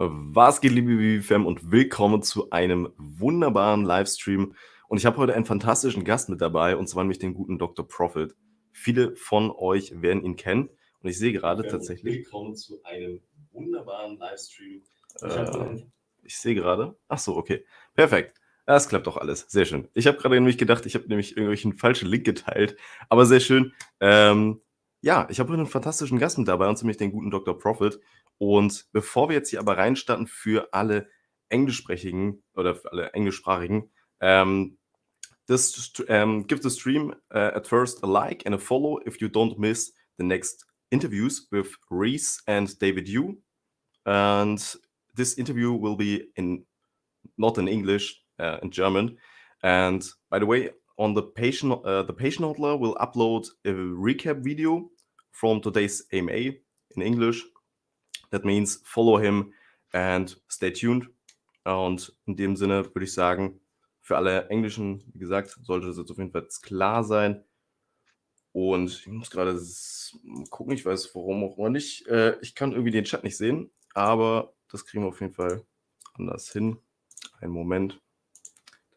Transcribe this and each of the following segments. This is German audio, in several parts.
Was geht, liebe BBFam, und willkommen zu einem wunderbaren Livestream. Und ich habe heute einen fantastischen Gast mit dabei, und zwar nämlich den guten Dr. Profit. Viele von euch werden ihn kennen. Und ich sehe gerade tatsächlich. Willkommen zu einem wunderbaren Livestream. Äh, ich sehe gerade. Ach so, okay. Perfekt. Das klappt doch alles. Sehr schön. Ich habe gerade nämlich gedacht, ich habe nämlich irgendwelchen falschen Link geteilt. Aber sehr schön. Ähm, ja, ich habe einen fantastischen Gast mit dabei, und zwar den guten Dr. Profit. Und bevor wir jetzt hier aber reinstarten für alle englischsprachigen oder für alle englischsprachigen, ähm, this, um, give the stream uh, at first a like and a follow if you don't miss the next interviews with Reese and David Yu. And this interview will be in not in English, uh, in German. And by the way, on the patient, uh, the patient handler will upload a recap video from today's AMA in English That means follow him and stay tuned. Und in dem Sinne würde ich sagen, für alle Englischen, wie gesagt, sollte das jetzt auf jeden Fall klar sein. Und ich muss gerade gucken, ich weiß warum auch immer nicht. Äh, ich kann irgendwie den Chat nicht sehen, aber das kriegen wir auf jeden Fall anders hin. Einen Moment.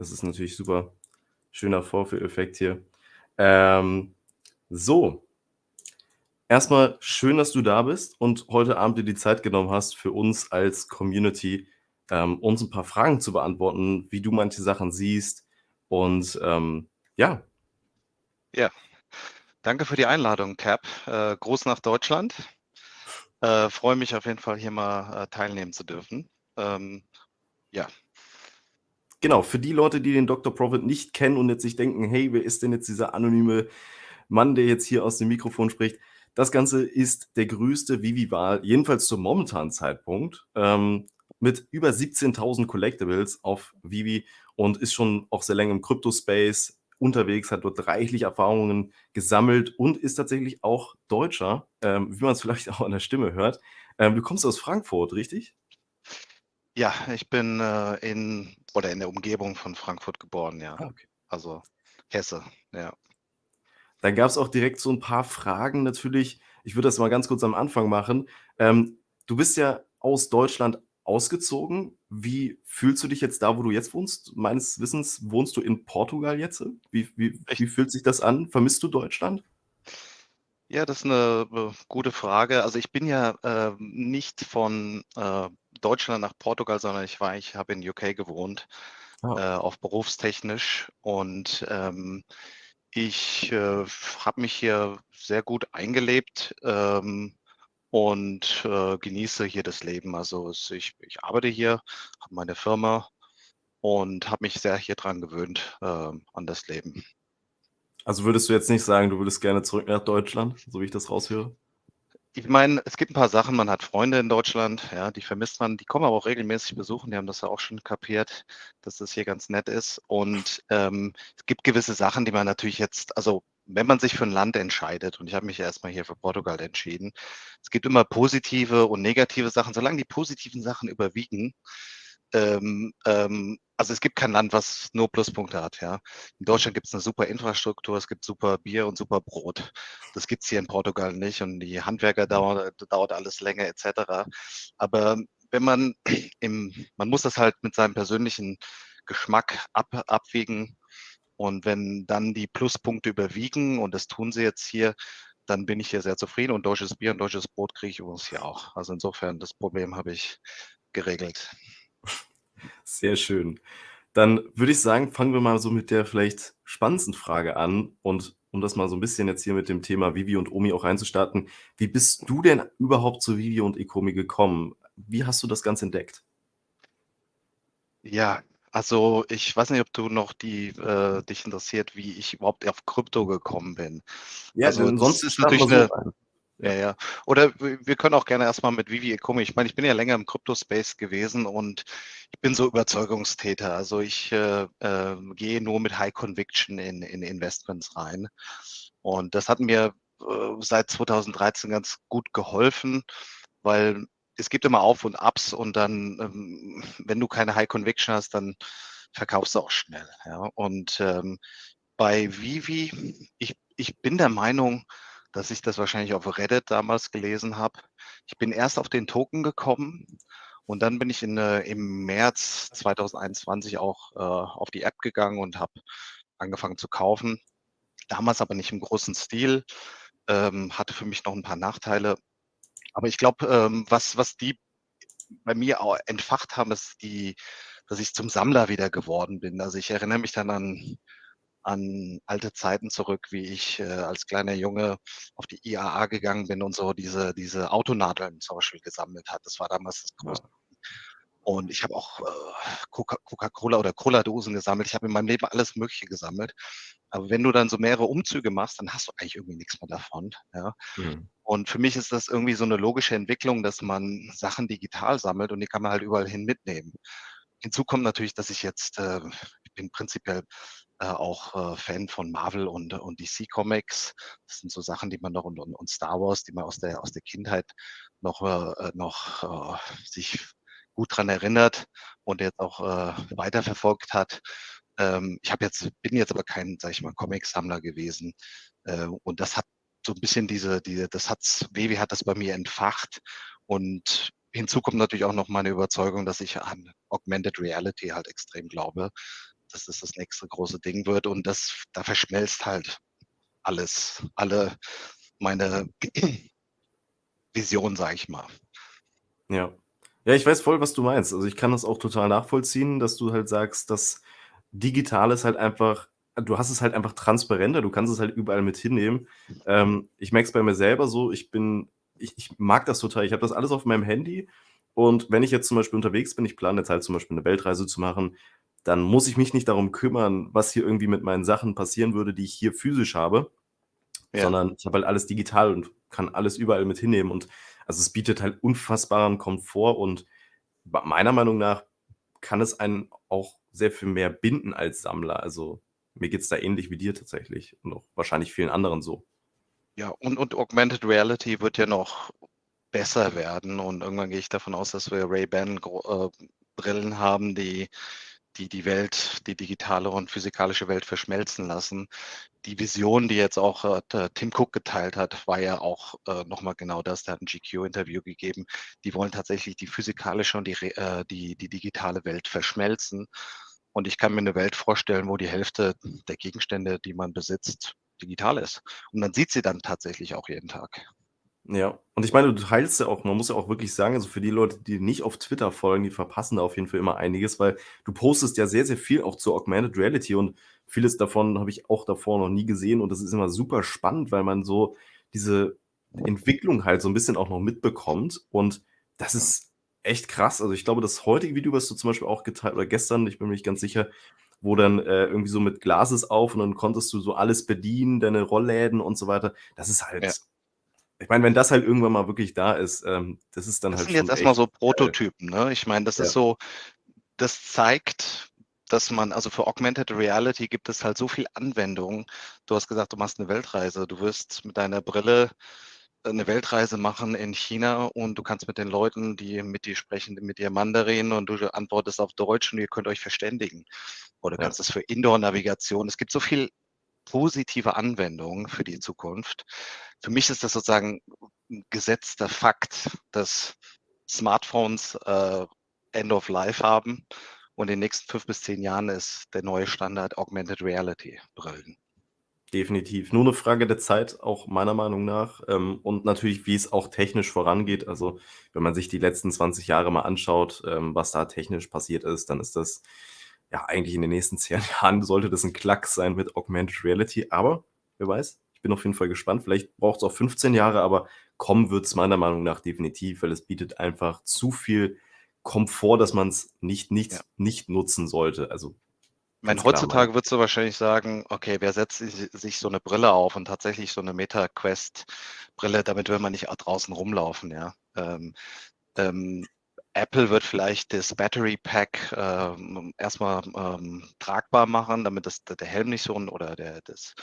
Das ist natürlich super schöner Vorführeffekt hier. Ähm, so, Erstmal schön, dass du da bist und heute Abend dir die Zeit genommen hast, für uns als Community ähm, uns ein paar Fragen zu beantworten, wie du manche Sachen siehst. Und ähm, ja. Ja, danke für die Einladung, Cap. Äh, Gruß nach Deutschland. Äh, Freue mich auf jeden Fall, hier mal äh, teilnehmen zu dürfen. Ähm, ja. Genau, für die Leute, die den Dr. Profit nicht kennen und jetzt sich denken, hey, wer ist denn jetzt dieser anonyme Mann, der jetzt hier aus dem Mikrofon spricht? Das Ganze ist der größte Vivi-Wahl, jedenfalls zum momentanen Zeitpunkt, ähm, mit über 17.000 Collectibles auf Vivi und ist schon auch sehr lange im Crypto-Space unterwegs, hat dort reichlich Erfahrungen gesammelt und ist tatsächlich auch Deutscher, ähm, wie man es vielleicht auch an der Stimme hört. Ähm, du kommst aus Frankfurt, richtig? Ja, ich bin äh, in oder in der Umgebung von Frankfurt geboren, ja. Ah, okay. Also Hesse, ja. Dann gab es auch direkt so ein paar Fragen natürlich. Ich würde das mal ganz kurz am Anfang machen. Ähm, du bist ja aus Deutschland ausgezogen. Wie fühlst du dich jetzt da, wo du jetzt wohnst? Meines Wissens wohnst du in Portugal jetzt. Wie, wie, wie fühlt sich das an? Vermisst du Deutschland? Ja, das ist eine äh, gute Frage. Also ich bin ja äh, nicht von äh, Deutschland nach Portugal, sondern ich war, ich habe in UK gewohnt, oh. äh, auch berufstechnisch und ähm, ich äh, habe mich hier sehr gut eingelebt ähm, und äh, genieße hier das Leben. Also es, ich, ich arbeite hier, habe meine Firma und habe mich sehr hier dran gewöhnt äh, an das Leben. Also würdest du jetzt nicht sagen, du würdest gerne zurück nach Deutschland, so wie ich das raushöre? Ich meine, es gibt ein paar Sachen, man hat Freunde in Deutschland, ja, die vermisst man, die kommen aber auch regelmäßig besuchen, die haben das ja auch schon kapiert, dass das hier ganz nett ist. Und ähm, es gibt gewisse Sachen, die man natürlich jetzt, also wenn man sich für ein Land entscheidet, und ich habe mich ja erstmal hier für Portugal entschieden, es gibt immer positive und negative Sachen, solange die positiven Sachen überwiegen, ähm, ähm, also es gibt kein Land, was nur Pluspunkte hat. Ja. In Deutschland gibt es eine super Infrastruktur, es gibt super Bier und super Brot. Das gibt es hier in Portugal nicht und die Handwerker dauert, dauert alles länger etc. Aber wenn man im, man muss das halt mit seinem persönlichen Geschmack ab, abwägen und wenn dann die Pluspunkte überwiegen und das tun sie jetzt hier, dann bin ich hier sehr zufrieden und deutsches Bier und deutsches Brot kriege ich übrigens hier auch. Also insofern, das Problem habe ich geregelt. Sehr schön. Dann würde ich sagen, fangen wir mal so mit der vielleicht spannendsten Frage an und um das mal so ein bisschen jetzt hier mit dem Thema Vivi und Omi auch reinzustarten. Wie bist du denn überhaupt zu Vivi und Ecomi gekommen? Wie hast du das Ganze entdeckt? Ja, also ich weiß nicht, ob du noch die äh, dich interessiert, wie ich überhaupt auf Krypto gekommen bin. Ja, also sonst ist natürlich eine, so ja, ja. Oder wir können auch gerne erstmal mit Vivi Ecomi. Ich meine, ich bin ja länger im Crypto-Space gewesen und ich bin so Überzeugungstäter. Also ich äh, äh, gehe nur mit High Conviction in, in Investments rein. Und das hat mir äh, seit 2013 ganz gut geholfen, weil es gibt immer Auf und Abs und dann, ähm, wenn du keine High Conviction hast, dann verkaufst du auch schnell. Ja? Und ähm, bei Vivi, ich, ich bin der Meinung, dass ich das wahrscheinlich auf Reddit damals gelesen habe. Ich bin erst auf den Token gekommen und dann bin ich in, äh, im März 2021 auch äh, auf die App gegangen und habe angefangen zu kaufen. Damals aber nicht im großen Stil, ähm, hatte für mich noch ein paar Nachteile. Aber ich glaube, ähm, was, was die bei mir auch entfacht haben, ist die, dass ich zum Sammler wieder geworden bin. Also ich erinnere mich dann an an alte Zeiten zurück, wie ich äh, als kleiner Junge auf die IAA gegangen bin und so diese, diese Autonadeln zum Beispiel gesammelt hat. Das war damals das große. Und ich habe auch äh, Coca-Cola oder Cola-Dosen gesammelt. Ich habe in meinem Leben alles Mögliche gesammelt. Aber wenn du dann so mehrere Umzüge machst, dann hast du eigentlich irgendwie nichts mehr davon. Ja? Mhm. Und für mich ist das irgendwie so eine logische Entwicklung, dass man Sachen digital sammelt und die kann man halt überall hin mitnehmen. Hinzu kommt natürlich, dass ich jetzt, äh, ich bin prinzipiell äh, auch äh, Fan von Marvel und, und DC Comics. Das sind so Sachen, die man noch und, und Star Wars, die man aus der, aus der Kindheit noch, äh, noch äh, sich gut dran erinnert und jetzt auch äh, weiterverfolgt hat. Ähm, ich jetzt, bin jetzt aber kein, sag ich mal, Comic-Sammler gewesen. Äh, und das hat so ein bisschen diese, diese, das hat's, Wewe hat das bei mir entfacht. Und hinzu kommt natürlich auch noch meine Überzeugung, dass ich an Augmented Reality halt extrem glaube dass das das nächste große Ding wird und das, da verschmelzt halt alles, alle meine Vision, sage ich mal. Ja. Ja, ich weiß voll, was du meinst. Also ich kann das auch total nachvollziehen, dass du halt sagst, dass digital ist halt einfach, du hast es halt einfach transparenter, du kannst es halt überall mit hinnehmen. Ähm, ich merke es bei mir selber so, ich bin, ich, ich mag das total. Ich habe das alles auf meinem Handy und wenn ich jetzt zum Beispiel unterwegs bin, ich plane jetzt halt zum Beispiel eine Weltreise zu machen, dann muss ich mich nicht darum kümmern, was hier irgendwie mit meinen Sachen passieren würde, die ich hier physisch habe, ja. sondern ich habe halt alles digital und kann alles überall mit hinnehmen. Und also es bietet halt unfassbaren Komfort und meiner Meinung nach kann es einen auch sehr viel mehr binden als Sammler. Also mir geht es da ähnlich wie dir tatsächlich und auch wahrscheinlich vielen anderen so. Ja, und, und Augmented Reality wird ja noch besser werden und irgendwann gehe ich davon aus, dass wir Ray-Ban äh, haben, die die die Welt, die digitale und physikalische Welt verschmelzen lassen. Die Vision, die jetzt auch äh, Tim Cook geteilt hat, war ja auch äh, nochmal genau das. Der hat ein GQ-Interview gegeben. Die wollen tatsächlich die physikalische und die, äh, die, die digitale Welt verschmelzen. Und ich kann mir eine Welt vorstellen, wo die Hälfte der Gegenstände, die man besitzt, digital ist. Und man sieht sie dann tatsächlich auch jeden Tag. Ja, und ich meine, du teilst ja auch man muss ja auch wirklich sagen, also für die Leute, die nicht auf Twitter folgen, die verpassen da auf jeden Fall immer einiges, weil du postest ja sehr, sehr viel auch zur Augmented Reality und vieles davon habe ich auch davor noch nie gesehen und das ist immer super spannend, weil man so diese Entwicklung halt so ein bisschen auch noch mitbekommt und das ist echt krass. Also, ich glaube, das heutige Video, was du zum Beispiel auch geteilt oder gestern, ich bin mir nicht ganz sicher, wo dann, äh, irgendwie so mit Glases auf und dann konntest du so alles bedienen, deine Rollläden und so weiter. Das ist halt Ja ich meine, wenn das halt irgendwann mal wirklich da ist, ähm, das ist dann das halt sind jetzt erstmal so Prototypen, ne? Ich meine, das ja. ist so, das zeigt, dass man, also für Augmented Reality gibt es halt so viel Anwendungen. Du hast gesagt, du machst eine Weltreise. Du wirst mit deiner Brille eine Weltreise machen in China und du kannst mit den Leuten, die mit dir sprechen, mit dir Mandarin und du antwortest auf Deutsch und ihr könnt euch verständigen. Oder du kannst es für Indoor-Navigation. Es gibt so viel positive Anwendungen für die Zukunft. Für mich ist das sozusagen ein gesetzter Fakt, dass Smartphones äh, End of Life haben und in den nächsten fünf bis zehn Jahren ist der neue Standard Augmented Reality Brillen. Definitiv. Nur eine Frage der Zeit, auch meiner Meinung nach. Ähm, und natürlich, wie es auch technisch vorangeht. Also, wenn man sich die letzten 20 Jahre mal anschaut, ähm, was da technisch passiert ist, dann ist das ja, eigentlich in den nächsten zehn Jahren sollte das ein Klacks sein mit Augmented Reality, aber wer weiß, ich bin auf jeden Fall gespannt. Vielleicht braucht es auch 15 Jahre, aber kommen wird es meiner Meinung nach definitiv, weil es bietet einfach zu viel Komfort, dass man es nicht, nicht, ja. nicht nutzen sollte. Also ich meine, heutzutage würdest du wahrscheinlich sagen, okay, wer setzt sich so eine Brille auf und tatsächlich so eine Meta-Quest-Brille, damit will man nicht draußen rumlaufen, ja. Ähm, ähm, Apple wird vielleicht das Battery Pack ähm, erstmal ähm, tragbar machen, damit das, der Helm nicht so ein, oder der, das,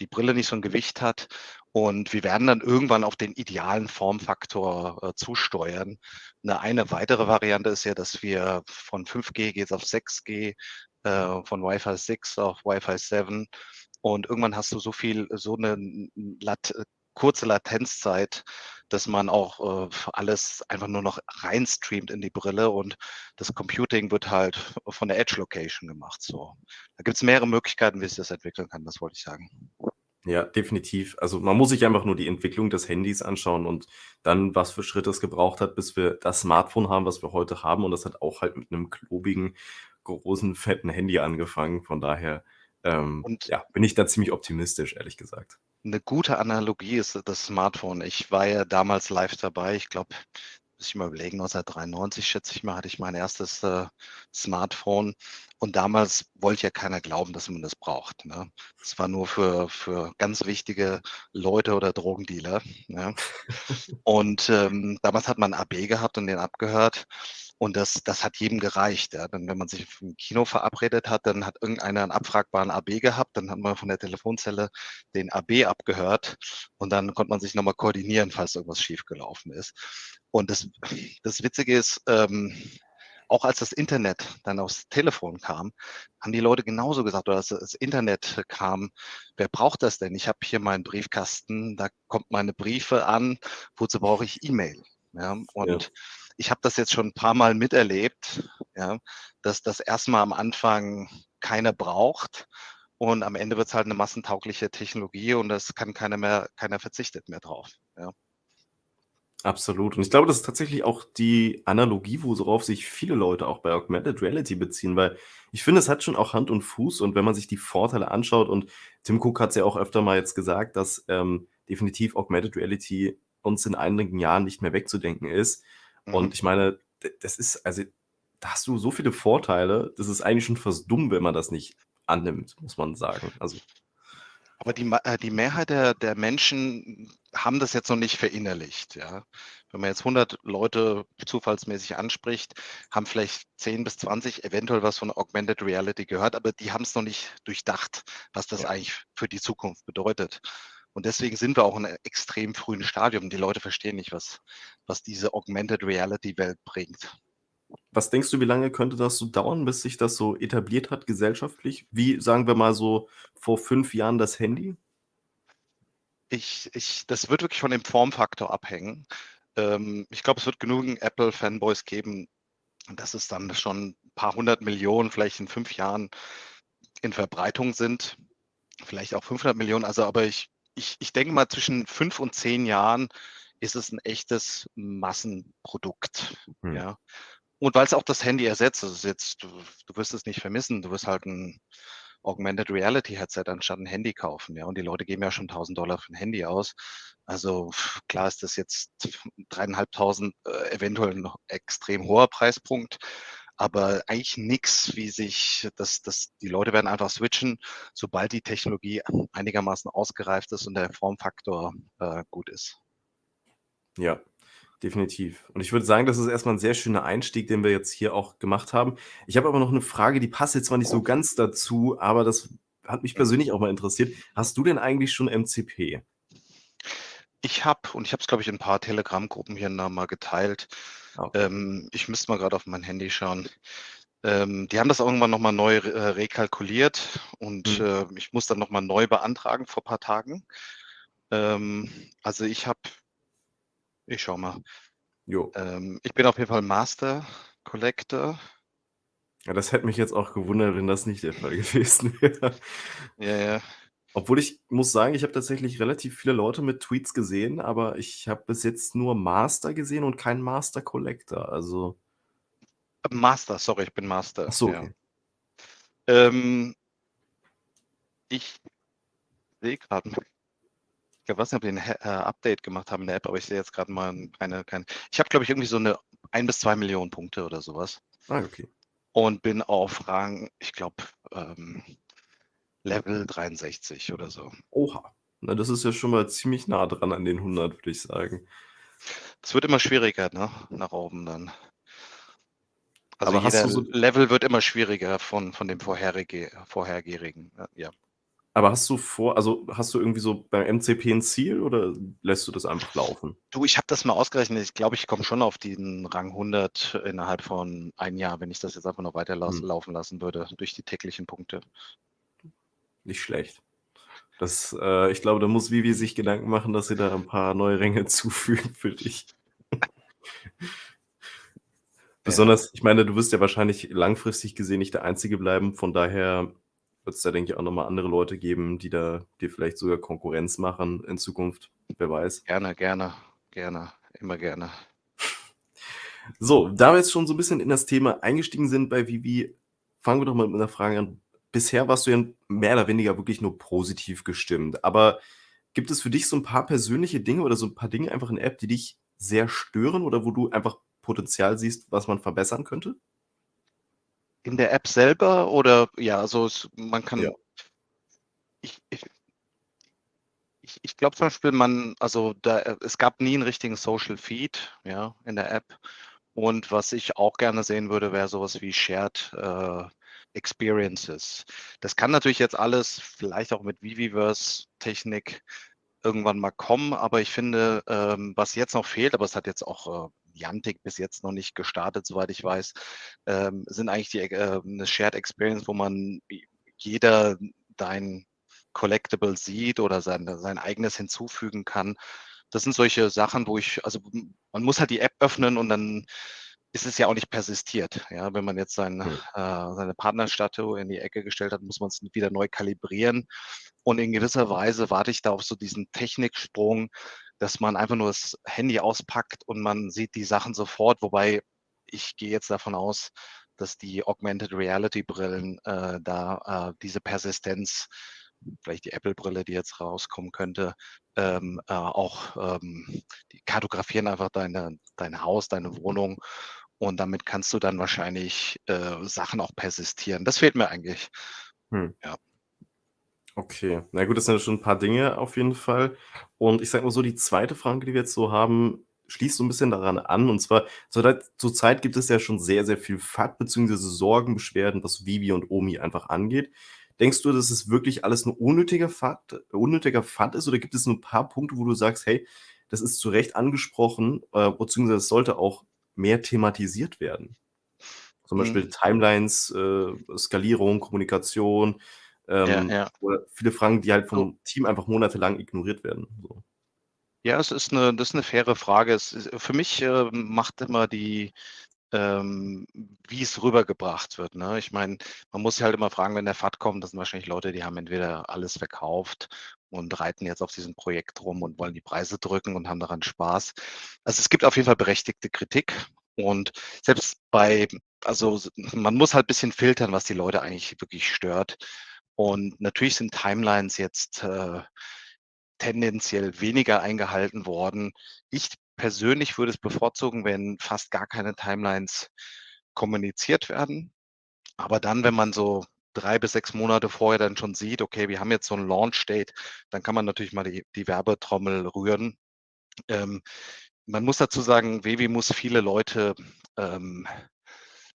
die Brille nicht so ein Gewicht hat. Und wir werden dann irgendwann auf den idealen Formfaktor äh, zusteuern. Eine, eine weitere Variante ist ja, dass wir von 5G geht auf 6G, äh, von Wi-Fi 6 auf Wi-Fi 7. Und irgendwann hast du so viel, so eine Lat kurze Latenzzeit, dass man auch äh, alles einfach nur noch reinstreamt in die Brille und das Computing wird halt von der Edge Location gemacht. So, da gibt es mehrere Möglichkeiten, wie sich das entwickeln kann. Das wollte ich sagen. Ja, definitiv. Also man muss sich einfach nur die Entwicklung des Handys anschauen und dann, was für Schritte es gebraucht hat, bis wir das Smartphone haben, was wir heute haben. Und das hat auch halt mit einem klobigen, großen, fetten Handy angefangen. Von daher ähm, ja, bin ich da ziemlich optimistisch, ehrlich gesagt. Eine gute Analogie ist das Smartphone. Ich war ja damals live dabei. Ich glaube, muss ich mal überlegen, 1993 schätze ich mal, hatte ich mein erstes äh, Smartphone. Und damals wollte ja keiner glauben, dass man das braucht. Ne? Das war nur für, für ganz wichtige Leute oder Drogendealer. Ne? Und ähm, damals hat man AB gehabt und den abgehört. Und das, das hat jedem gereicht. Ja. Dann, wenn man sich im Kino verabredet hat, dann hat irgendeiner einen abfragbaren AB gehabt, dann hat man von der Telefonzelle den AB abgehört und dann konnte man sich nochmal koordinieren, falls irgendwas schiefgelaufen ist. Und das, das Witzige ist, ähm, auch als das Internet dann aufs Telefon kam, haben die Leute genauso gesagt, oder als das Internet kam, wer braucht das denn? Ich habe hier meinen Briefkasten, da kommt meine Briefe an, wozu brauche ich E-Mail? Ja, und Ja. Ich habe das jetzt schon ein paar Mal miterlebt, ja, dass das erstmal am Anfang keiner braucht und am Ende wird es halt eine massentaugliche Technologie und das kann keiner mehr, keiner verzichtet mehr drauf. Ja. Absolut. Und ich glaube, das ist tatsächlich auch die Analogie, worauf sich viele Leute auch bei Augmented Reality beziehen, weil ich finde, es hat schon auch Hand und Fuß und wenn man sich die Vorteile anschaut und Tim Cook hat es ja auch öfter mal jetzt gesagt, dass ähm, definitiv Augmented Reality uns in einigen Jahren nicht mehr wegzudenken ist. Mhm. Und ich meine, das ist, also da hast du so viele Vorteile, das ist eigentlich schon fast dumm, wenn man das nicht annimmt, muss man sagen. Also Aber die, äh, die Mehrheit der, der Menschen haben das jetzt noch nicht verinnerlicht. Ja? Wenn man jetzt 100 Leute zufallsmäßig anspricht, haben vielleicht 10 bis 20 eventuell was von Augmented Reality gehört, aber die haben es noch nicht durchdacht, was das Ja. eigentlich für die Zukunft bedeutet. Und deswegen sind wir auch in einem extrem frühen Stadium. Die Leute verstehen nicht, was, was diese Augmented Reality Welt bringt. Was denkst du, wie lange könnte das so dauern, bis sich das so etabliert hat gesellschaftlich? Wie, sagen wir mal so, vor fünf Jahren das Handy? Ich, ich, das wird wirklich von dem Formfaktor abhängen. Ähm, ich glaube, es wird genügend Apple-Fanboys geben, dass es dann schon ein paar hundert Millionen, vielleicht in fünf Jahren in Verbreitung sind. Vielleicht auch 500 Millionen. Also, aber ich, ich, ich denke mal, zwischen fünf und zehn Jahren ist es ein echtes Massenprodukt. Hm. Ja. Und weil es auch das Handy ersetzt, ist jetzt, du, du wirst es nicht vermissen, du wirst halt ein Augmented Reality Headset anstatt ein Handy kaufen. Ja, und die Leute geben ja schon 1000 Dollar für ein Handy aus. Also klar ist das jetzt dreieinhalbtausend, äh, eventuell noch extrem hoher Preispunkt, aber eigentlich nichts, wie sich das, das, die Leute werden einfach switchen, sobald die Technologie einigermaßen ausgereift ist und der Formfaktor äh, gut ist. Ja, definitiv. Und ich würde sagen, das ist erstmal ein sehr schöner Einstieg, den wir jetzt hier auch gemacht haben. Ich habe aber noch eine Frage, die passt jetzt zwar nicht so ganz dazu, aber das hat mich persönlich auch mal interessiert. Hast du denn eigentlich schon MCP? Ich habe, und ich habe es, glaube ich, in ein paar Telegram-Gruppen hier noch mal geteilt. Okay. Ähm, ich müsste mal gerade auf mein Handy schauen. Ähm, die haben das irgendwann nochmal neu äh, rekalkuliert und Hm. äh, ich muss dann nochmal neu beantragen vor ein paar Tagen. Ähm, also ich habe, ich schau mal, Jo. ähm, ich bin auf jeden Fall Master Collector. Ja, das hätte mich jetzt auch gewundert, wenn das nicht der Fall gewesen wäre. Ja, ja. Obwohl ich muss sagen, ich habe tatsächlich relativ viele Leute mit Tweets gesehen, aber ich habe bis jetzt nur Master gesehen und keinen Master Collector. Also, Master, sorry, ich bin Master. ach so, ja. okay. Ähm, ich sehe gerade, ich weiß nicht, ob die ein äh, Update gemacht haben in der App, aber ich sehe jetzt gerade mal keine, keine. Ich habe, glaube ich, irgendwie so eine ein bis zwei Millionen Punkte oder sowas Ah, okay. und bin auf Rang, ich glaube, ähm, Level 63 oder so. Oha. Na, das ist ja schon mal ziemlich nah dran an den 100, würde ich sagen. Es wird immer schwieriger, ne? Nach oben dann. Also Aber hast jeder du so Level wird immer schwieriger von, von dem vorherige, vorhergehenden. Ja. aber hast du vor also, hast du irgendwie so beim MCP ein Ziel oder lässt du das einfach laufen? Du, ich habe das mal ausgerechnet. Ich glaube, ich komme schon auf den Rang 100 innerhalb von einem Jahr, wenn ich das jetzt einfach noch weiter las- Hm. laufen lassen würde, durch die täglichen Punkte. Nicht schlecht. Das, äh ich glaube, da muss Vivi sich Gedanken machen, dass sie da 'n paar neue Ränge zufügen für dich. Besonders ich meine, du wirst ja wahrscheinlich langfristig gesehen nicht der Einzige bleiben, von daher wird's da, denke ich, auch noch mal andere Leute geben, die da dir vielleicht sogar Konkurrenz machen in Zukunft, wer weiß. Gerne, gerne, gerne, immer gerne. So, da wir jetzt schon so 'n bisschen in das Thema eingestiegen sind bei Vivi, fangen wir doch mal mit 'ner Frage an. Bisher warst du ja mehr oder weniger wirklich nur positiv gestimmt, aber gibt es für dich so 'n paar persönliche Dinge oder so 'n paar Dinge einfach in der App, die dich sehr stören oder wo du einfach Potenzial siehst, was man verbessern könnte? In der App selber oder ja, also es man Ja. kann ich ich ich ich glaube zum Beispiel, man also da es gab nie 'n richtigen Social Feed, ja, in der App. Und was ich auch gerne sehen würde, wäre so was wie Shared, äh, Experiences. Das kann natürlich jetzt alles vielleicht auch mit Viviverse-Technik irgendwann mal kommen, aber ich finde, ähm, was jetzt noch fehlt, aber es hat jetzt auch, äh, Niantic bis jetzt noch nicht gestartet, soweit ich weiß, ähm, sind eigentlich die, äh 'ne Shared Experience, wo man jeder dein Collectible sieht oder sein sein eigenes hinzufügen kann. Das sind solche Sachen, wo ich also man muss halt die App öffnen und dann ist es ja auch nicht persistiert, ja? Wenn man jetzt sein äh, seine Partnerstatue in die Ecke gestellt hat, muss man's wieder neu kalibrieren. Und in gewisser Weise warte ich da auf so diesen Techniksprung, dass man einfach nur das Handy auspackt und man sieht die Sachen sofort, wobei ich gehe jetzt davon aus, dass die Augmented Reality Brillen, äh, da, äh, diese Persistenz vielleicht die Apple-Brille, die jetzt rauskommen könnte, ähm, äh, auch, ähm die kartografieren einfach deine dein Haus, deine Wohnung und damit kannst du dann wahrscheinlich, äh, Sachen auch persistieren. Das fehlt mir eigentlich. Mhm. Ja. Okay. Na gut, das sind ja schon 'n paar Dinge auf jeden Fall. Und ich sage mal so, die 2. Frage, die wir jetzt so haben, schließt so 'n bisschen daran an. Und zwar zurzeit gibt es ja schon sehr, sehr viel FAT beziehungsweise Sorgen, Beschwerden, was Vivi und Omi einfach angeht. Denkst du, dass es wirklich alles nur unnötiger FAT unnötiger FAT ist oder gibt es 'n paar Punkte, wo du sagst: „Hey, das ist zu Recht angesprochen, äh, beziehungsweise es sollte auch mehr thematisiert werden?“ Zum Beispiel Mhm. Timelines, äh, Skalierung, Kommunikation, Ja, ähm, ja. oder viele Fragen, die halt vom Team einfach monatelang ignoriert werden, so. Ja, es ist 'ne das ist 'ne faire Frage. Ist für mich, ähm, macht immer die ähm, wie es rübergebracht wird, ne? Ich meine, man muss sich halt immer fragen, wenn der FAT kommt, das sind wahrscheinlich Leute, die haben entweder alles verkauft und reiten jetzt auf diesem Projekt rum und wollen die Preise drücken und haben daran Spaß. Also, es gibt auf jeden Fall berechtigte Kritik und selbst bei also man muss halt bisschen filtern, was die Leute eigentlich wirklich stört. Und natürlich sind Timelines jetzt, äh, tendenziell weniger eingehalten worden. Ich persönlich würde es bevorzugen, wenn fast gar keine Timelines kommuniziert werden. Aber dann, wenn man so 3 bis 6 Monate vorher dann schon sieht: „Okay, wir haben jetzt so 'n Launch Date“, dann kann man natürlich mal die die Werbetrommel rühren. Ähm, man muss dazu sagen, Vivi muss viele Leute, ähm,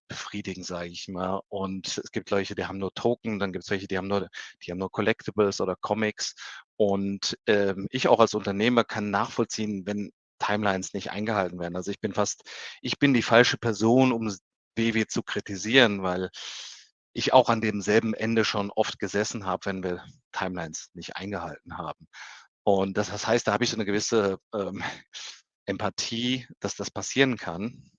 befriedigen, sage ich mal. Und es gibt welche, die haben nur Token, dann gibt's welche, die haben nur die haben nur Collectibles oder Comics. Und, ähm, ich auch als Unternehmer kann nachvollziehen, wenn Timelines nicht eingehalten werden. Also, ich bin fast ich bin die falsche Person, um Vivi zu kritisieren, weil ich auch an demselben Ende schon oft gesessen habe, wenn wir Timelines nicht eingehalten haben. Und das das heißt, da habe ich so 'ne gewisse, ähm, Empathie, dass das passieren kann.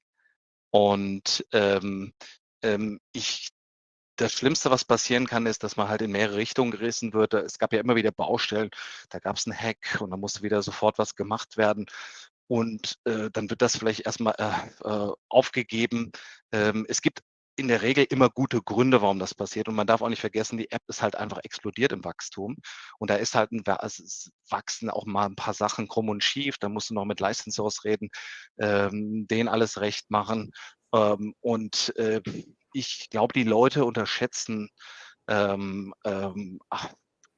Und, ähm, ähm, ich das Schlimmste, was passieren kann, ist, dass man halt in mehrere Richtungen gerissen wird. Da es gab ja immer wieder Baustellen, da gab's 'n Hack und dann musste wieder sofort was gemacht werden. Und, äh, dann wird das vielleicht erst mal, äh, äh, aufgegeben. Ähm, es gibt in der Regel immer gute Gründe, warum das passiert. Und man darf auch nicht vergessen, die App ist halt einfach explodiert im Wachstum. Und da ist halt 'n wa es wachsen auch mal 'n paar Sachen krumm und schief. Da musst du noch mit Licensors reden, ähm, denen alles recht machen. Ähm, und, äh, ich glaube, die Leute unterschätzen, ähm, ähm, ach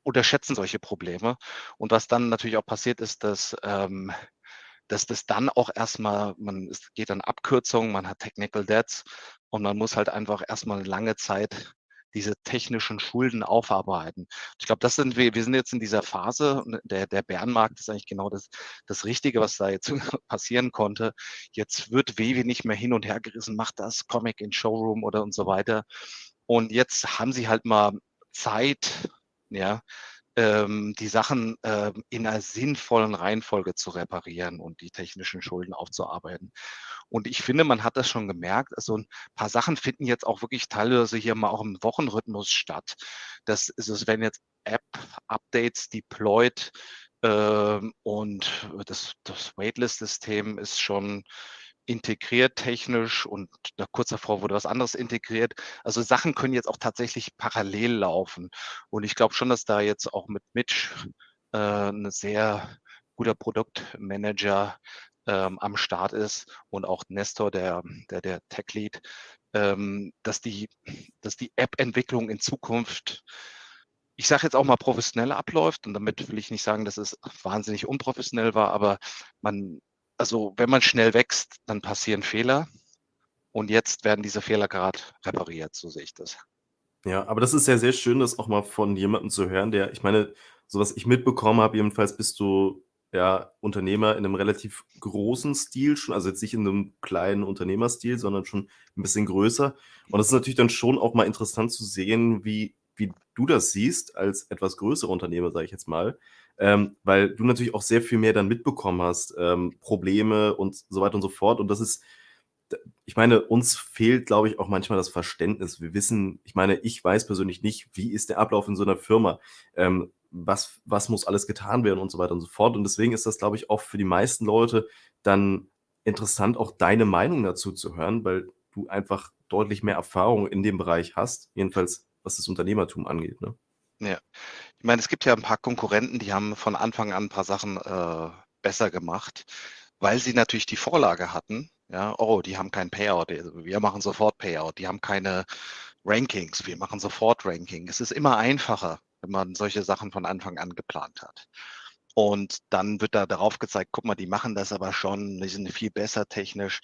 unterschätzen solche Probleme. Und was dann natürlich auch passiert ist, dass, ähm dass das dann auch erst mal man es geht dann Abkürzungen, man hat Technical Debts und man muss halt einfach erst mal lange Zeit diese technischen Schulden aufarbeiten. Ich glaube, das sind wir wir sind jetzt in dieser Phase, ne, der der Bärenmarkt ist eigentlich genau das das Richtige, was da jetzt passieren konnte. Jetzt wird Vivi nicht mehr hin und hergerissen: „Mach das, Comic in Showroom“ oder und so weiter. Und jetzt haben sie halt mal Zeit, ja, die Sachen äh, in einer sinnvollen Reihenfolge zu reparieren und die technischen Schulden aufzuarbeiten. Und ich finde, man hat das schon gemerkt. Also ein paar Sachen finden jetzt auch wirklich teilweise hier mal auch im Wochenrhythmus statt. Das ist es, wenn jetzt App-Updates deployed ähm, und das, das Waitlist-System ist schon integriert technisch und kurz davor wurde was anderes integriert. Also Sachen können jetzt auch tatsächlich parallel laufen. Und ich glaube schon, dass da jetzt auch mit Mitch äh, ein sehr guter Produktmanager ähm, am Start ist und auch Nestor, der, der, der Tech-Lead, ähm, dass die, dass die App-Entwicklung in Zukunft ich sage jetzt auch mal professionell abläuft und damit will ich nicht sagen, dass es wahnsinnig unprofessionell war, aber man, also wenn man schnell wächst, dann passieren Fehler und jetzt werden diese Fehler gerade repariert, so sehe ich das. Ja, aber das ist ja sehr schön, das auch mal von jemandem zu hören, der ich meine, so was ich mitbekommen habe, jedenfalls bist du ja Unternehmer in einem relativ großen Stil schon, also jetzt nicht in einem kleinen Unternehmerstil, sondern schon ein bisschen größer. Und das ist natürlich dann schon auch mal interessant zu sehen, wie wie du das siehst als etwas größere Unternehmer, sage ich jetzt mal, ähm, weil du natürlich auch sehr viel mehr dann mitbekommen hast, ähm, Probleme und so weiter und so fort. Und das ist, ich meine, uns fehlt, glaube ich, auch manchmal das Verständnis. Wir wissen, ich meine, ich weiß persönlich nicht, wie ist der Ablauf in so einer Firma, ähm, was, was muss alles getan werden und so weiter und so fort. Und deswegen ist das, glaube ich, auch für die meisten Leute dann interessant, auch deine Meinung dazu zu hören, weil du einfach deutlich mehr Erfahrung in dem Bereich hast, jedenfalls was das Unternehmertum angeht. Ne? Ja, ich meine, es gibt ja ein paar Konkurrenten, die haben von Anfang an ein paar Sachen äh, besser gemacht, weil sie natürlich die Vorlage hatten. Ja, oh, die haben kein Payout, also wir machen sofort Payout. Die haben keine Rankings, wir machen sofort Ranking. Es ist immer einfacher, wenn man solche Sachen von Anfang an geplant hat. Und dann wird da darauf gezeigt, guck mal, die machen das aber schon, die sind viel besser technisch.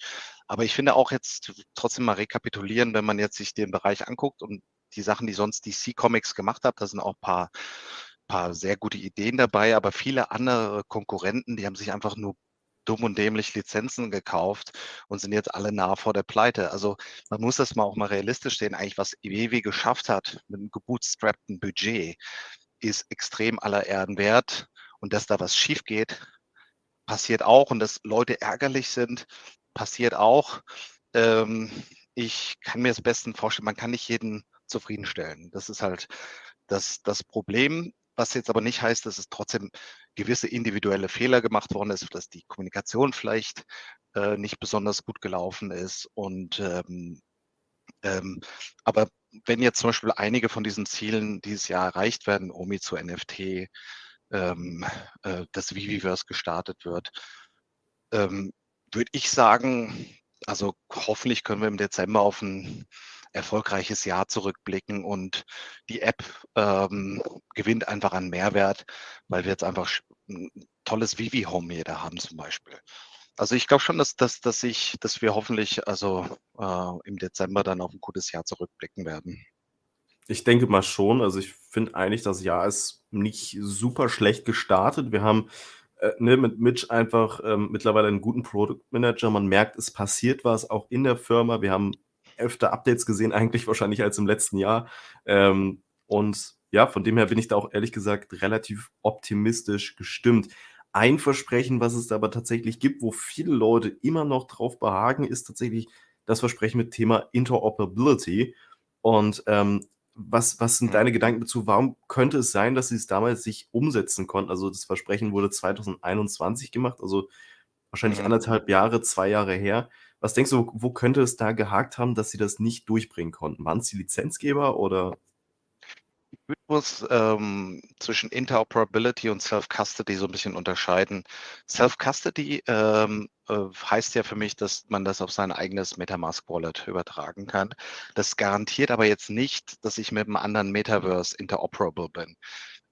Aber ich finde auch jetzt trotzdem mal rekapitulieren, wenn man jetzt sich den Bereich anguckt und die Sachen, die sonst DC Comics gemacht hat, da sind auch ein paar, paar sehr gute Ideen dabei, aber viele andere Konkurrenten, die haben sich einfach nur dumm und dämlich Lizenzen gekauft und sind jetzt alle nah vor der Pleite. Also man muss das mal auch mal realistisch sehen. Eigentlich, was EWW geschafft hat mit einem gebootstrappten Budget, ist extrem aller Erden wert. Und dass da was schief geht, passiert auch. Und dass Leute ärgerlich sind, passiert auch. Ähm, ich kann mir das besten vorstellen, man kann nicht jeden zufriedenstellen. Das ist halt das, das Problem, was jetzt aber nicht heißt, dass es trotzdem gewisse individuelle Fehler gemacht worden ist, dass die Kommunikation vielleicht äh, nicht besonders gut gelaufen ist. Und ähm, ähm, aber wenn jetzt zum Beispiel einige von diesen Zielen dieses Jahr erreicht werden, OMI zu NFT, ähm, äh, das Viviverse gestartet wird, ähm, würde ich sagen, also hoffentlich können wir im Dezember auf ein erfolgreiches Jahr zurückblicken und die App ähm, gewinnt einfach an Mehrwert, weil wir jetzt einfach ein tolles Vivi Home jeder haben zum Beispiel. Also ich glaube schon, dass, dass, dass, ich, dass wir hoffentlich also äh, im Dezember dann auf ein gutes Jahr zurückblicken werden. Ich denke mal schon. Also ich finde eigentlich, das Jahr ist nicht super schlecht gestartet. Wir haben äh, ne, mit Mitch einfach ähm, mittlerweile einen guten Produktmanager. Man merkt, es passiert was auch in der Firma. Wir haben öfter Updates gesehen, eigentlich wahrscheinlich als im letzten Jahr. Ähm, und ja, von dem her bin ich da auch ehrlich gesagt relativ optimistisch gestimmt. Ein Versprechen, was es da aber tatsächlich gibt, wo viele Leute immer noch drauf behagen, ist tatsächlich das Versprechen mit Thema Interoperability. Und ähm, was, was sind deine Gedanken dazu? Warum könnte es sein, dass sie es damals nicht umsetzen konnten? Also das Versprechen wurde 2021 gemacht, also wahrscheinlich mhm. anderthalb Jahre, zwei Jahre her. Was denkst du, wo könnte es da gehakt haben, dass sie das nicht durchbringen konnten? Waren es die Lizenzgeber oder? Ich muss ähm, zwischen Interoperability und Self-Custody so ein bisschen unterscheiden. Self-Custody ähm, äh, heißt ja für mich, dass man das auf sein eigenes Metamask-Wallet übertragen kann. Das garantiert aber jetzt nicht, dass ich mit einem anderen Metaverse interoperable bin.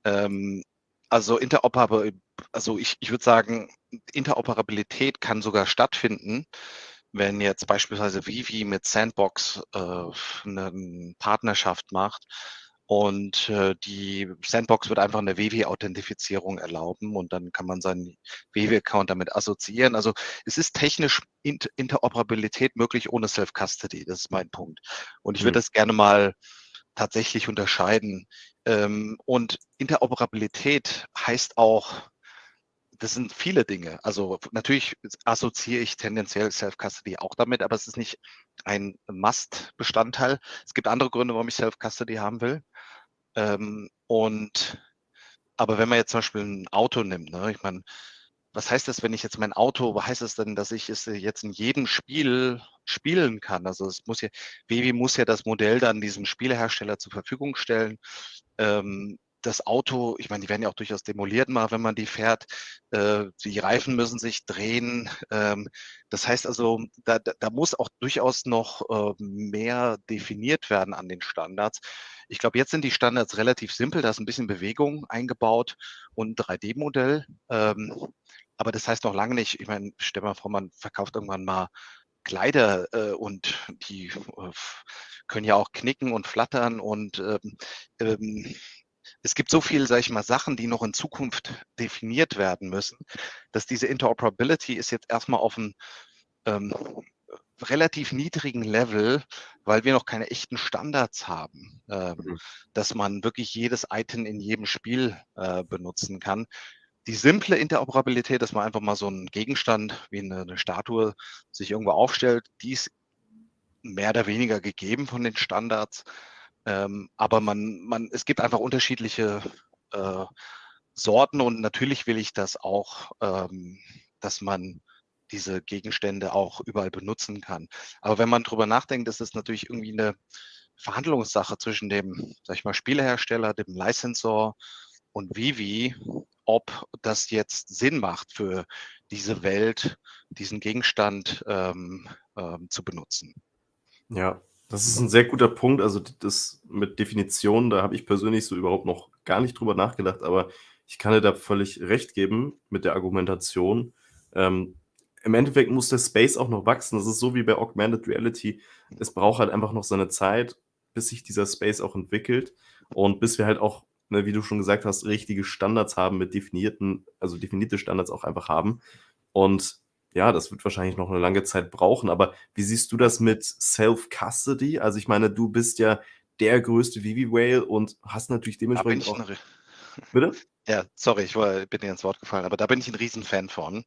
Ähm, also interoperable, also ich, ich würde sagen, Interoperabilität kann sogar stattfinden, wenn jetzt beispielsweise Vivi mit Sandbox äh, eine Partnerschaft macht und äh, die Sandbox wird einfach eine Vivi-Authentifizierung erlauben und dann kann man seinen Vivi-Account damit assoziieren. Also es ist technisch Interoperabilität möglich ohne Self-Custody, das ist mein Punkt. Und ich würde mhm. das gerne mal tatsächlich unterscheiden. Ähm, und Interoperabilität heißt auch, das sind viele Dinge. Also natürlich assoziiere ich tendenziell Self-Custody auch damit, aber es ist nicht ein Must-Bestandteil. Es gibt andere Gründe, warum ich Self-Custody haben will. Ähm, und aber wenn man jetzt zum Beispiel ein Auto nimmt, ne, ich meine, was heißt das, wenn ich jetzt mein Auto, was heißt das denn, dass ich es jetzt in jedem Spiel spielen kann? Also es muss ja, Vivi muss ja das Modell dann diesem Spielehersteller zur Verfügung stellen. Ähm, das Auto, ich meine, die werden ja auch durchaus demoliert mal, wenn man die fährt. Äh, die Reifen müssen sich drehen. Ähm, das heißt also, da, da muss auch durchaus noch äh, mehr definiert werden an den Standards. Ich glaube, jetzt sind die Standards relativ simpel. Da ist ein bisschen Bewegung eingebaut und ein 3D-Modell. Ähm, aber das heißt noch lange nicht, ich meine, stell mal vor, man verkauft irgendwann mal Kleider äh, und die äh, können ja auch knicken und flattern und ähm, ähm, es gibt so viel, sage ich mal, Sachen, die noch in Zukunft definiert werden müssen, dass diese Interoperability ist jetzt erstmal auf einem ähm, relativ niedrigen Level, weil wir noch keine echten Standards haben, äh, mhm. dass man wirklich jedes Item in jedem Spiel äh, benutzen kann. Die simple Interoperabilität, dass man einfach mal so einen Gegenstand wie eine, eine Statue sich irgendwo aufstellt, die ist mehr oder weniger gegeben von den Standards. Ähm, aber man, man, es gibt einfach unterschiedliche äh, Sorten und natürlich will ich das auch, ähm, dass man diese Gegenstände auch überall benutzen kann. Aber wenn man drüber nachdenkt, ist es natürlich irgendwie eine Verhandlungssache zwischen dem, sag ich mal, Spielehersteller, dem Licensor und Vivi, ob das jetzt Sinn macht für diese Welt, diesen Gegenstand ähm, ähm, zu benutzen. Ja, das ist ein sehr guter Punkt. Also das mit Definitionen, da habe ich persönlich so überhaupt noch gar nicht drüber nachgedacht, aber ich kann dir da völlig recht geben mit der Argumentation. Ähm, Im Endeffekt muss der Space auch noch wachsen. Das ist so wie bei Augmented Reality. Es braucht halt einfach noch seine Zeit, bis sich dieser Space auch entwickelt und bis wir halt auch, ne, wie du schon gesagt hast, richtige Standards haben mit definierten, also definierte Standards auch einfach haben. Und ja, das wird wahrscheinlich noch eine lange Zeit brauchen, aber wie siehst du das mit Self-Custody? Also, ich meine, du bist ja der größte Vivi-Whale und hast natürlich dementsprechend auch Bitte? Ja, sorry, ich war bin dir ins Wort gefallen, aber da bin ich ein Riesenfan von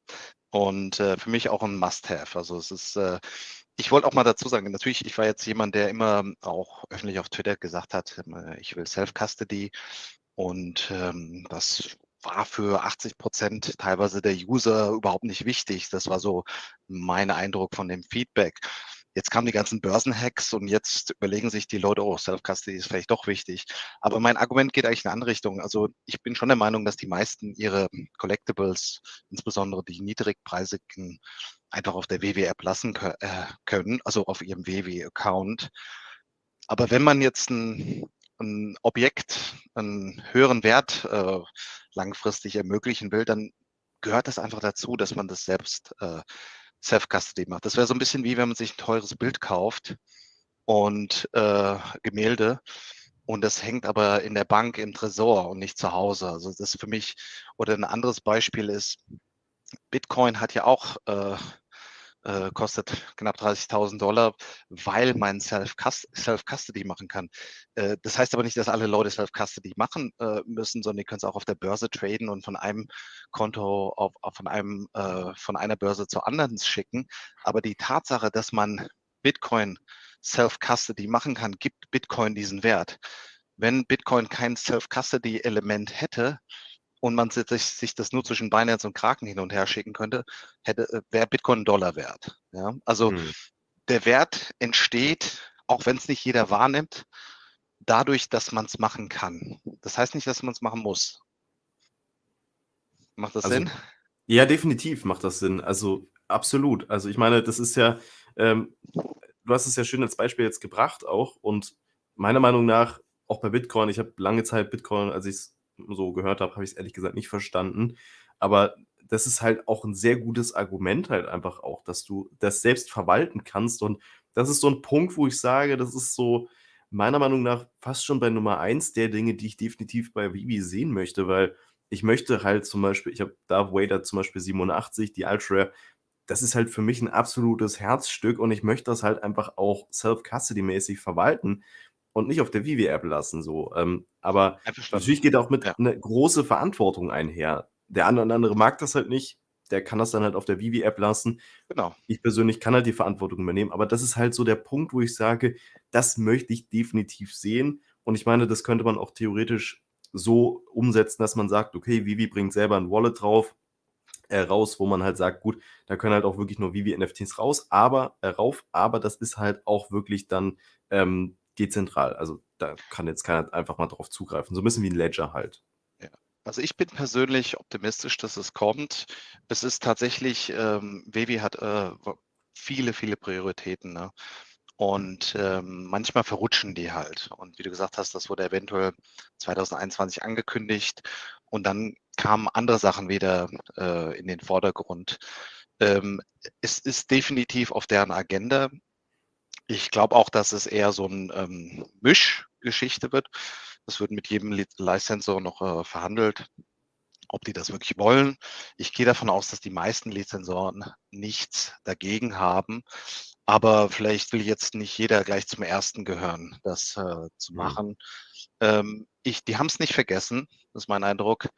und, äh, für mich auch ein Must-have. Also, es ist, äh ich wollte auch mal dazu sagen, natürlich, ich war jetzt jemand, der immer auch öffentlich auf Twitter gesagt hat, äh, ich will Self-Custody und, ähm, das war für 80 Prozent teilweise der User überhaupt nicht wichtig. Das war so mein Eindruck von dem Feedback. Jetzt kamen die ganzen Börsenhacks und jetzt überlegen sich die Leute, oh, Self-Custody ist vielleicht doch wichtig. Aber mein Argument geht eigentlich in eine andere Richtung. Also ich bin schon der Meinung, dass die meisten ihre Collectibles, insbesondere die niedrigpreisigen, einfach auf der WW-App lassen äh, können, also auf ihrem WW-Account. Aber wenn man jetzt ein, ein Objekt, einen höheren Wert äh, langfristig ermöglichen will, dann gehört das einfach dazu, dass man das selbst äh, Self-Custody macht. Das wäre so ein bisschen wie wenn man sich ein teures Bild kauft und äh, Gemälde und das hängt aber in der Bank im Tresor und nicht zu Hause. Also das ist für mich, oder ein anderes Beispiel ist, Bitcoin hat ja auch äh, äh, kostet knapp 30.000 Dollar, weil man Self-Custody machen kann. Äh, das heißt aber nicht, dass alle Leute Self-Custody machen äh, müssen, sondern die können es auch auf der Börse traden und von einem Konto auf, auf von einem äh, von einer Börse zur anderen schicken. Aber die Tatsache, dass man Bitcoin Self-Custody machen kann, gibt Bitcoin diesen Wert. Wenn Bitcoin kein Self-Custody-Element hätte, und man sich, sich das nur zwischen Binance und Kraken hin und her schicken könnte, hätte, äh, wäre Bitcoin Dollar wert. Ja? Also hm. der Wert entsteht, auch wenn es nicht jeder wahrnimmt, dadurch, dass man es machen kann. Das heißt nicht, dass man es machen muss. Macht das also, Sinn? Ja, definitiv macht das Sinn. Also absolut. Also ich meine, das ist ja, ähm, du hast es ja schön als Beispiel jetzt gebracht auch und meiner Meinung nach auch bei Bitcoin, ich habe lange Zeit Bitcoin, als ich es so gehört habe, habe ich es ehrlich gesagt nicht verstanden. Aber das ist halt auch ein sehr gutes Argument halt einfach auch, dass du das selbst verwalten kannst. Und das ist so ein Punkt, wo ich sage, das ist so meiner Meinung nach fast schon bei Nummer eins der Dinge, die ich definitiv bei Vivi sehen möchte, weil ich möchte halt zum Beispiel, ich habe Darth Vader zum Beispiel 87, die Ultra, das ist halt für mich ein absolutes Herzstück und ich möchte das halt einfach auch self-custody-mäßig verwalten. Und nicht auf der Vivi-App lassen. So. Ähm, aber natürlich geht auch mit Ja. eine große Verantwortung einher. Der eine oder andere mag das halt nicht, der kann das dann halt auf der Vivi-App lassen. Genau. Ich persönlich kann halt die Verantwortung übernehmen, aber das ist halt so der Punkt, wo ich sage, das möchte ich definitiv sehen. Und ich meine, das könnte man auch theoretisch so umsetzen, dass man sagt, okay, Vivi bringt selber ein Wallet drauf, äh, raus, wo man halt sagt, gut, da können halt auch wirklich nur Vivi-NFTs raus, aber äh, rauf, aber das ist halt auch wirklich dann ähm, dezentral. Also da kann jetzt keiner einfach mal drauf zugreifen. So ein bisschen wie ein Ledger halt. Also ich bin persönlich optimistisch, dass es kommt. Es ist tatsächlich, ähm, Vivi hat äh, viele, viele Prioritäten. Ne? Und ähm, manchmal verrutschen die halt. Und wie du gesagt hast, das wurde eventuell 2021 angekündigt und dann kamen andere Sachen wieder äh, in den Vordergrund. Ähm, es ist definitiv auf deren Agenda. Ich glaube auch, dass es eher so ein ähm, Mischgeschichte wird. Das wird mit jedem Li- Licensor noch äh, verhandelt, ob die das wirklich wollen. Ich gehe davon aus, dass die meisten Lizensoren nichts dagegen haben. Aber vielleicht will jetzt nicht jeder gleich zum ersten gehören, das äh, zu Mhm. machen. Ähm, ich, die haben es nicht vergessen, das ist mein Eindruck.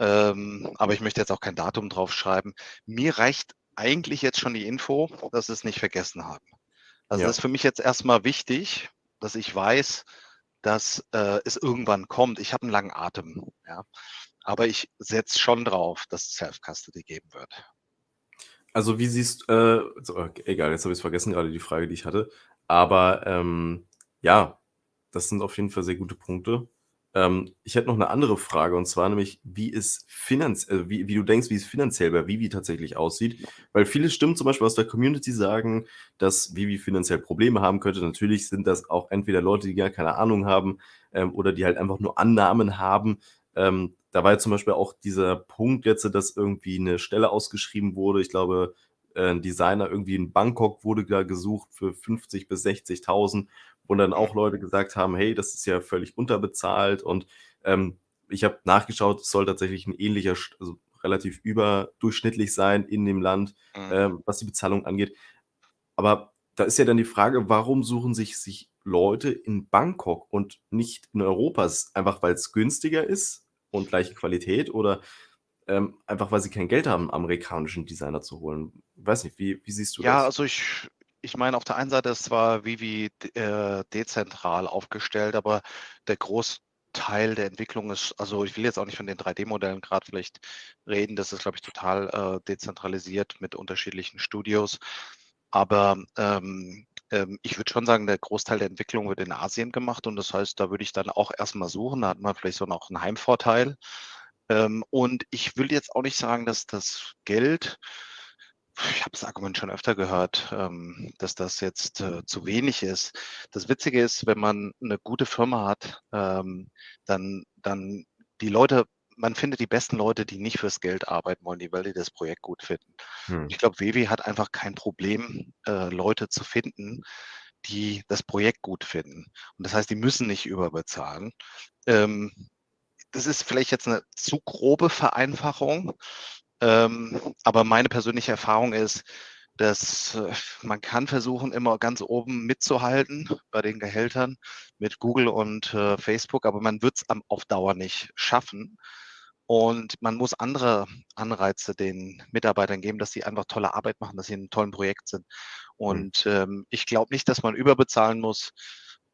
Ähm, aber ich möchte jetzt auch kein Datum draufschreiben. Mir reicht eigentlich jetzt schon die Info, dass sie es nicht vergessen haben. Also Ja. das ist für mich jetzt erstmal wichtig, dass ich weiß, dass äh, es irgendwann kommt. Ich habe einen langen Atem, ja. Aber ich setze schon drauf, dass es Self-Custody geben wird. Also wie siehst äh, so, okay, egal, jetzt habe ich es vergessen, gerade die Frage, die ich hatte. Aber ähm, ja, das sind auf jeden Fall sehr gute Punkte. Ähm, ich hätte noch eine andere Frage und zwar nämlich, wie es finanz äh, wie, wie du denkst, wie es finanziell bei Vivi tatsächlich aussieht. Weil viele Stimmen zum Beispiel aus der Community sagen, dass Vivi finanziell Probleme haben könnte. Natürlich sind das auch entweder Leute, die gar keine Ahnung haben ähm, oder die halt einfach nur Annahmen haben. Ähm, da war ja zum Beispiel auch dieser Punkt jetzt, dass irgendwie eine Stelle ausgeschrieben wurde. Ich glaube, äh, ein Designer irgendwie in Bangkok wurde da gesucht für 50 bis 60.000, wo dann auch Leute gesagt haben, hey, das ist ja völlig unterbezahlt. Und ähm, ich habe nachgeschaut, es soll tatsächlich ein ähnlicher, also relativ überdurchschnittlich sein in dem Land, Mhm. ähm, was die Bezahlung angeht. Aber da ist ja dann die Frage, warum suchen sich, sich Leute in Bangkok und nicht in Europa? Einfach, weil es günstiger ist und gleiche Qualität oder ähm, einfach, weil sie kein Geld haben, amerikanischen Designer zu holen? Weiß nicht, wie, wie siehst du Ja, das? also ich, ich meine, auf der einen Seite ist zwar Vivi äh, dezentral aufgestellt, aber der Großteil der Entwicklung ist, also ich will jetzt auch nicht von den 3D-Modellen gerade vielleicht reden, das ist, glaube ich, total äh, dezentralisiert mit unterschiedlichen Studios. Aber ähm, ähm, ich würde schon sagen, der Großteil der Entwicklung wird in Asien gemacht und das heißt, da würde ich dann auch erstmal suchen, da hat man vielleicht so noch einen Heimvorteil. Ähm, und ich will jetzt auch nicht sagen, dass das Geld ich habe das Argument schon öfter gehört, ähm, dass das jetzt äh, zu wenig ist. Das Witzige ist, wenn man eine gute Firma hat, ähm, dann, dann die Leute, man findet die besten Leute, die nicht fürs Geld arbeiten wollen, die, weil die das Projekt gut finden. Hm. Ich glaube, Wewi hat einfach kein Problem, äh, Leute zu finden, die das Projekt gut finden. Und das heißt, die müssen nicht überbezahlen. Ähm, das ist vielleicht jetzt eine zu grobe Vereinfachung, ähm, aber meine persönliche Erfahrung ist, dass äh, man kann versuchen, immer ganz oben mitzuhalten bei den Gehältern mit Google und äh, Facebook, aber man wird es auf Dauer nicht schaffen. Und man muss andere Anreize den Mitarbeitern geben, dass sie einfach tolle Arbeit machen, dass sie in einem tollen Projekt sind. Und ähm, ich glaube nicht, dass man überbezahlen muss,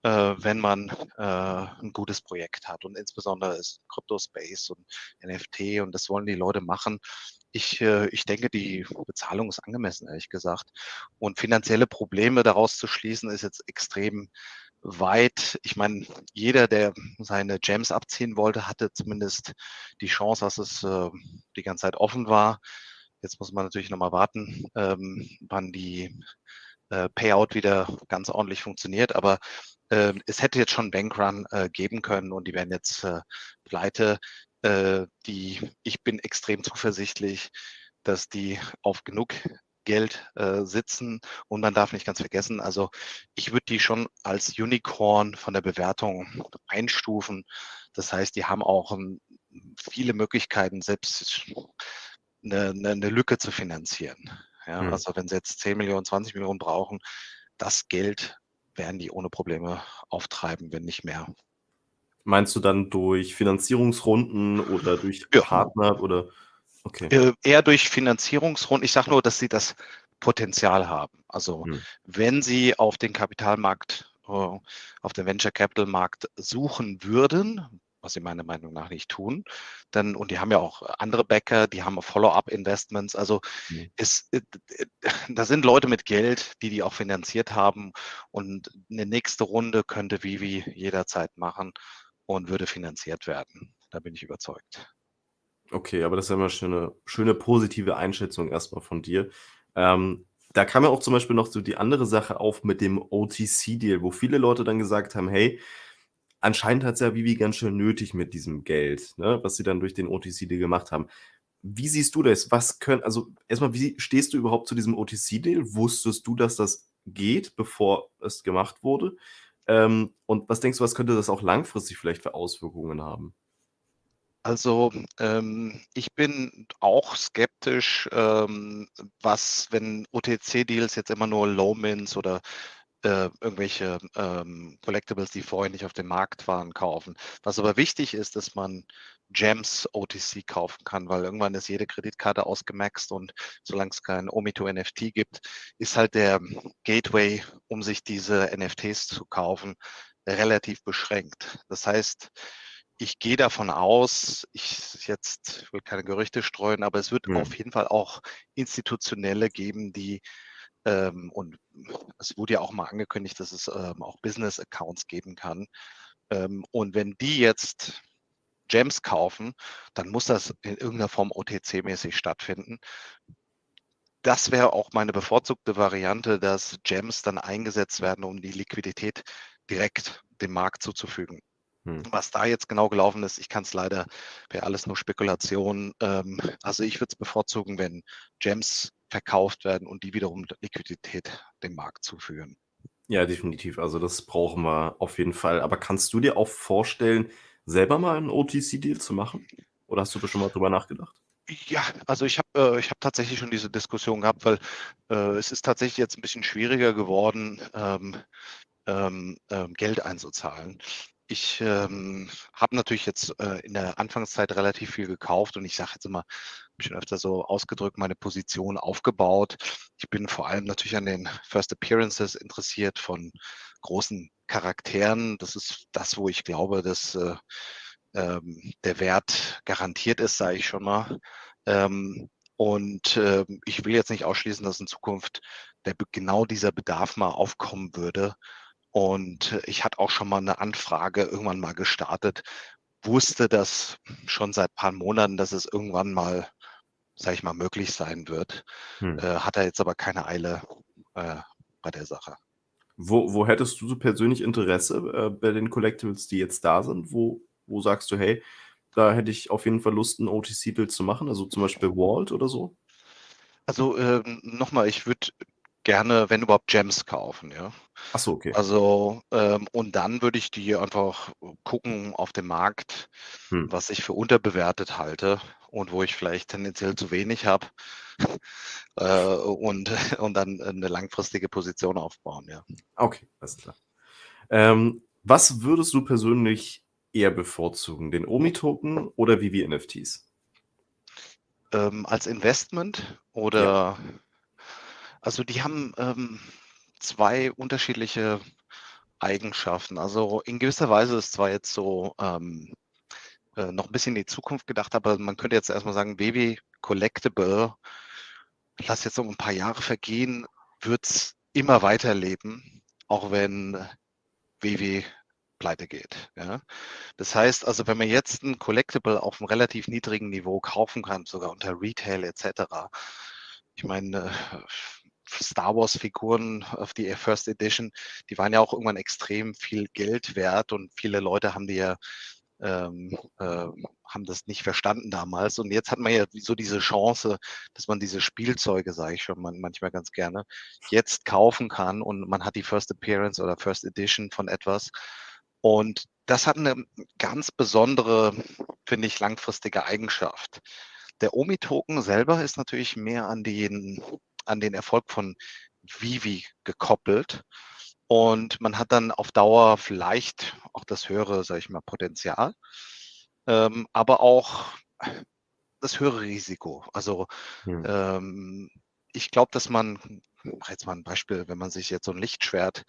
wenn man äh, ein gutes Projekt hat. Und insbesondere ist Crypto-Space und NFT und das wollen die Leute machen. Ich, äh, ich denke, die Bezahlung ist angemessen, ehrlich gesagt. Und finanzielle Probleme daraus zu schließen, ist jetzt extrem weit. Ich meine, jeder, der seine Gems abziehen wollte, hatte zumindest die Chance, dass es äh, die ganze Zeit offen war. Jetzt muss man natürlich nochmal warten, ähm, wann die äh, Payout wieder ganz ordentlich funktioniert. Aber äh, es hätte jetzt schon Bankrun äh, geben können und die werden jetzt äh, pleite. Äh, die, ich bin extrem zuversichtlich, dass die auf genug Geld äh, sitzen und man darf nicht ganz vergessen, also ich würde die schon als Unicorn von der Bewertung einstufen. Das heißt, die haben auch um, viele Möglichkeiten, selbst eine, eine, eine Lücke zu finanzieren. Ja, Hm. Also wenn sie jetzt 10 Millionen, 20 Millionen brauchen, das Geld werden die ohne Probleme auftreiben, wenn nicht mehr. Meinst du dann durch Finanzierungsrunden oder durch Ja. Partner oder okay. Äh, eher durch Finanzierungsrunden. Ich sage nur, dass sie das Potenzial haben. Also Hm. wenn sie auf den Kapitalmarkt, äh, auf den Venture Capital Markt suchen würden, was sie meiner Meinung nach nicht tun, dann, und die haben ja auch andere Bäcker, die haben Follow-up-Investments. Also Hm. es, äh, äh, da sind Leute mit Geld, die die auch finanziert haben. Und eine nächste Runde könnte Vivi jederzeit machen und würde finanziert werden. Da bin ich überzeugt. Okay, aber das ist ja immer schon 'ne schöne positive Einschätzung erst mal von dir. Ähm, da kam ja auch zum Beispiel noch so die andere Sache auf mit dem OTC-Deal, wo viele Leute dann gesagt haben: „Hey, anscheinend hat's ja Vivi ganz schön nötig mit diesem Geld“, ne, was sie dann durch den OTC-Deal gemacht haben. Wie siehst du das? Was könn also erst mal, wie stehst du überhaupt zu diesem OTC-Deal? Wusstest du, dass das geht, bevor es gemacht wurde? Ähm, und was denkst du, was könnte das auch langfristig vielleicht für Auswirkungen haben? Also, ähm, ich bin auch skeptisch, ähm, was, wenn OTC-Deals jetzt immer nur Low-Mints oder, äh, irgendwelche, ähm, Collectibles, die vorher nicht auf dem Markt waren, kaufen. Was aber wichtig ist, dass man Gems OTC kaufen kann, weil irgendwann ist jede Kreditkarte ausgemaxt und solange es kein Omito NFT gibt, ist halt der Gateway, um sich diese NFTs zu kaufen, relativ beschränkt. Das heißt, ich gehe davon aus, ich jetzt will keine Gerüchte streuen, aber es wird Mhm. auf jeden Fall auch Institutionelle geben, die, ähm und es wurde ja auch mal angekündigt, dass es, ähm, auch Business-Accounts geben kann. Ähm, und wenn die jetzt Gems kaufen, dann muss das in irgend 'ner Form OTC-mäßig stattfinden. Das wäre auch meine bevorzugte Variante, dass Gems dann eingesetzt werden, um die Liquidität direkt dem Markt zuzufügen. Mhm. Was da jetzt genau gelaufen ist, ich kann's leider wäre alles nur Spekulation. Ähm, also, ich würde es bevorzugen, wenn Gems verkauft werden und die wiederum Liquidität dem Markt zuführen. Ja, definitiv. Also, das brauchen wir auf jeden Fall. Aber kannst du dir auch vorstellen, selber mal 'n OTC-Deal zu machen? Oder hast du da schon mal drüber nachgedacht? Ja, also, ich habe äh, ich habe tatsächlich schon diese Diskussion gehabt, weil, äh, es ist tatsächlich jetzt 'n bisschen schwieriger geworden, ähm, ähm, ähm, Geld einzuzahlen. Ich, ähm, habe natürlich jetzt, äh, in der Anfangszeit relativ viel gekauft und ich sage jetzt immer, habe ich schon öfter so ausgedrückt, meine Position aufgebaut. Ich bin vor allem natürlich an den First Appearances interessiert von großen Charakteren. Das ist das, wo ich glaube, dass, äh, ähm, der Wert garantiert ist, sage ich schon mal. Ähm, und, ähm, ich will jetzt nicht ausschließen, dass in Zukunft der genau dieser Bedarf mal aufkommen würde. Und ich hatte auch schon mal 'ne Anfrage irgendwann mal gestartet, wusste das schon seit paar Monaten, dass es irgendwann mal, sage ich mal, möglich sein wird. Mhm. Äh, hatte jetzt aber keine Eile, äh, bei der Sache. Wo wo hättest du so persönlich Interesse, äh, bei den Collectibles, die jetzt da sind? Wo wo sagst du: „Hey, da hätte ich auf jeden Fall Lust, 'n OTC-Deal zu machen“, also, zum Beispiel Vault oder so? Also, ähm, noch mal, ich würde gerne, wenn überhaupt, Gems kaufen, ja? Ach so, okay. Also, ähm, und dann würde ich die einfach gucken auf dem Markt, Mhm. was ich für unterbewertet halte und wo ich vielleicht tendenziell zu wenig habe, äh, und und dann 'ne langfristige Position aufbauen, ja. Okay, alles klar. Ähm, was würdest du persönlich eher bevorzugen, den OMI-Token oder Vivi-NFTs? Ähm, als Investment Ja. Also, die haben, ähm, 2 unterschiedliche Eigenschaften. Also, in gewisser Weise ist zwar jetzt so, ähm, äh, noch 'n bisschen in die Zukunft gedacht, aber man könnte jetzt erst mal sagen, Vivi Collectible, lass jetzt noch 'n paar Jahre vergehen, wird's immer weiterleben, auch wenn Vivi pleitegeht, ja? Das heißt also, wenn man jetzt 'n Collectible auf 'nem relativ niedrigen Niveau kaufen kann, sogar unter Retail et cetera. Ich meine, äh, Star-Wars-Figuren auf die First Edition, die waren ja auch irgendwann extrem viel Geld wert und viele Leute haben die ja ähm, ähm, haben das nicht verstanden damals. Und jetzt hat man ja so diese Chance, dass man diese Spielzeuge, sage ich schon man manchmal ganz gerne, jetzt kaufen kann und man hat die First Appearance oder First Edition von etwas. Und das hat 'ne ganz besondere, finde ich, langfristige Eigenschaft. Der OMI-Token selber ist natürlich mehr an den an den Erfolg von Vivi gekoppelt. Und man hat dann auf Dauer vielleicht auch das höhere, sage ich mal, Potenzial, ähm, aber auch das höhere Risiko. Also Hm. ähm, ich glaube, dass man, jetzt mal ein Beispiel, wenn man sich jetzt so ein Lichtschwert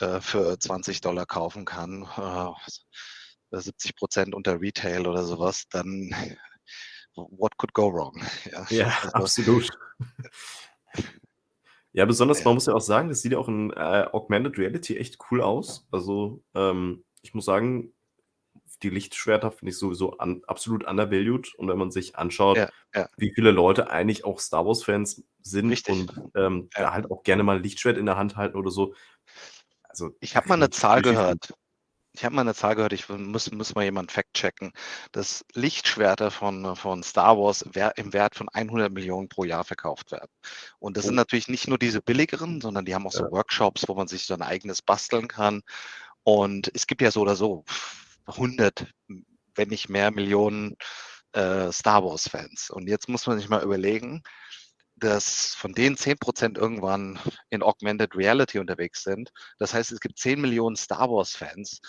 äh, für 20 Dollar kaufen kann, äh, 70 Prozent unter Retail oder sowas, dann what could go wrong? Ja, Ja, also, absolut. Ja, besonders, man muss ja auch sagen, das sieht ja auch in äh, Augmented Reality echt cool aus. Also, ähm, ich muss sagen, die Lichtschwerter finde ich sowieso un absolut undervalued. Und wenn man sich anschaut, ja, ja, wie viele Leute eigentlich auch Star Wars-Fans sind richtig. und ähm, Ja. da halt auch gerne mal ein Lichtschwert in der Hand halten oder so. Also, Ich habe mal eine Zahl richtig gehört. Ich habe mal eine Zahl gehört, ich muss, muss mal jemand fact-checken, dass Lichtschwerter von, von Star Wars im Wert von 100 Millionen pro Jahr verkauft werden. Und das sind Oh. natürlich nicht nur diese billigeren, sondern die haben auch so Ja. Workshops, wo man sich so ein eigenes basteln kann. Und es gibt ja so oder so 100, wenn nicht mehr Millionen äh, Star Wars-Fans. Und jetzt muss man sich mal überlegen, dass von denen 10% irgendwann in Augmented Reality unterwegs sind. Das heißt, es gibt 10 Millionen Star Wars-Fans,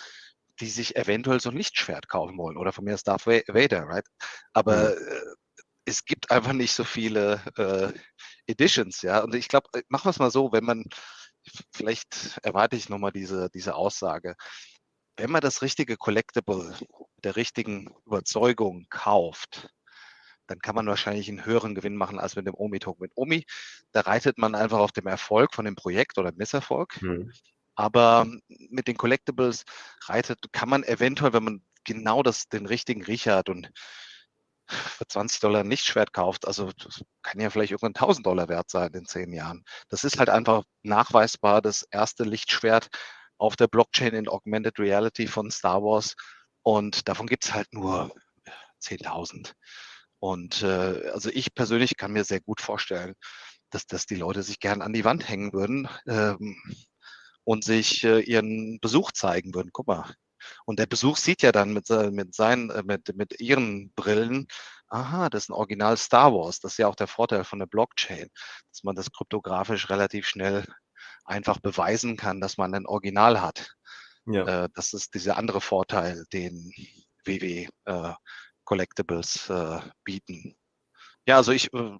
die sich eventuell so ein Lichtschwert kaufen wollen oder von mir ist Darth Va- Vader, right? Aber Mhm. äh, es gibt einfach nicht so viele äh, Editions, ja. Und ich glaube, machen wir es mal so, wenn man, vielleicht erwarte ich nochmal diese, diese Aussage, wenn man das richtige Collectible der richtigen Überzeugung kauft, dann kann man wahrscheinlich einen höheren Gewinn machen als mit dem Omi-Token. Mit Omi, da reitet man einfach auf dem Erfolg von dem Projekt oder Misserfolg. Mhm. Aber mit den Collectibles reitet, kann man eventuell, wenn man genau das, den richtigen Riecher hat und für 20 Dollar ein Lichtschwert kauft, also das kann ja vielleicht irgendwann 1000 Dollar wert sein in zehn Jahren. Das ist halt einfach nachweisbar das erste Lichtschwert auf der Blockchain in Augmented Reality von Star Wars. Und davon gibt es halt nur 10.000. Und äh, also ich persönlich kann mir sehr gut vorstellen, dass, dass die Leute sich gern an die Wand hängen würden ähm, und sich äh, ihren Besuch zeigen würden. Guck mal. Und der Besuch sieht ja dann mit, mit, seinen, äh, mit, mit ihren Brillen, aha, das ist ein Original Star Wars. Das ist ja auch der Vorteil von der Blockchain, dass man das kryptografisch relativ schnell einfach beweisen kann, dass man ein Original hat. Ja. Äh, das ist dieser andere Vorteil, den WW äh, Collectibles äh, bieten. Ja, also ich, äh,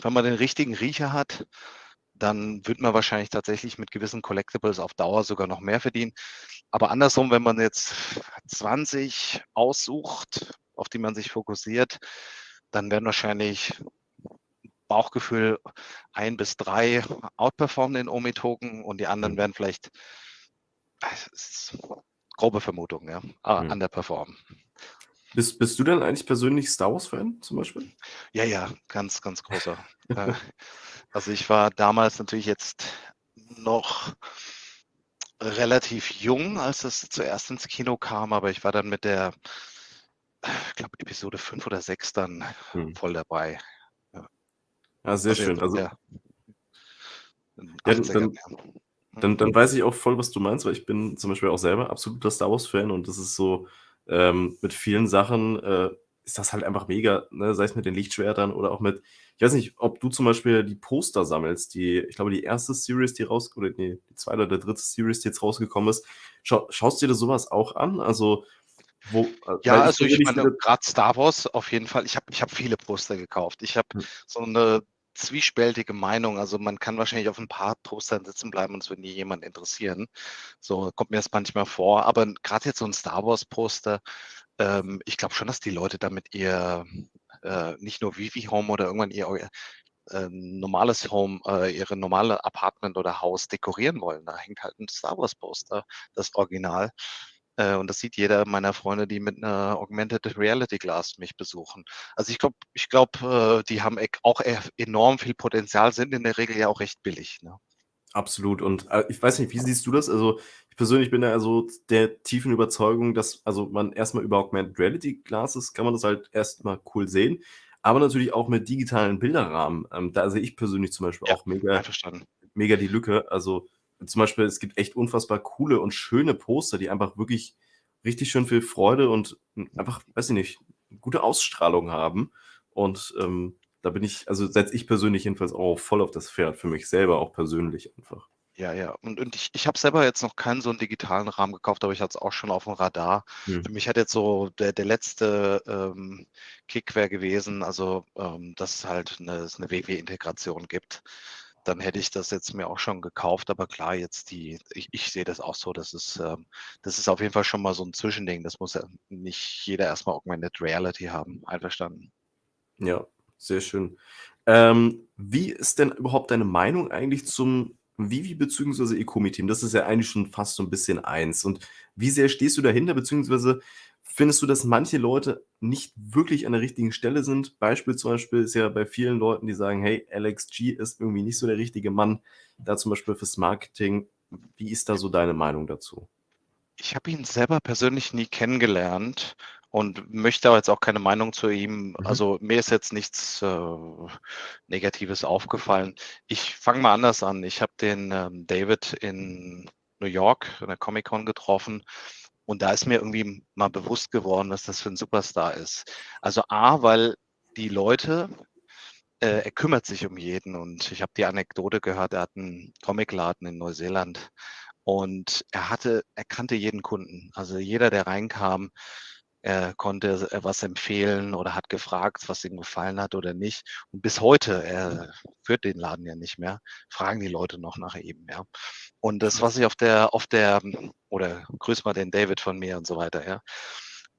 wenn man den richtigen Riecher hat, dann wird man wahrscheinlich tatsächlich mit gewissen Collectibles auf Dauer sogar noch mehr verdienen. Aber andersrum, wenn man jetzt 20 aussucht, auf die man sich fokussiert, dann werden wahrscheinlich Bauchgefühl ein bis drei outperformen den Omi-Token und die anderen werden vielleicht, ist grobe Vermutung, ja, Mhm. underperformen. Bist, bist du denn eigentlich persönlich Star Wars-Fan zum Beispiel? Ja, ja, ganz, ganz großer. Äh, also ich war damals natürlich jetzt noch relativ jung, als es zuerst ins Kino kam, aber ich war dann mit der, ich glaube, Episode 5 oder 6 dann Hm. voll dabei. Ja, sehr Also schön. Also, ja, in den Ja, 80ern, dann- ja. dann, dann weiß ich auch voll, was du meinst, weil ich bin zum Beispiel auch selber absoluter Star Wars-Fan und das ist so, ähm, mit vielen Sachen äh, ist das halt einfach mega, ne? sei es mit den Lichtschwertern oder auch mit, ich weiß nicht, ob du zum Beispiel die Poster sammelst, die, ich glaube, die erste Series, die raus, oder nee, die zweite oder dritte Series, die jetzt rausgekommen ist. Schau, schaust du dir sowas auch an? Also, wo, äh, Ja, also ich meine, gerade Star Wars auf jeden Fall. Ich habe ich hab viele Poster gekauft. Ich habe Hm. so eine zwiespältige Meinung. Also man kann wahrscheinlich auf ein paar Postern sitzen bleiben und es wird nie jemand interessieren. So kommt mir das manchmal vor. Aber gerade jetzt so ein Star Wars Poster, ähm, ich glaube schon, dass die Leute damit ihr äh, nicht nur Vivi Home oder irgendwann ihr äh, normales Home, äh, ihre normale Apartment oder Haus dekorieren wollen. Da hängt halt ein Star Wars Poster, das Original. Äh, und das sieht jeder meiner Freunde, die mit einer Augmented Reality Glass mich besuchen. Also ich glaube, ich glaube, äh, die haben e- auch e- enorm viel Potenzial, sind in der Regel ja auch recht billig. Ne? Absolut. Und äh, ich weiß nicht, wie siehst du das? Also, ich persönlich bin da also der tiefen Überzeugung, dass also man erstmal über Augmented Reality Glasses kann man das halt erstmal cool sehen, aber natürlich auch mit digitalen Bilderrahmen. Ähm, da sehe ich persönlich zum Beispiel Ja, auch mega, mega die Lücke. Also zum Beispiel, es gibt echt unfassbar coole und schöne Poster, die einfach wirklich richtig schön viel Freude und einfach, weiß ich nicht, gute Ausstrahlung haben. Und ähm, da bin ich, also setze ich persönlich jedenfalls auch voll auf das Pferd, für mich selber auch persönlich einfach. Ja, ja. Und, und ich, ich habe selber jetzt noch keinen so einen digitalen Rahmen gekauft, aber ich hatte es auch schon auf dem Radar. Hm. Für mich hat jetzt so der, der letzte ähm, Kick wäre gewesen, also ähm, dass es halt eine, eine WW-Integration gibt. Dann hätte ich das jetzt mir auch schon gekauft, aber klar, jetzt die, ich, ich sehe das auch so, das ist, ähm, das ist auf jeden Fall schon mal so ein Zwischending. Das muss ja nicht jeder erstmal Augmented Reality haben. Einverstanden. Ja, sehr schön. Ähm, wie ist denn überhaupt deine Meinung eigentlich zum Vivi beziehungsweise Ecomi-Team? Das ist ja eigentlich schon fast so ein bisschen eins. Und wie sehr stehst du dahinter, beziehungsweise findest du, dass manche Leute nicht wirklich an der richtigen Stelle sind? Beispiel zum Beispiel ist ja bei vielen Leuten, die sagen, hey, Alex G ist irgendwie nicht so der richtige Mann, da zum Beispiel fürs Marketing. Wie ist da so deine Meinung dazu? Ich habe ihn selber persönlich nie kennengelernt und möchte aber jetzt auch keine Meinung zu ihm. Mhm. Also mir ist jetzt nichts äh, Negatives aufgefallen. Ich fange mal anders an. Ich habe den ähm, David in New York in der Comic Con getroffen und da ist mir irgendwie mal bewusst geworden, was das für ein Superstar ist. Also A, weil die Leute, äh, er kümmert sich um jeden und ich habe die Anekdote gehört, er hat einen Comicladen in Neuseeland und er hatte, er kannte jeden Kunden. Also jeder, der reinkam, er konnte äh, was empfehlen oder hat gefragt, was ihm gefallen hat oder nicht. Und bis heute, er führt den Laden ja nicht mehr, fragen die Leute noch nach ihm, ja. Und das, was ich auf der, auf der, oder grüß mal den David von mir und so weiter, ja.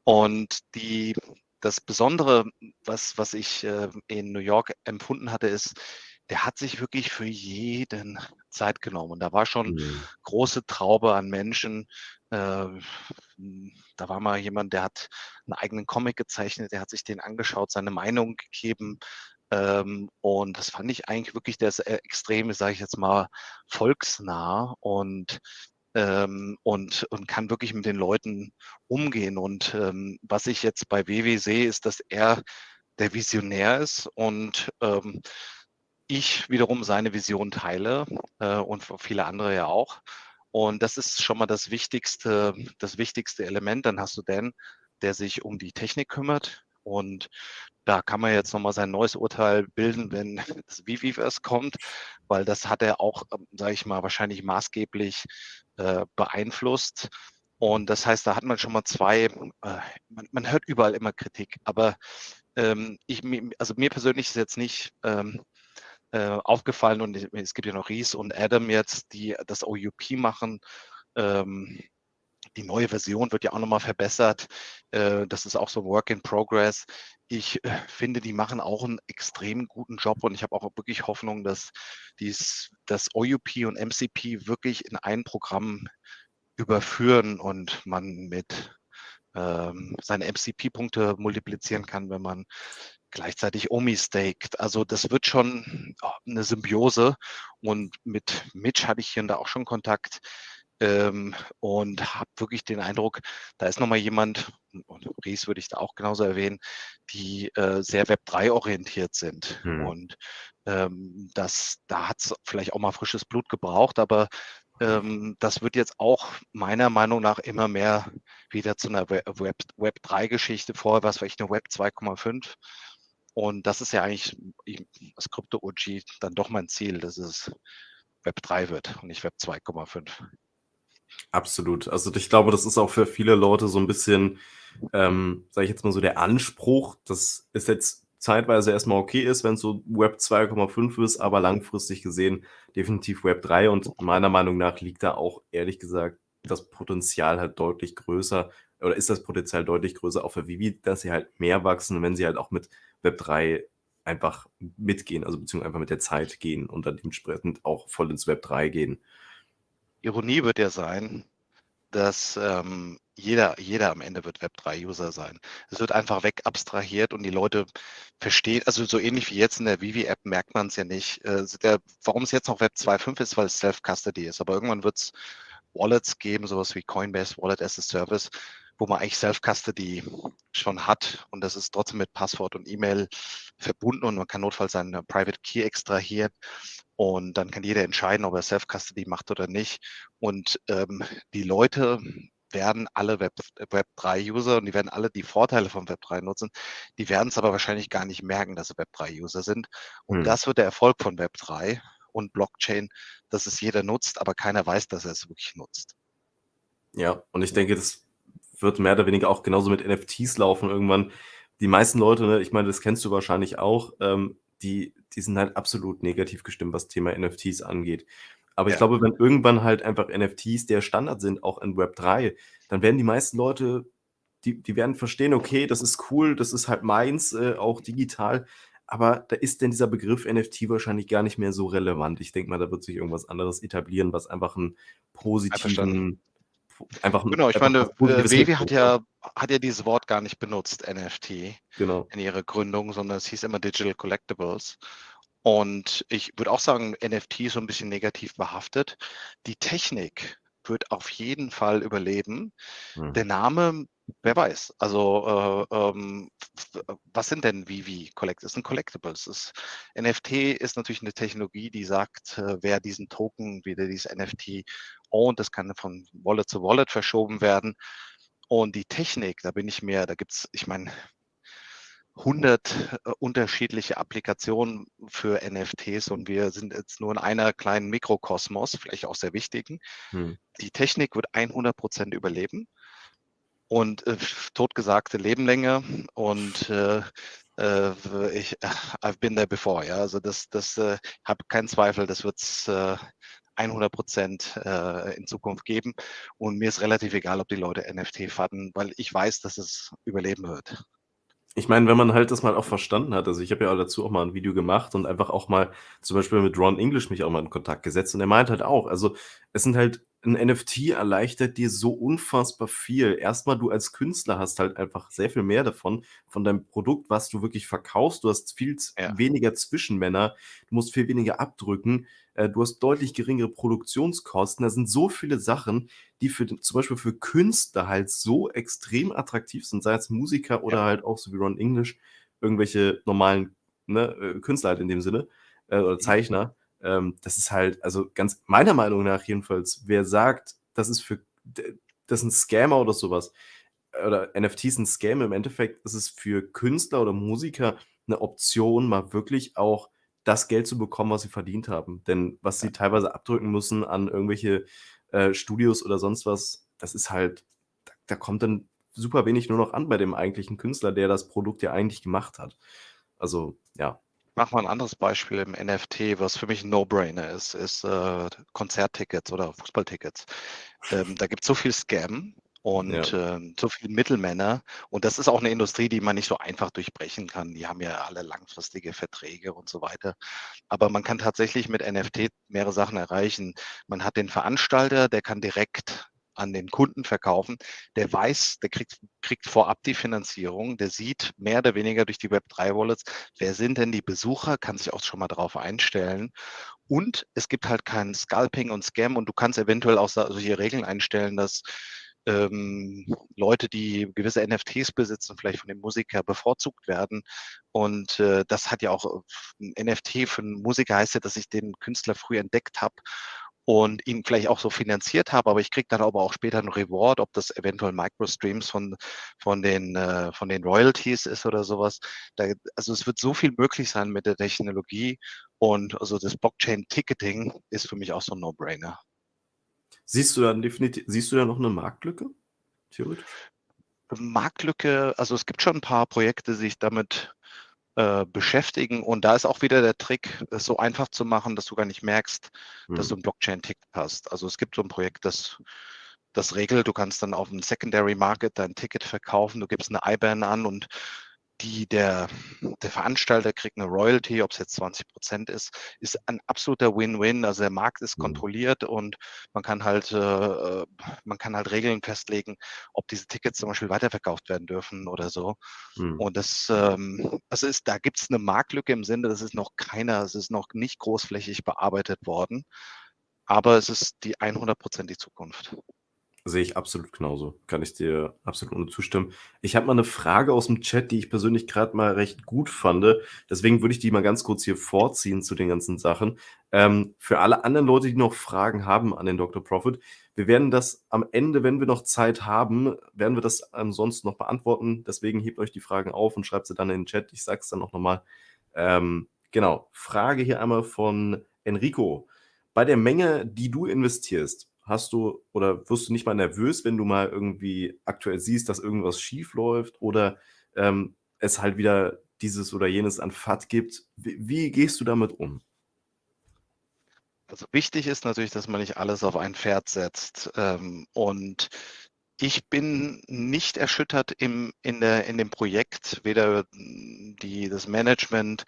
Und die, das Besondere, was, was ich äh, in New York empfunden hatte, ist, der hat sich wirklich für jeden Zeit genommen. Und da war schon Mhm. große Traube an Menschen. Äh, da war mal jemand, der hat einen eigenen Comic gezeichnet, der hat sich den angeschaut, seine Meinung gegeben. Ähm, und das fand ich eigentlich wirklich, ist äh, extrem, sage ich jetzt mal, volksnah und ähm, und, und kann wirklich mit den Leuten umgehen. Und ähm, was ich jetzt bei WW sehe, ist, dass er der Visionär ist und ähm, ich wiederum seine Vision teile äh, und viele andere ja auch. Und das ist schon mal das wichtigste, das wichtigste Element. Dann hast du Dan, der sich um die Technik kümmert. Und da kann man jetzt nochmal sein neues Urteil bilden, wenn das Viviverse kommt, weil das hat er auch, sage ich mal, wahrscheinlich maßgeblich äh, beeinflusst. Und das heißt, da hat man schon mal zwei, äh, man, man, hört überall immer Kritik, aber ähm, ich, also mir persönlich ist jetzt nicht ähm, äh, aufgefallen und es gibt ja noch Ries und Adam jetzt, die das OUP machen. Ähm, die neue Version wird ja auch nochmal verbessert. Äh, das ist auch so Work in Progress. Ich äh, finde, die machen auch einen extrem guten Job und ich habe auch wirklich Hoffnung, dass dies, das OUP und MCP wirklich in ein Programm überführen und man mit ähm, seine MCP-Punkte multiplizieren kann, wenn man gleichzeitig Omi staked. Also das wird schon oh, eine Symbiose und mit Mitch hatte ich hier und da auch schon Kontakt ähm, und habe wirklich den Eindruck, da ist nochmal jemand, und Ries würde ich da auch genauso erwähnen, die äh, sehr Web3 orientiert sind. Hm. Und ähm, das, da hat es vielleicht auch mal frisches Blut gebraucht, aber ähm, das wird jetzt auch meiner Meinung nach immer mehr wieder zu einer Web, Web 3-Geschichte. Vorher war es vielleicht eine Web 2,5. Und das ist ja eigentlich das Krypto-OG dann doch mein Ziel, dass es Web 3 wird und nicht Web 2,5. Absolut. Also ich glaube, das ist auch für viele Leute so ein bisschen, ähm, sage ich jetzt mal so, der Anspruch, dass es jetzt zeitweise erstmal okay ist, wenn es so Web 2,5 ist, aber langfristig gesehen definitiv Web 3 und meiner Meinung nach liegt da auch ehrlich gesagt das Potenzial halt deutlich größer oder ist das Potenzial deutlich größer auch für Vivi, dass sie halt mehr wachsen, wenn sie halt auch mit Web 3 einfach mitgehen, also beziehungsweise einfach mit der Zeit gehen und dann dementsprechend auch voll ins Web 3 gehen. Ironie wird ja sein, dass ähm, jeder, jeder am Ende wird Web3-User sein. Es wird einfach weg abstrahiert und die Leute verstehen, also so ähnlich wie jetzt in der Vivi-App merkt man es ja nicht. Äh, der, warum es jetzt noch Web 2.5 ist, weil es Self-Custody ist. Aber irgendwann wird es Wallets geben, sowas wie Coinbase Wallet as a Service, wo man eigentlich Self-Custody schon hat und das ist trotzdem mit Passwort und E-Mail verbunden und man kann notfalls seinen Private Key extrahieren und dann kann jeder entscheiden, ob er Self-Custody macht oder nicht. Und ähm, die Leute werden alle Web, Web 3 User und die werden alle die Vorteile von Web 3 nutzen. Die werden es aber wahrscheinlich gar nicht merken, dass sie Web 3 User sind. Und hm. das wird der Erfolg von Web 3. und Blockchain, dass es jeder nutzt, aber keiner weiß, dass er es wirklich nutzt. Ja, und ich denke, das wird mehr oder weniger auch genauso mit NFTs laufen irgendwann. Die meisten Leute, ne, ich meine, das kennst du wahrscheinlich auch, ähm, die, die sind halt absolut negativ gestimmt, was Thema NFTs angeht. Aber ich glaube, wenn irgendwann halt einfach NFTs der Standard sind, auch in Web 3, dann werden die meisten Leute, die, die werden verstehen, okay, das ist cool, das ist halt meins, äh, auch digital. Aber da ist denn dieser Begriff NFT wahrscheinlich gar nicht mehr so relevant. Ich denke mal, da wird sich irgendwas anderes etablieren, was einfach einen positiven, einfach Genau, ich meine, äh, Wevi hat ja, hat ja dieses Wort gar nicht benutzt, NFT, genau. in ihrer Gründung, sondern es hieß immer Digital Collectibles. Und ich würde auch sagen, NFT ist so ein bisschen negativ behaftet. Die Technik wird auf jeden Fall überleben. Hm. Der Name, wer weiß. Also äh, ähm, was sind denn Vivi Collect? Das sind Collectibles. Das NFT ist natürlich eine Technologie, die sagt, äh, wer diesen Token, wieder dieses NFT und das kann von Wallet zu Wallet verschoben werden. Und die Technik, da bin ich mir, da gibt es, ich meine, 100 äh, unterschiedliche Applikationen für NFTs und wir sind jetzt nur in einer kleinen Mikrokosmos, vielleicht auch sehr wichtigen. Hm. Die Technik wird 100 Prozent überleben und äh, totgesagte Lebenlänge und äh, äh, ich, äh, I've been there before, ja, also das, das äh, habe keinen Zweifel, das wird es äh, 100 Prozent äh, in Zukunft geben und mir ist relativ egal, ob die Leute NFT faden, weil ich weiß, dass es überleben wird. Ich meine, wenn man halt das mal auch verstanden hat, also ich habe ja dazu auch mal ein Video gemacht und einfach auch mal zum Beispiel mit Ron English mich auch mal in Kontakt gesetzt und er meint halt auch, also es sind halt ein NFT erleichtert dir so unfassbar viel. Erstmal, du als Künstler hast halt einfach sehr viel mehr davon, von deinem Produkt, was du wirklich verkaufst. Du hast viel ja. weniger Zwischenmänner, du musst viel weniger abdrücken, äh, du hast deutlich geringere Produktionskosten. Da sind so viele Sachen, die für zum Beispiel für Künstler halt so extrem attraktiv sind, sei es Musiker oder ja. halt auch so wie Ron English, irgendwelche normalen ne, äh, Künstler halt in dem Sinne äh, oder mhm. Zeichner. Ähm, das ist halt, also ganz meiner Meinung nach jedenfalls, wer sagt, das ist für das ist ein Scammer oder sowas, oder NFTs ein Scam, im Endeffekt ist es für Künstler oder Musiker eine Option, mal wirklich auch das Geld zu bekommen, was sie verdient haben. Denn was sie teilweise abdrücken müssen an irgendwelche äh, Studios oder sonst was, das ist halt, da, da kommt dann super wenig nur noch an bei dem eigentlichen Künstler, der das Produkt ja eigentlich gemacht hat. Also, ja mache mal ein anderes Beispiel im NFT, was für mich ein No-Brainer ist, ist äh, Konzerttickets oder Fußballtickets. Ähm, da gibt es so viel Scam und ja. ähm, so viele Mittelmänner. Und das ist auch eine Industrie, die man nicht so einfach durchbrechen kann. Die haben ja alle langfristige Verträge und so weiter. Aber man kann tatsächlich mit NFT mehrere Sachen erreichen. Man hat den Veranstalter, der kann direkt an den Kunden verkaufen, der weiß, der kriegt, kriegt vorab die Finanzierung, der sieht mehr oder weniger durch die Web3-Wallets, wer sind denn die Besucher, kann sich auch schon mal darauf einstellen. Und es gibt halt kein Scalping und Scam und du kannst eventuell auch solche Regeln einstellen, dass ähm, Leute, die gewisse NFTs besitzen, vielleicht von dem Musiker bevorzugt werden. Und äh, das hat ja auch ein NFT für einen Musiker heißt ja, dass ich den Künstler früh entdeckt habe und ihn vielleicht auch so finanziert habe, aber ich kriege dann aber auch später einen Reward, ob das eventuell Microstreams von, von, den, äh, von den Royalties ist oder sowas. Da, also es wird so viel möglich sein mit der Technologie und also das Blockchain-Ticketing ist für mich auch so ein No-Brainer. Siehst du dann definitiv, siehst du da noch eine Marktlücke? Theoretisch? Marktlücke, also es gibt schon ein paar Projekte, die sich damit äh, beschäftigen. Und da ist auch wieder der Trick, es so einfach zu machen, dass du gar nicht merkst, mhm. dass du ein Blockchain-Ticket hast. Also es gibt so ein Projekt, das das regelt, du kannst dann auf dem Secondary Market dein Ticket verkaufen, du gibst eine IBAN an und die, der, der Veranstalter kriegt eine Royalty, ob es jetzt 20 Prozent ist, ist ein absoluter Win-Win. Also der Markt ist mhm. kontrolliert und man kann halt, äh, man kann halt Regeln festlegen, ob diese Tickets zum Beispiel weiterverkauft werden dürfen oder so. Mhm. Und das, ähm, also ist, da gibt es eine Marktlücke im Sinne, das ist noch keiner, es ist noch nicht großflächig bearbeitet worden, aber es ist die 100% die Zukunft. Sehe ich absolut genauso. Kann ich dir absolut nur zustimmen. Ich habe mal eine Frage aus dem Chat, die ich persönlich gerade mal recht gut fand. Deswegen würde ich die mal ganz kurz hier vorziehen zu den ganzen Sachen. Ähm, für alle anderen Leute, die noch Fragen haben an den Dr. Profit, wir werden das am Ende, wenn wir noch Zeit haben, werden wir das ansonsten noch beantworten. Deswegen hebt euch die Fragen auf und schreibt sie dann in den Chat. Ich sage es dann auch nochmal. Ähm, genau. Frage hier einmal von Enrico, bei der Menge, die du investierst, hast du oder wirst du nicht mal nervös, wenn du mal irgendwie aktuell siehst, dass irgendwas schief läuft oder ähm, es halt wieder dieses oder jenes an FAT gibt? Wie, wie gehst du damit um? Also wichtig ist natürlich, dass man nicht alles auf ein Pferd setzt. Ähm, und ich bin nicht erschüttert im, in, der, in dem Projekt, weder die, das Management.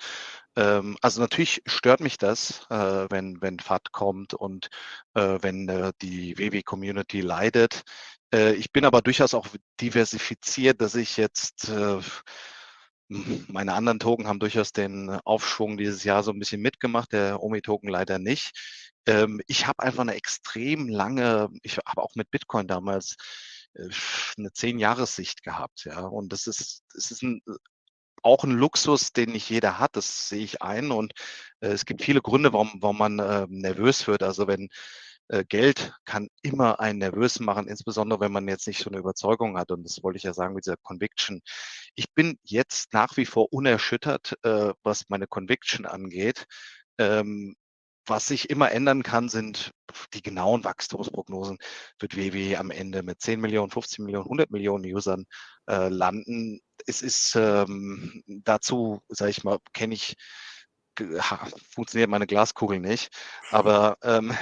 Ähm, also natürlich stört mich das, äh, wenn, wenn FAT kommt und äh, wenn äh, die WW-Community leidet. Äh, ich bin aber durchaus auch diversifiziert, dass ich jetzt äh, meine anderen Token haben durchaus den Aufschwung dieses Jahr so ein bisschen mitgemacht, der Omi-Token leider nicht. Ähm, ich habe einfach eine extrem lange, ich habe auch mit Bitcoin damals eine zehn Jahressicht gehabt, ja. Und das ist, das ist ein, auch ein Luxus, den nicht jeder hat, das sehe ich ein. Und äh, es gibt viele Gründe, warum, warum man äh, nervös wird. Also wenn äh, Geld kann immer einen nervös machen, insbesondere wenn man jetzt nicht so eine Überzeugung hat. Und das wollte ich ja sagen mit dieser Conviction. Ich bin jetzt nach wie vor unerschüttert, äh, was meine Conviction angeht. Ähm, was sich immer ändern kann, sind die genauen Wachstumsprognosen. Wird WW am Ende mit 10 Millionen, 15 Millionen, 100 Millionen Usern äh, landen? Es ist ähm, dazu, sage ich mal, kenne ich, funktioniert meine Glaskugel nicht, aber ähm,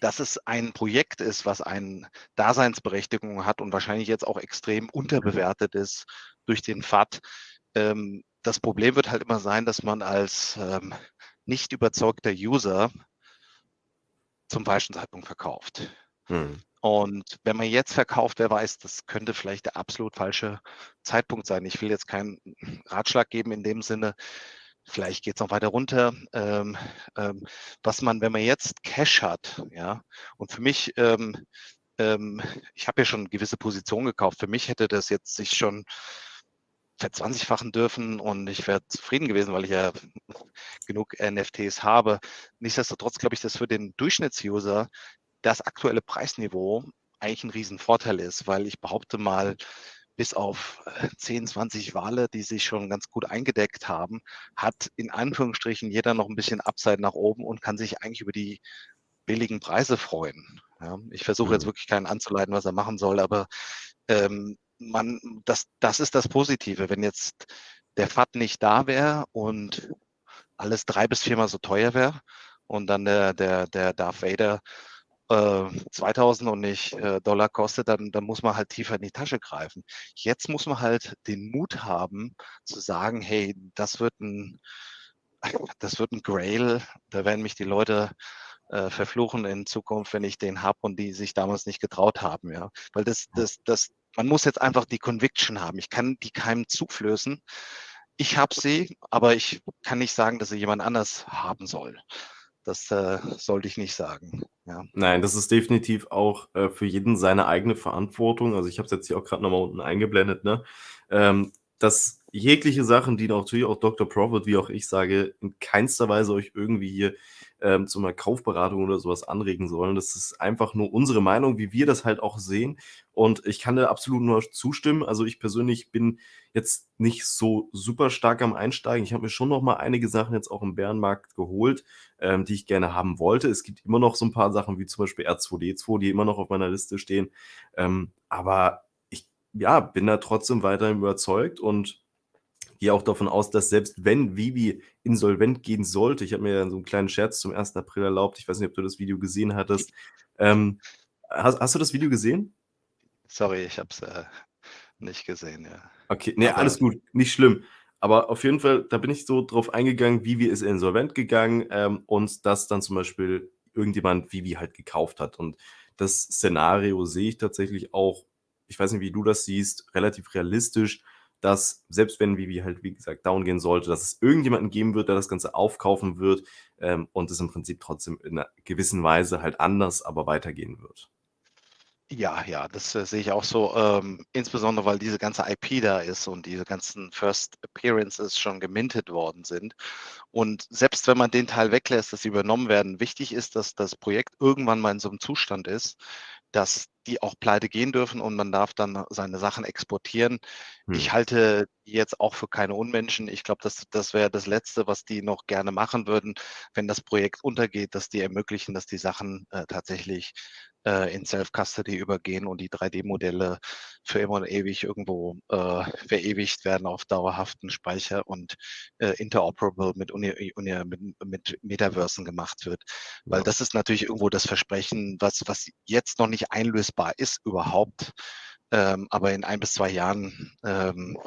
dass es ein Projekt ist, was eine Daseinsberechtigung hat und wahrscheinlich jetzt auch extrem unterbewertet ist durch den FAT. Ähm, das Problem wird halt immer sein, dass man als ähm, nicht überzeugter User zum falschen Zeitpunkt verkauft. Hm. Und wenn man jetzt verkauft, wer weiß, das könnte vielleicht der absolut falsche Zeitpunkt sein. Ich will jetzt keinen Ratschlag geben in dem Sinne, vielleicht geht es noch weiter runter. Ähm, ähm, was man, wenn man jetzt Cash hat, ja, und für mich, ähm, ähm ich habe ja schon gewisse Positionen gekauft, für mich hätte das jetzt sich schon verzwanzigfachen dürfen und ich wäre zufrieden gewesen, weil ich ja genug NFTs habe. Nichtsdestotrotz glaube ich, dass für den Durchschnittsuser das aktuelle Preisniveau eigentlich ein Riesenvorteil ist, weil ich behaupte mal, bis auf 10, äh, 20 Wale, die sich schon ganz gut eingedeckt haben, hat in Anführungsstrichen jeder noch ein bisschen Upside nach oben und kann sich eigentlich über die billigen Preise freuen. Ja, ich versuche jetzt mhm. wirklich keinen anzuleiten, was er machen soll, aber ähm, man, das, das ist das Positive. Wenn jetzt der FAT nicht da wäre und alles drei bis viermal so teuer wäre und dann der, der, der Darth Vader äh, 2000 und nicht äh, Dollar kostet, dann, dann muss man halt tiefer in die Tasche greifen. Jetzt muss man halt den Mut haben zu sagen, hey, das wird ein, das wird ein Grail, da werden mich die Leute äh, verfluchen in Zukunft, wenn ich den habe und die sich damals nicht getraut haben, ja. Weil das, das, das, man muss jetzt einfach die Conviction haben. Ich kann die keinem zuflößen. Ich habe sie, aber ich kann nicht sagen, dass sie jemand anders haben soll. Das äh, sollte ich nicht sagen. Ja. Nein, das ist definitiv auch äh, für jeden seine eigene Verantwortung. Also ich habe es jetzt hier auch gerade nochmal unten eingeblendet, ne? Ähm, dass jegliche Sachen, die natürlich auch Dr. Profit, wie auch ich sage, in keinster Weise euch irgendwie hier ähm, zu einer Kaufberatung oder sowas anregen sollen. Das ist einfach nur unsere Meinung, wie wir das halt auch sehen. Und ich kann da absolut nur zustimmen. Also ich persönlich bin jetzt nicht so super stark am Einsteigen. Ich habe mir schon noch mal einige Sachen jetzt auch im Bärenmarkt geholt, ähm, die ich gerne haben wollte. Es gibt immer noch so ein paar Sachen wie zum Beispiel R2D2, die immer noch auf meiner Liste stehen. Ähm, aber ich ja, bin da trotzdem weiterhin überzeugt und gehe auch davon aus, dass selbst wenn Vivi insolvent gehen sollte, ich habe mir ja so einen kleinen Scherz zum 1. April erlaubt, ich weiß nicht, ob du das Video gesehen hattest. Ähm, hast, hast, du das Video gesehen? Sorry, ich habe es äh, nicht gesehen, ja. Okay, nee, alles gut, nicht schlimm. Aber auf jeden Fall, da bin ich so drauf eingegangen, Vivi ist insolvent gegangen ähm, und dass dann zum Beispiel irgendjemand Vivi halt gekauft hat. Und das Szenario sehe ich tatsächlich auch, ich weiß nicht, wie du das siehst, relativ realistisch, dass selbst wenn Vivi halt, wie gesagt, down gehen sollte, dass es irgendjemanden geben wird, der das Ganze aufkaufen wird ähm, und es im Prinzip trotzdem in einer gewissen Weise halt anders, aber weitergehen wird. Ja, ja, das äh, sehe ich auch so, ähm, insbesondere weil diese ganze IP da ist und diese ganzen First Appearances schon gemintet worden sind. Und selbst wenn man den Teil weglässt, dass sie übernommen werden, wichtig ist, dass das Projekt irgendwann mal in so einem Zustand ist, dass die auch pleite gehen dürfen und man darf dann seine Sachen exportieren. Hm. Ich halte die jetzt auch für keine Unmenschen. Ich glaube, das, das wäre das Letzte, was die noch gerne machen würden, wenn das Projekt untergeht, dass die ermöglichen, dass die Sachen äh, tatsächlich äh, in Self-Custody übergehen und die 3D-Modelle für immer und ewig irgendwo äh, verewigt werden auf dauerhaften Speicher und äh, interoperable mit, Uni, Uni, mit, mit Metaversen gemacht wird. Weil Ja. das ist natürlich irgendwo das Versprechen, was, was jetzt noch nicht einlösbar ist überhaupt, ähm, aber in ein bis zwei Jahren ähm,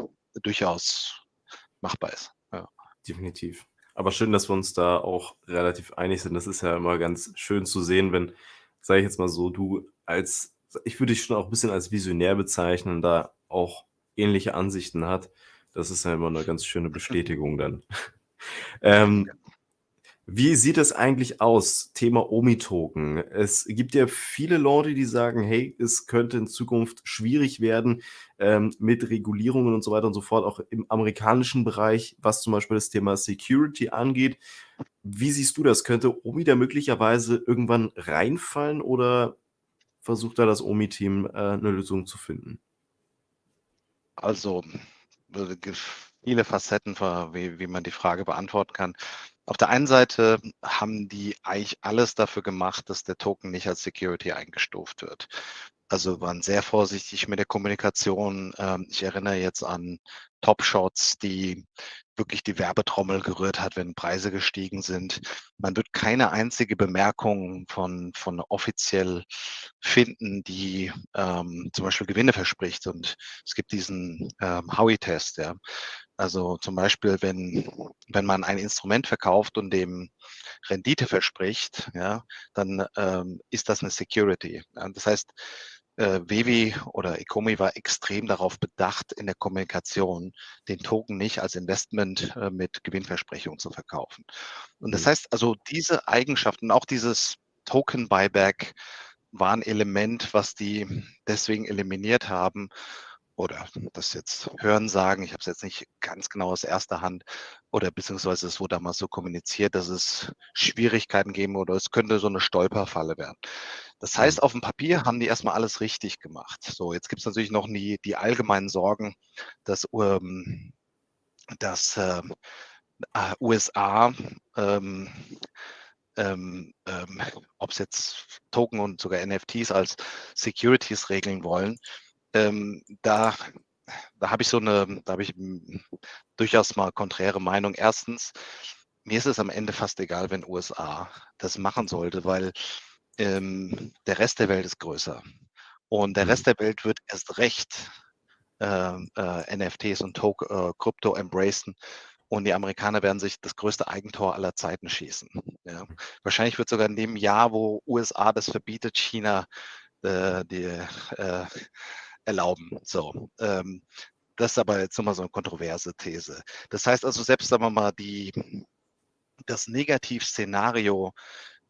durchaus machbar ist. Ja. Definitiv. Aber schön, dass wir uns da auch relativ einig sind. Das ist ja immer ganz schön zu sehen, wenn, sage ich jetzt mal so, du als, ich würde dich schon auch ein bisschen als Visionär bezeichnen, da auch ähnliche Ansichten hat. Das ist ja immer eine ganz schöne Bestätigung dann. ähm, wie sieht es eigentlich aus? Thema Omi-Token. Es gibt ja viele Leute, die sagen, hey, es könnte in Zukunft schwierig werden ähm, mit Regulierungen und so weiter und so fort, auch im amerikanischen Bereich, was zum Beispiel das Thema Security angeht. Wie siehst du das? Könnte Omi da möglicherweise irgendwann reinfallen oder versucht da das Omi-Team äh, eine Lösung zu finden? Also äh, viele Facetten, wie, wie man die Frage beantworten kann. Auf der einen Seite haben die eigentlich alles dafür gemacht, dass der Token nicht als Security eingestuft wird. Also waren sehr vorsichtig mit der Kommunikation. Ähm, Ich erinnere jetzt an Top Shots, die wirklich die Werbetrommel gerührt hat, wenn Preise gestiegen sind. Man wird keine einzige Bemerkung von, von offiziell finden, die ähm, zum Beispiel Gewinne verspricht. Und es gibt diesen ähm, Howey-Test, ja. Also zum Beispiel, wenn, wenn man ein Instrument verkauft und dem Rendite verspricht, ja, dann ähm, ist das eine Security. Ja. Das heißt, äh, Wevi oder Ecomi war extrem darauf bedacht, in der Kommunikation den Token nicht als Investment äh, mit Gewinnversprechung zu verkaufen. Und das Mhm. heißt also, diese Eigenschaften, auch dieses Token Buyback war ein Element, was die deswegen eliminiert haben oder das jetzt hören sagen, ich habe es jetzt nicht ganz genau aus erster Hand oder beziehungsweise es wurde damals so kommuniziert, dass es Schwierigkeiten geben oder es könnte so eine Stolperfalle werden. Das heißt, Mhm. auf dem Papier haben die erstmal alles richtig gemacht. So, jetzt gibt es natürlich noch die, die allgemeinen Sorgen, dass, ähm, dass ähm, äh, USA ähm, ähm, ähm, ob es jetzt Token und sogar NFTs als Securities regeln wollen, ähm, da, da habe ich so eine, da habe ich durchaus mal konträre Meinung. Erstens, mir ist es am Ende fast egal, wenn USA das machen sollte, weil ähm, der Rest der Welt ist größer. Und der Mhm. Rest der Welt wird erst recht ähm, äh, NFTs und Tok äh, Krypto embracen. Und die Amerikaner werden sich das größte Eigentor aller Zeiten schießen. Ja. Wahrscheinlich wird sogar in dem Jahr, wo USA das verbietet, China äh, die äh, erlauben. So. Ähm, das ist aber jetzt nochmal so eine kontroverse These. Das heißt also, selbst sagen wir mal, die, das Negativszenario,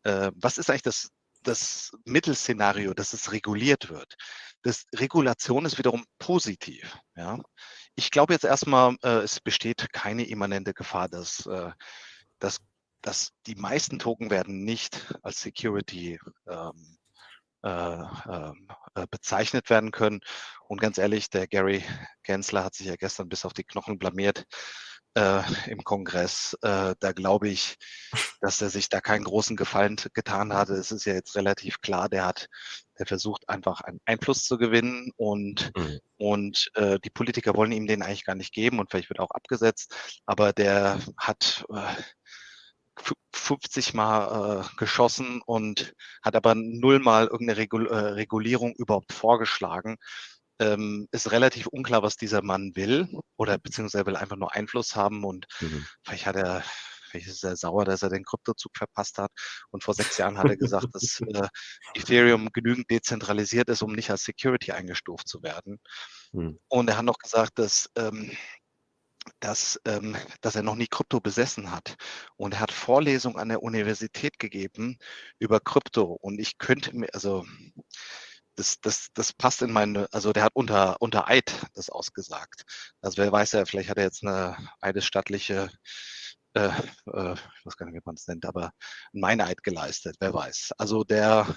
äh, was ist eigentlich das, das Mittelszenario, dass es reguliert wird? Das Regulation ist wiederum positiv. Ja? Ich glaube jetzt erstmal, äh, es besteht keine immanente Gefahr, dass, äh, dass, dass die meisten Token werden nicht als Security ähm, äh, ähm, äh, bezeichnet werden können. Und ganz ehrlich, der Gary Gensler hat sich ja gestern bis auf die Knochen blamiert äh, im Kongress. Äh, da glaube ich, dass er sich da keinen großen Gefallen getan hatte. Es ist ja jetzt relativ klar, der hat, der versucht einfach einen Einfluss zu gewinnen und Mhm. und äh, die Politiker wollen ihm den eigentlich gar nicht geben und vielleicht wird er auch abgesetzt, aber der hat äh, 50 Mal äh, geschossen und hat aber null Mal irgendeine Regul äh, Regulierung überhaupt vorgeschlagen. Ähm, ist relativ unklar, was dieser Mann will oder beziehungsweise will einfach nur Einfluss haben und Mhm. vielleicht hat er, vielleicht ist er sauer, dass er den Kryptozug verpasst hat. Und vor sechs Jahren hat er gesagt, dass äh, Ethereum genügend dezentralisiert ist, um nicht als Security eingestuft zu werden. Mhm. Und er hat noch gesagt, dass, ähm, dass, ähm, dass er noch nie Krypto besessen hat. Und er hat Vorlesungen an der Universität gegeben über Krypto. Und ich könnte mir, also das, das, das passt in meine, also der hat unter, unter Eid das ausgesagt. Also wer weiß ja, vielleicht hat er jetzt eine eidesstattliche äh, äh, ich weiß gar nicht, wie man es nennt, aber ein Meineid geleistet, wer weiß. Also der,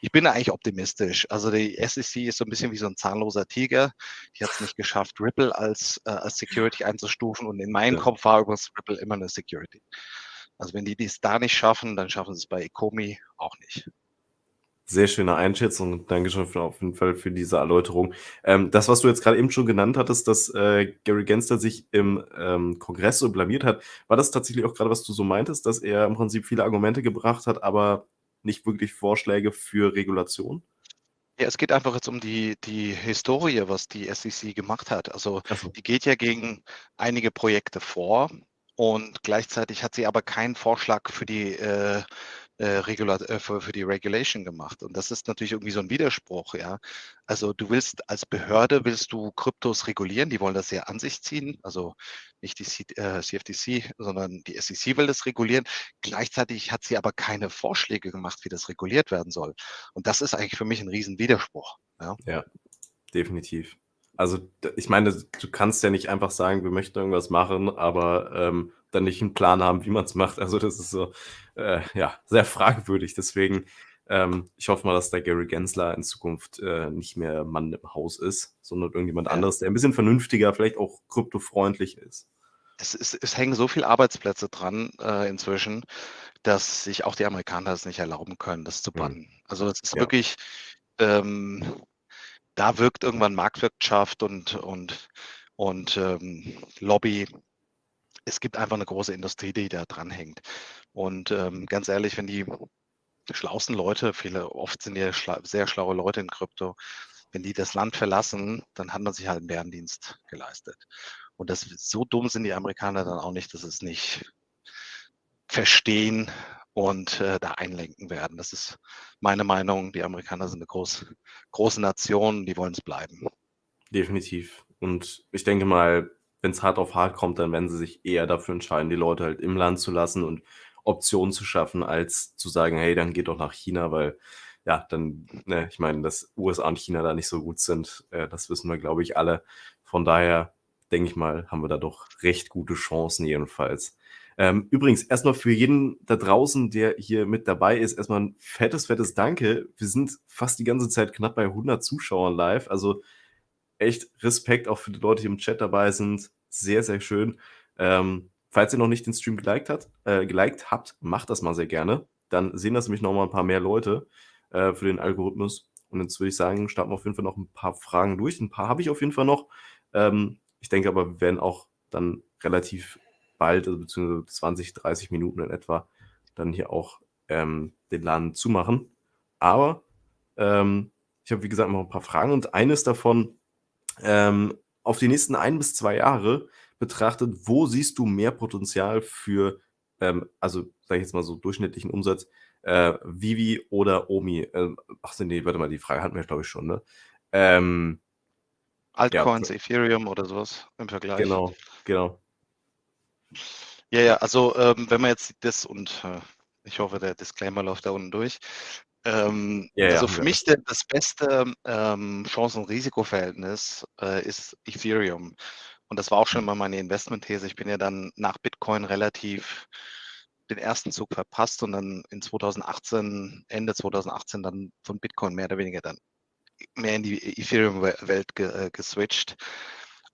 ich bin eigentlich optimistisch. Also die SEC ist so ein bisschen wie so ein zahnloser Tiger. Die hat es nicht geschafft, Ripple als, äh, als Security einzustufen und in meinem ja. Kopf war übrigens Ripple immer eine Security. Also wenn die dies da nicht schaffen, dann schaffen sie es bei Ecomi auch nicht. Sehr schöne Einschätzung Dankeschön für, auf jeden Fall für diese Erläuterung. Ähm, das, was du jetzt gerade eben schon genannt hattest, dass äh, Gary Gensler sich im ähm, Kongress so blamiert hat, war das tatsächlich auch gerade, was du so meintest, dass er im Prinzip viele Argumente gebracht hat, aber nicht wirklich Vorschläge für Regulation? Ja, es geht einfach jetzt um die, die Historie, was die SEC gemacht hat. Also so. die geht ja gegen einige Projekte vor und gleichzeitig hat sie aber keinen Vorschlag für die äh, äh, äh, für, für, die Regulation gemacht. Und das ist natürlich irgendwie so ein Widerspruch, ja. Also du willst als Behörde willst du Kryptos regulieren, die wollen das sehr an sich ziehen, also nicht die C äh, CFTC, sondern die SEC will das regulieren. Gleichzeitig hat sie aber keine Vorschläge gemacht, wie das reguliert werden soll. Und das ist eigentlich für mich ein Riesenwiderspruch. Ja, ja definitiv. Also ich meine, du kannst ja nicht einfach sagen, wir möchten irgendwas machen, aber ähm, dann nicht einen Plan haben, wie man es macht. Also das ist so, äh, ja, sehr fragwürdig. Deswegen, ähm, ich hoffe mal, dass der Gary Gensler in Zukunft äh, nicht mehr Mann im Haus ist, sondern irgendjemand ja. anderes, der ein bisschen vernünftiger, vielleicht auch kryptofreundlich ist. Es, ist, es hängen so viele Arbeitsplätze dran äh, inzwischen, dass sich auch die Amerikaner es nicht erlauben können, das zu mhm. bannen. Mhm. Also es ist ja. wirklich, ähm, da wirkt irgendwann Marktwirtschaft und, und, und ähm, Lobby es gibt einfach eine große Industrie, die da dranhängt. Und ähm, ganz ehrlich, wenn die schlauesten Leute, viele, oft sind ja schla sehr schlaue Leute in Krypto, wenn die das Land verlassen, dann hat man sich halt einen Bärendienst geleistet. Und das so dumm sind die Amerikaner dann auch nicht, dass es nicht verstehen und äh, da einlenken werden. Das ist meine Meinung. Die Amerikaner sind eine groß, große Nation, die wollen es bleiben. Definitiv. Und ich denke mal, wenn es hart auf hart kommt, dann werden sie sich eher dafür entscheiden, die Leute halt im Land zu lassen und Optionen zu schaffen, als zu sagen, hey, dann geht doch nach China, weil ja, dann, ne, ich meine, dass USA und China da nicht so gut sind, äh, das wissen wir, glaube ich, alle. Von daher, denke ich mal, haben wir da doch recht gute Chancen jedenfalls. Ähm, übrigens, erstmal für jeden da draußen, der hier mit dabei ist, erstmal ein fettes, fettes Danke. Wir sind fast die ganze Zeit knapp bei 100 Zuschauern live. Also echt Respekt auch für die Leute, die im Chat dabei sind. Sehr, sehr schön. Ähm, falls ihr noch nicht den Stream geliked, hat, äh, geliked habt, macht das mal sehr gerne. Dann sehen das nämlich noch mal ein paar mehr Leute äh, für den Algorithmus. Und jetzt würde ich sagen, starten wir auf jeden Fall noch ein paar Fragen durch. Ein paar habe ich auf jeden Fall noch. Ähm, ich denke aber, wir werden auch dann relativ bald, also beziehungsweise 20, 30 Minuten in etwa, dann hier auch ähm, den Laden zumachen. Aber ähm, ich habe, wie gesagt, noch ein paar Fragen und eines davon ähm, auf die nächsten ein bis zwei Jahre betrachtet, wo siehst du mehr Potenzial für, ähm, also sage ich jetzt mal so durchschnittlichen Umsatz, äh, Vivi oder Omi? Äh, ach nee, warte mal, die Frage hatten wir, glaube ich, schon, ne? Ähm, Altcoins, ja. Ethereum oder sowas im Vergleich. Genau, genau. Ja, ja, also ähm, wenn man jetzt das und äh, ich hoffe, der Disclaimer läuft da unten durch. Ähm, ja, also für ja. mich der, das beste ähm, Chancen-Risiko-Verhältnis äh, ist Ethereum. Und das war auch schon hm. mal meine Investment-These. Ich bin ja dann nach Bitcoin relativ den ersten Zug verpasst und dann in 2018, Ende 2018 dann von Bitcoin mehr oder weniger dann mehr in die Ethereum-Welt ge äh, geswitcht.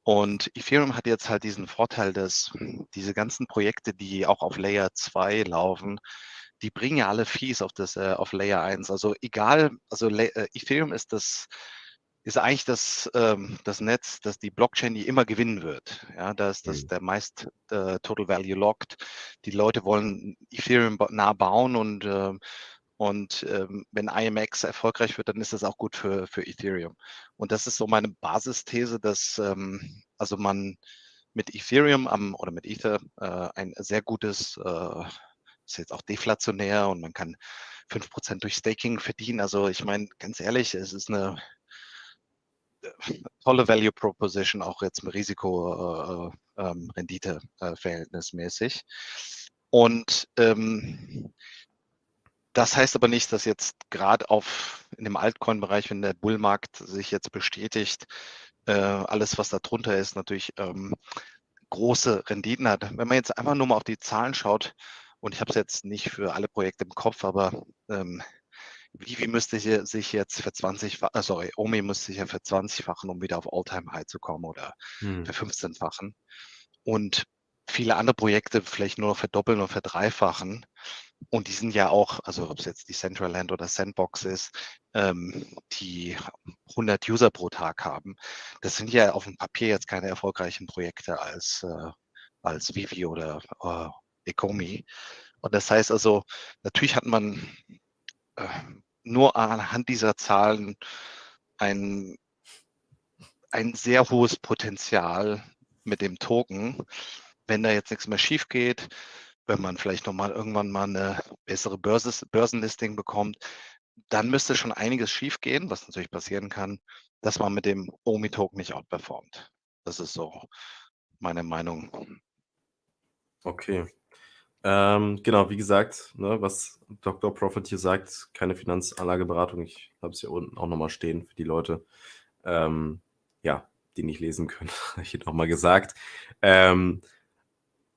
Und Ethereum hat jetzt halt diesen Vorteil, dass diese ganzen Projekte, die auch auf Layer 2 laufen, die bringen ja alle Fees auf das äh, auf Layer 1. Also egal, also äh, Ethereum ist das ist eigentlich das, ähm, das Netz, das die Blockchain, die immer gewinnen wird. Ja, da ist das mhm. der meist äh, Total Value Locked. Die Leute wollen Ethereum nah bauen und äh, und ähm, wenn IMX erfolgreich wird, dann ist das auch gut für, für Ethereum. Und das ist so meine Basisthese, dass ähm, also man mit Ethereum am, oder mit Ether äh, ein sehr gutes äh, ist jetzt auch deflationär und man kann 5% durch Staking verdienen. Also ich meine, ganz ehrlich, es ist eine äh, tolle Value Proposition, auch jetzt mit Risiko-Rendite äh, ähm, äh, verhältnismäßig. Und ähm, das heißt aber nicht, dass jetzt gerade auf in dem Altcoin-Bereich, wenn der Bullmarkt sich jetzt bestätigt, äh, alles, was da drunter ist, natürlich ähm, große Renditen hat. Wenn man jetzt einfach nur mal auf die Zahlen schaut, und ich habe es jetzt nicht für alle Projekte im Kopf, aber ähm, Vivi müsste sich jetzt für 20, äh, sorry, Omi müsste sich ja für 20-fachen, um wieder auf All-Time-High zu kommen oder Hm. für 15-fachen. Und viele andere Projekte vielleicht nur noch verdoppeln oder verdreifachen. Und die sind ja auch, also ob es jetzt die Central Land oder Sandbox ist, ähm, die 100 User pro Tag haben. Das sind ja auf dem Papier jetzt keine erfolgreichen Projekte als, äh, als Vivi oder äh, Ecomi. Und das heißt also, natürlich hat man äh, nur anhand dieser Zahlen ein, ein sehr hohes Potenzial mit dem Token. Wenn da jetzt nichts mehr schief geht, wenn man vielleicht nochmal irgendwann mal eine bessere Börse, Börsenlisting bekommt, dann müsste schon einiges schief gehen, was natürlich passieren kann, dass man mit dem OMI-Token nicht outperformt. Das ist so meine Meinung. Okay. Ähm, genau, wie gesagt, ne, was Dr. Profit hier sagt, keine Finanzanlageberatung. Ich habe es hier unten auch nochmal stehen für die Leute, ähm, ja, die nicht lesen können, habe ich hier nochmal gesagt. Ähm,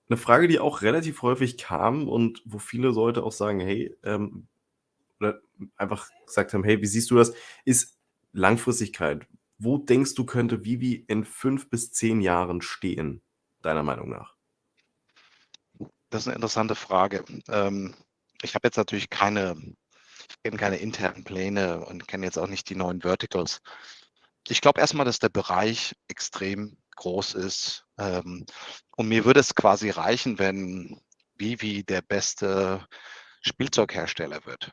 eine Frage, die auch relativ häufig kam und wo viele Leute auch sagen, hey, ähm, oder einfach gesagt haben, hey, wie siehst du das, ist Langfristigkeit. Wo denkst du, könnte Vivi in fünf bis zehn Jahren stehen, deiner Meinung nach? Das ist eine interessante Frage. Ähm, ich habe jetzt natürlich keine, kenne keine internen Pläne und kenne jetzt auch nicht die neuen Verticals. Ich glaube erstmal, dass der Bereich extrem groß ist. Ähm, und mir würde es quasi reichen, wenn Vivi der beste Spielzeughersteller wird.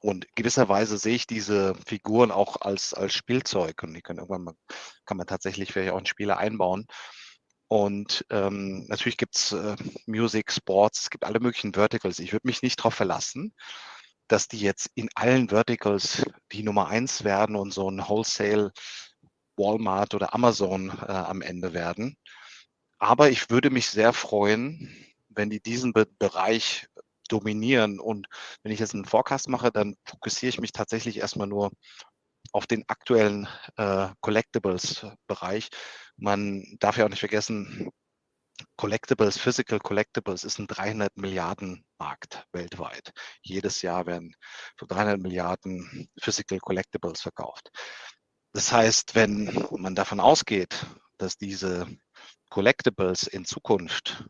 Und gewisserweise sehe ich diese Figuren auch als, als Spielzeug und die können irgendwann mal, kann man tatsächlich vielleicht auch in Spiele einbauen. Und ähm, natürlich gibt es äh, Music, Sports, es gibt alle möglichen Verticals. Ich würde mich nicht darauf verlassen, dass die jetzt in allen Verticals die Nummer eins werden und so ein Wholesale Walmart oder Amazon äh, am Ende werden. Aber ich würde mich sehr freuen, wenn die diesen Be Bereich dominieren. Und wenn ich jetzt einen Forecast mache, dann fokussiere ich mich tatsächlich erstmal nur auf den aktuellen äh, Collectibles-Bereich. Man darf ja auch nicht vergessen, Collectibles, Physical Collectibles ist ein 300 Milliarden Markt weltweit. Jedes Jahr werden für 300 Milliarden Physical Collectibles verkauft. Das heißt, wenn man davon ausgeht, dass diese Collectibles in Zukunft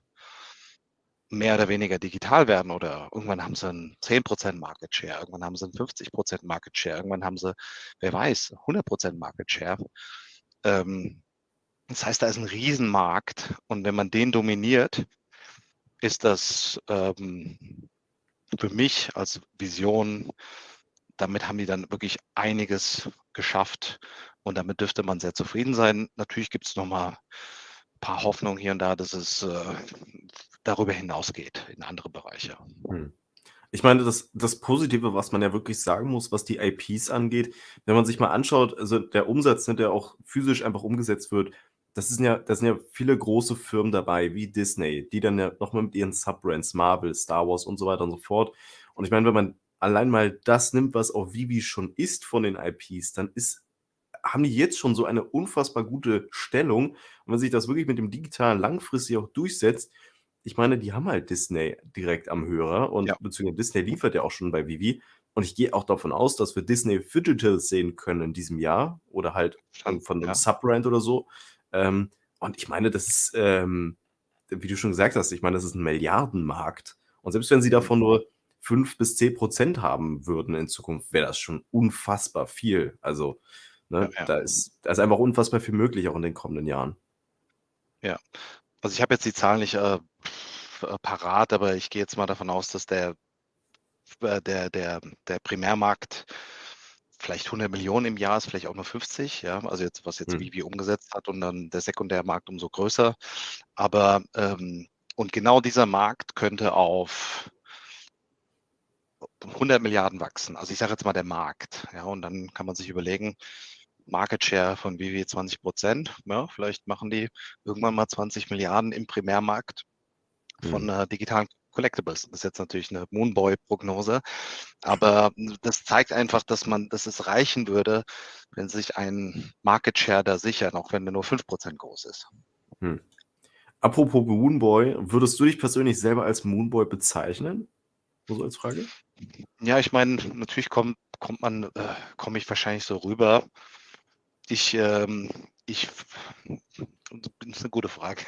mehr oder weniger digital werden oder irgendwann haben sie einen 10% Market Share, irgendwann haben sie einen 50% Market Share, irgendwann haben sie, wer weiß, 100% Market Share. Ähm, das heißt, da ist ein Riesenmarkt und wenn man den dominiert, ist das ähm, für mich als Vision, damit haben die dann wirklich einiges geschafft und damit dürfte man sehr zufrieden sein. Natürlich gibt es nochmal paar Hoffnungen hier und da, dass es äh, darüber hinausgeht in andere Bereiche. Hm. Ich meine, das, das Positive, was man ja wirklich sagen muss, was die IPs angeht, wenn man sich mal anschaut, also der Umsatz, ne, der auch physisch einfach umgesetzt wird, das sind ja, da sind ja viele große Firmen dabei, wie Disney, die dann ja nochmal mit ihren Subbrands, Marvel, Star Wars und so weiter und so fort. Und ich meine, wenn man allein mal das nimmt, was auch Vivi schon ist von den IPs, dann ist, haben die jetzt schon so eine unfassbar gute Stellung. Und wenn sich das wirklich mit dem Digitalen langfristig auch durchsetzt, ich meine, die haben halt Disney direkt am Hörer und Ja. beziehungsweise Disney liefert ja auch schon bei Vivi. Und ich gehe auch davon aus, dass wir Disney Digitals sehen können in diesem Jahr oder halt von von einem Ja. Subbrand oder so. Ähm, und ich meine, das ist, ähm, wie du schon gesagt hast, ich meine, das ist ein Milliardenmarkt. Und selbst wenn sie Mhm. davon nur 5 bis 10 Prozent haben würden in Zukunft, wäre das schon unfassbar viel. Also, ne, Ja, ja. da ist, da ist einfach unfassbar viel möglich auch in den kommenden Jahren. Also ich habe jetzt die Zahlen nicht äh, äh, parat, aber ich gehe jetzt mal davon aus, dass der, äh, der, der, der Primärmarkt vielleicht 100 Millionen im Jahr ist, vielleicht auch nur 50, ja, also jetzt, was jetzt Hm. Vivi umgesetzt hat und dann der Sekundärmarkt umso größer. Aber ähm, und genau dieser Markt könnte auf 100 Milliarden wachsen. Also ich sage jetzt mal der Markt, ja, und dann kann man sich überlegen, Market Share von Vivi 20 Prozent, ja, vielleicht machen die irgendwann mal 20 Milliarden im Primärmarkt von Hm. äh, digitalen Collectibles. Das ist jetzt natürlich eine Moonboy-Prognose, aber das zeigt einfach, dass man, dass es reichen würde, wenn sich ein Market Share da sichern, auch wenn er nur 5% groß ist. Hm. Apropos Moonboy, würdest du dich persönlich selber als Moonboy bezeichnen? So als Frage. Ja, ich meine, natürlich kommt, kommt man, äh, komme ich wahrscheinlich so rüber. Ich, ähm, ich, das ist eine gute Frage.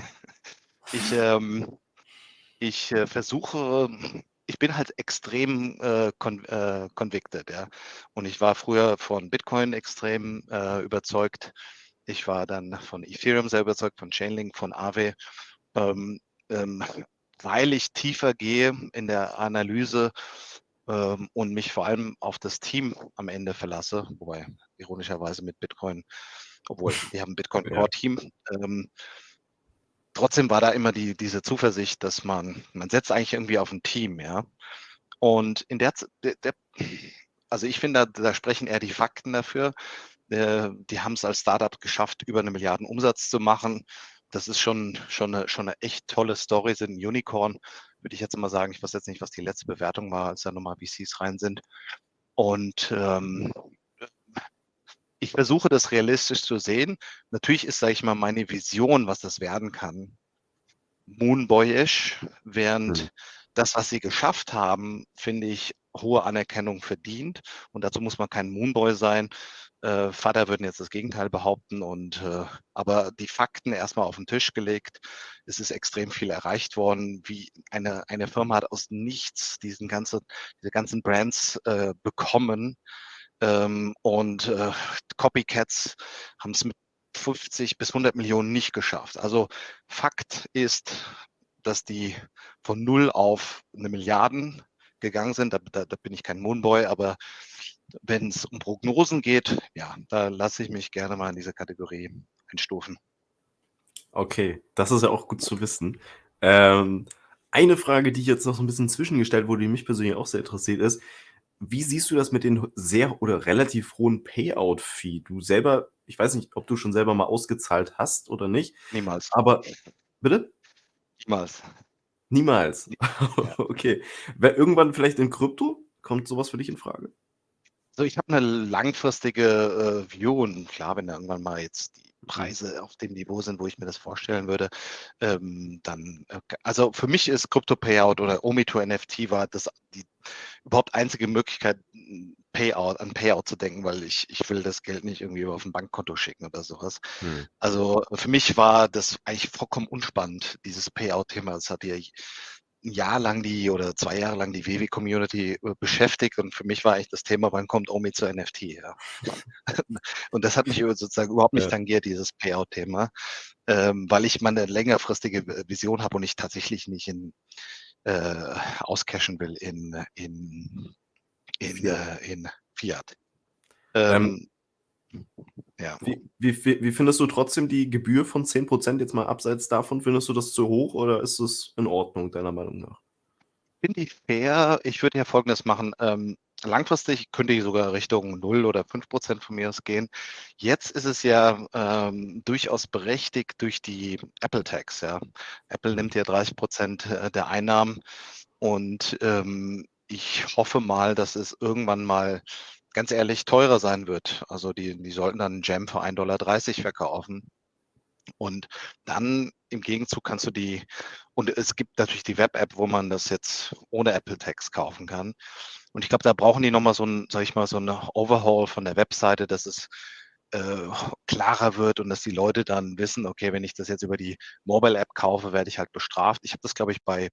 Ich, ähm, ich äh, versuche, ich bin halt extrem äh, con äh, convicted, ja. Und ich war früher von Bitcoin extrem äh, überzeugt. Ich war dann von Ethereum sehr überzeugt, von Chainlink, von Aave. Ähm, ähm, weil ich tiefer gehe in der Analyse ähm, und mich vor allem auf das Team am Ende verlasse, wobei ironischerweise mit Bitcoin, obwohl wir haben ein Bitcoin Core Team. Ähm, trotzdem war da immer die, diese Zuversicht, dass man, man setzt eigentlich irgendwie auf ein Team, ja. Und in der, der, der also ich finde, da, da, sprechen eher die Fakten dafür. Äh, die haben es als Startup geschafft, über eine Milliarden Umsatz zu machen das ist schon, schon, eine, schon eine echt tolle Story, sind ein Unicorn, würde ich jetzt immer sagen. Ich weiß jetzt nicht, was die letzte Bewertung war, als da nochmal VCs rein sind. Und ähm, ich versuche das realistisch zu sehen. Natürlich ist, sage ich mal, meine Vision, was das werden kann, Moonboyish, während mhm. das, was sie geschafft haben, finde ich, hohe Anerkennung verdient. Und dazu muss man kein Moonboy sein, äh, Vater würden jetzt das Gegenteil behaupten. Und äh, aber die Fakten erstmal auf den Tisch gelegt. Es ist extrem viel erreicht worden, wie eine, eine Firma hat aus nichts diesen ganzen, diese ganzen Brands äh, bekommen. Ähm, und äh, Copycats haben es mit 50 bis 100 Millionen nicht geschafft. Also Fakt ist, dass die von null auf eine Milliarden gegangen sind. Da, da, da bin ich kein Moonboy, aber wenn es um Prognosen geht, ja, da lasse ich mich gerne mal in diese Kategorie einstufen. Okay, das ist ja auch gut zu wissen. Ähm, eine Frage, die jetzt noch so ein bisschen zwischengestellt wurde, die mich persönlich auch sehr interessiert, ist, wie siehst du das mit den sehr oder relativ hohen Payout-Fee? Du selber, ich weiß nicht, ob du schon selber mal ausgezahlt hast oder nicht. Niemals. Aber, bitte? Niemals. Niemals. Okay. Irgendwann vielleicht in Krypto? Kommt sowas für dich in Frage? So, ich habe eine langfristige äh, View und klar, wenn da irgendwann mal jetzt die mhm. Preise auf dem Niveau sind, wo ich mir das vorstellen würde, ähm, dann, äh, also für mich ist Crypto Payout oder Omi2 NFT war das die überhaupt einzige Möglichkeit, Payout, an Payout zu denken, weil ich, ich will das Geld nicht irgendwie auf ein Bankkonto schicken oder sowas. Hm. Also für mich war das eigentlich vollkommen unspannend, dieses Payout-Thema. Das hat ja ein Jahr lang die oder zwei Jahre lang die WW-Community äh, beschäftigt und für mich war eigentlich das Thema, wann kommt Omi zu NFT? Ja. und das hat mich sozusagen überhaupt nicht tangiert, dieses Payout-Thema, ähm, weil ich meine längerfristige Vision habe und ich tatsächlich nicht in äh, auscashen will in, in, in, Fiat. Äh, in Fiat. Ähm, ähm, ja. Wie, wie, wie, findest du trotzdem die Gebühr von 10% jetzt mal abseits davon? Findest du das zu hoch oder ist es in Ordnung, deiner Meinung nach? Finde ich fair. Ich würde ja Folgendes machen. Ähm, langfristig könnte ich sogar Richtung 0 oder 5% von mir aus gehen. Jetzt ist es ja ähm, durchaus berechtigt durch die Apple Tax. Ja. Apple nimmt ja 30% äh, der Einnahmen und ähm, ich hoffe mal, dass es irgendwann mal ganz ehrlich teurer sein wird. Also die, die sollten dann Jam für 1,30 Dollar verkaufen. Und dann im Gegenzug kannst du die, und es gibt natürlich die Web-App, wo man das jetzt ohne Apple Tax kaufen kann. Und ich glaube, da brauchen die nochmal so ein, sag ich mal, so eine Overhaul von der Webseite, dass es äh, klarer wird und dass die Leute dann wissen, okay, wenn ich das jetzt über die Mobile-App kaufe, werde ich halt bestraft. Ich habe das, glaube ich, bei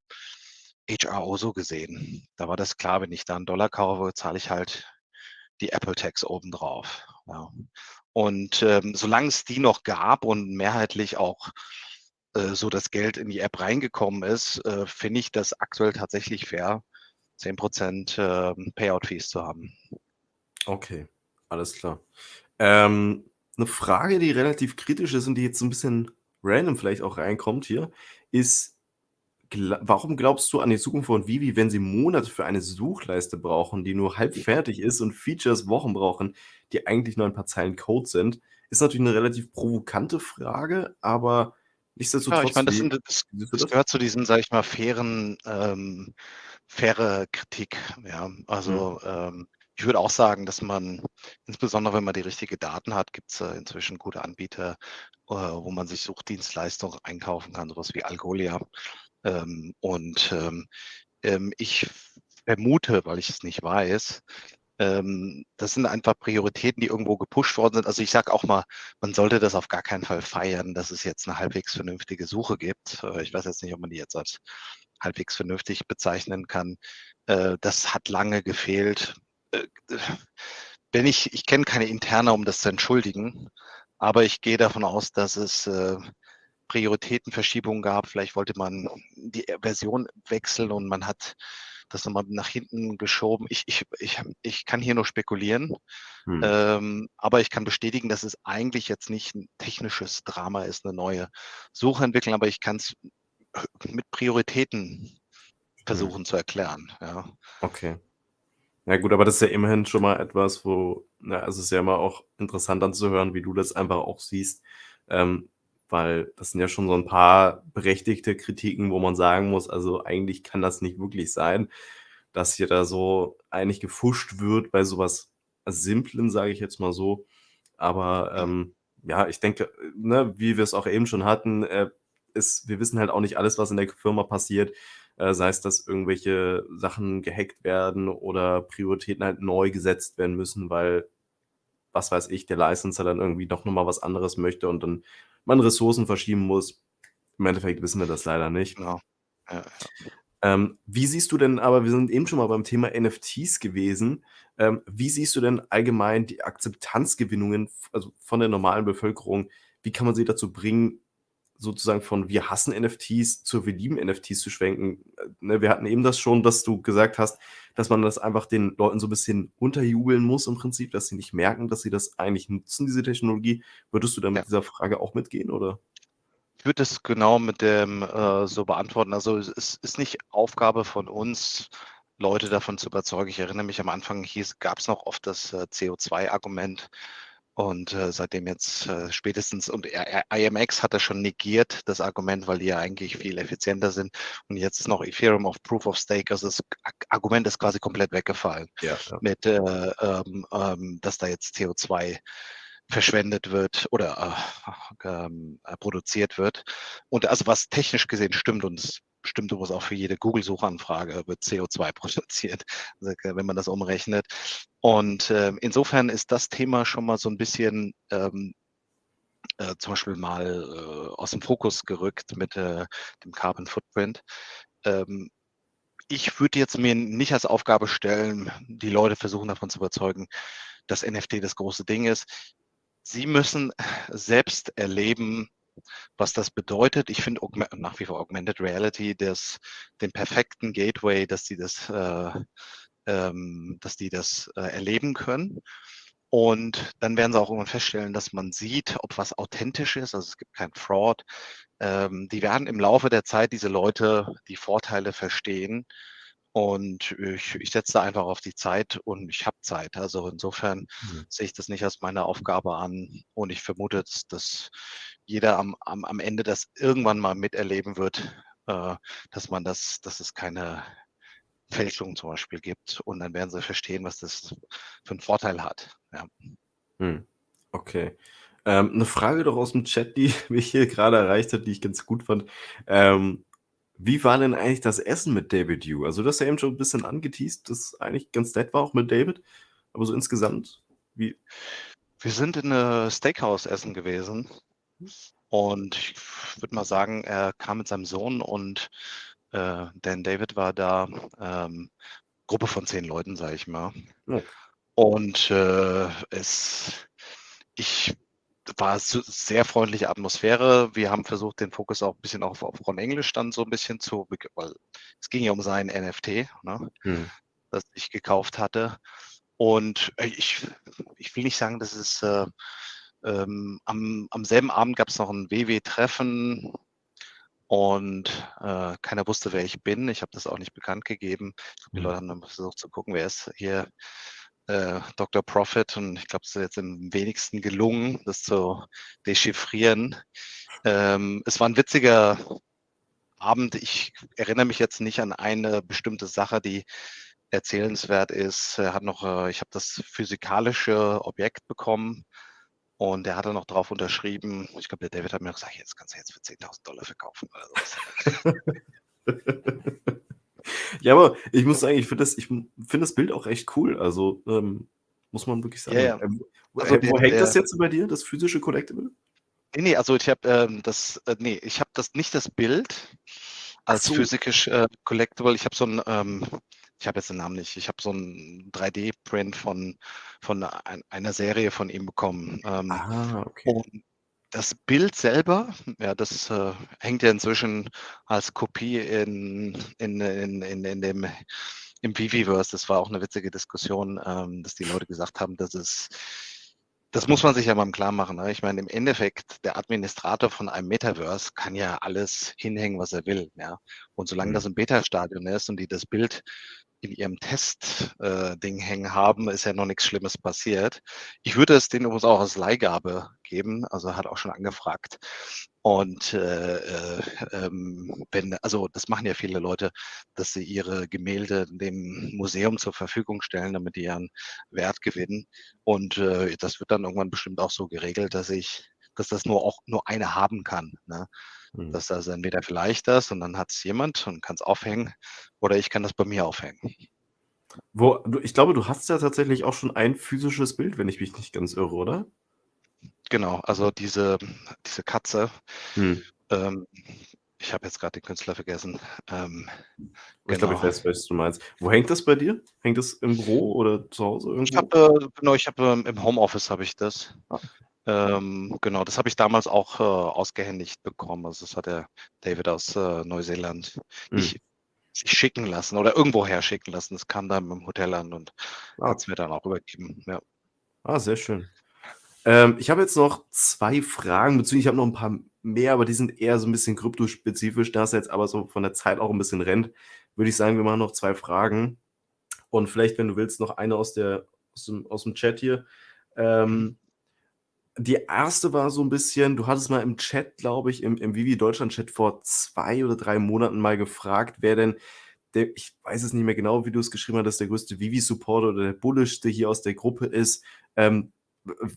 HRO so gesehen. Da war das klar, wenn ich da einen Dollar kaufe, zahle ich halt die Apple Tax obendrauf. Ja. Und ähm, solange es die noch gab und mehrheitlich auch äh, so das Geld in die App reingekommen ist, äh, finde ich das aktuell tatsächlich fair, 10% äh, Payout-Fees zu haben. Okay, alles klar. Ähm, eine Frage, die relativ kritisch ist und die jetzt so ein bisschen random vielleicht auch reinkommt hier, ist, warum glaubst du an die Zukunft von Vivi, wenn sie Monate für eine Suchleiste brauchen, die nur halb fertig ist und Features Wochen brauchen, die eigentlich nur ein paar Zeilen Code sind? Ist natürlich eine relativ provokante Frage, aber nichtsdestotrotz. Ja, ich meine, das, sind, das, das, gehört zu diesen, sage ich mal, fairen, ähm, faire Kritik. Ja, also mhm. ähm, ich würde auch sagen, dass man, insbesondere wenn man die richtigen Daten hat, gibt es inzwischen gute Anbieter, äh, wo man sich Suchdienstleistungen einkaufen kann, sowas wie Algolia. Ähm, und ähm, ähm, ich vermute, weil ich es nicht weiß, ähm, das sind einfach Prioritäten, die irgendwo gepusht worden sind. Also ich sage auch mal, man sollte das auf gar keinen Fall feiern, dass es jetzt eine halbwegs vernünftige Suche gibt. Äh, ich weiß jetzt nicht, ob man die jetzt als halbwegs vernünftig bezeichnen kann. Äh, das hat lange gefehlt. Äh, wenn ich, ich kenne keine interne, um das zu entschuldigen, aber ich gehe davon aus, dass es äh, Prioritätenverschiebungen gab. Vielleicht wollte man die Version wechseln und man hat das nochmal nach hinten geschoben. Ich, ich, ich, ich kann hier nur spekulieren, hm. ähm, aber ich kann bestätigen, dass es eigentlich jetzt nicht ein technisches Drama ist, eine neue Suche entwickeln, aber ich kann es mit Prioritäten hm. versuchen hm. zu erklären. Ja. Okay. Ja gut, aber das ist ja immerhin schon mal etwas, wo, na, also es ist ja immer auch interessant anzuhören, wie du das einfach auch siehst. Ähm, weil das sind ja schon so ein paar berechtigte Kritiken, wo man sagen muss, also eigentlich kann das nicht wirklich sein, dass hier da so eigentlich gefuscht wird bei sowas Simplen, sage ich jetzt mal so. Aber ähm, ja, ich denke, ne, wie wir es auch eben schon hatten, äh, ist, wir wissen halt auch nicht alles, was in der Firma passiert. Äh, sei es, dass irgendwelche Sachen gehackt werden oder Prioritäten halt neu gesetzt werden müssen, weil, was weiß ich, der Licenser dann irgendwie doch nochmal was anderes möchte und dann man Ressourcen verschieben muss. Im Endeffekt wissen wir das leider nicht. Genau. Ja, ja. Ähm, wie siehst du denn, aber wir sind eben schon mal beim Thema NFTs gewesen, ähm, wie siehst du denn allgemein die Akzeptanzgewinnungen also von der normalen Bevölkerung? Wie kann man sie dazu bringen, sozusagen von wir hassen NFTs zu wir lieben NFTs zu schwenken? Äh, ne, wir hatten eben das schon, dass du gesagt hast, dass man das einfach den Leuten so ein bisschen unterjubeln muss im Prinzip, dass sie nicht merken, dass sie das eigentlich nutzen, diese Technologie. Würdest du dann mit ja. dieser Frage auch mitgehen, oder? Ich würde es genau mit dem äh, so beantworten. Also es ist nicht Aufgabe von uns, Leute davon zu überzeugen. Ich erinnere mich am Anfang gab es noch oft das äh, CO2-Argument. Und äh, seitdem jetzt äh, spätestens, und IMX hat das schon negiert, das Argument, weil die ja eigentlich viel effizienter sind. Und jetzt ist noch Ethereum auf Proof of Stake. Also das Argument ist quasi komplett weggefallen. Ja, ja. Mit, äh, ähm, ähm, dass da jetzt CO2 verschwendet wird oder äh, ähm, äh, produziert wird. Und also was technisch gesehen stimmt und es stimmt übrigens auch für jede Google-Suchanfrage wird CO2 produziert, also, wenn man das umrechnet. Und äh, insofern ist das Thema schon mal so ein bisschen ähm, äh, zum Beispiel mal äh, aus dem Fokus gerückt mit äh, dem Carbon Footprint. Ähm, ich würde jetzt mir nicht als Aufgabe stellen, die Leute versuchen davon zu überzeugen, dass NFT das große Ding ist. Sie müssen selbst erleben, was das bedeutet. Ich finde nach wie vor Augmented Reality das, den perfekten Gateway, dass sie das, äh, ähm, dass die das äh, erleben können. Und dann werden sie auch irgendwann feststellen, dass man sieht, ob was authentisch ist. Also es gibt kein Fraud. Ähm, die werden im Laufe der Zeit diese Leute die Vorteile verstehen und ich, ich setze einfach auf die Zeit und ich habe Zeit. Also insofern mhm. sehe ich das nicht als meine Aufgabe an. Und ich vermute, dass, jeder am, am, am Ende das irgendwann mal miterleben wird, äh, dass man das, dass es keine Fälschung zum Beispiel gibt. Und dann werden sie verstehen, was das für einen Vorteil hat. Ja. Hm. Okay. Ähm, eine Frage doch aus dem Chat, die mich hier gerade erreicht hat, die ich ganz gut fand. Ähm, wie war denn eigentlich das Essen mit David Yu? Also, du hast ja eben schon ein bisschen angeteased, dass es eigentlich ganz nett war, auch mit David. Aber so insgesamt, wie? Wir sind in einem Steakhouse essen gewesen. Und ich würde mal sagen, er kam mit seinem Sohn und äh, Dan David war da. Ähm, Gruppe von zehn Leuten, sage ich mal. Ja. Und äh, es, ich war sehr freundliche Atmosphäre. Wir haben versucht, den Fokus auch ein bisschen auf, auf Ron Englisch dann so ein bisschen zu, weil es ging ja um sein NFT, ne, hm. das ich gekauft hatte. Und äh, ich, ich will nicht sagen, dass es äh, ähm, am, am selben Abend gab es noch ein WW-Treffen und äh, keiner wusste, wer ich bin. Ich habe das auch nicht bekannt gegeben. Die hm. Leute haben dann versucht zu gucken, wer ist hier äh, Dr. Profit und ich glaube, es ist jetzt am wenigsten gelungen, das zu dechiffrieren. Ähm, es war ein witziger Abend. Ich erinnere mich jetzt nicht an eine bestimmte Sache, die erzählenswert ist. Er hat noch, äh, ich habe das physikalische Objekt bekommen Und der hat dann noch drauf unterschrieben. Ich glaube, der David hat mir gesagt, jetzt kannst du jetzt für 10.000 Dollar verkaufen oder sowas. ja, aber ich muss sagen, ich finde das, find das Bild auch echt cool. Also ähm, muss man wirklich sagen. Ja, ja. Ähm, also, wo, wo hängt der, das jetzt bei dir, das physische Collectible? Nee, nee, also ich habe ähm, das, äh, nee, ich habe das nicht das Bild als so. physisch äh, Collectible. Ich habe so ein, ähm, ich habe jetzt den Namen nicht, ich habe so ein 3D-Print von, von ein, einer Serie von ihm bekommen. Ähm, ah, okay. Und das Bild selber, ja, das äh, hängt ja inzwischen als Kopie in, in, in, in, in dem im Viviverse. Das war auch eine witzige Diskussion, ähm, dass die Leute gesagt haben, dass es das muss man sich ja mal im Klaren machen. Ne? Ich meine, im Endeffekt, der Administrator von einem Metaverse kann ja alles hinhängen, was er will. Ja? Und solange das mhm. im Beta-Stadion ist und die das Bild in ihrem Test-Ding äh, hängen haben, ist ja noch nichts Schlimmes passiert. Ich würde es denen übrigens auch als Leihgabe geben, also hat auch schon angefragt. Und äh, äh, ähm, wenn, also das machen ja viele Leute, dass sie ihre Gemälde dem Museum zur Verfügung stellen, damit die ihren Wert gewinnen. Und äh, das wird dann irgendwann bestimmt auch so geregelt, dass ich, dass das nur auch nur eine haben kann. Ne? Mhm. Das entweder vielleicht das und dann hat es jemand und kann es aufhängen oder ich kann das bei mir aufhängen. Wo, ich glaube, du hast ja tatsächlich auch schon ein physisches Bild, wenn ich mich nicht ganz irre, oder? Genau, also diese, diese Katze. Hm. Ähm, ich habe jetzt gerade den Künstler vergessen. Ähm, ich glaube, ich genau. weiß, was du meinst. Wo hängt das bei dir? Hängt das im Büro oder zu Hause irgendwo? Ich habe, äh, genau, ich habe ähm, im Homeoffice habe ich das. Ah. Ähm, genau, das habe ich damals auch äh, ausgehändigt bekommen. Also das hat der David aus äh, Neuseeland hm. nicht sich schicken lassen oder irgendwoher schicken lassen. Das kam dann im Hotel an und ah. hat es mir dann auch übergeben. Ja. Ah, sehr schön. Ähm, ich habe jetzt noch zwei Fragen, beziehungsweise ich habe noch ein paar mehr, aber die sind eher so ein bisschen kryptospezifisch. Da es jetzt aber so von der Zeit auch ein bisschen rennt, würde ich sagen, wir machen noch zwei Fragen. Und vielleicht, wenn du willst, noch eine aus, der, aus, dem, aus dem Chat hier. Ähm, die erste war so ein bisschen, du hattest mal im Chat, glaube ich, im, im Vivi Deutschland Chat vor zwei oder drei Monaten mal gefragt, wer denn der, ich weiß es nicht mehr genau, wie du es geschrieben hast, der größte Vivi-Supporter oder der bullischste hier aus der Gruppe ist. Ähm,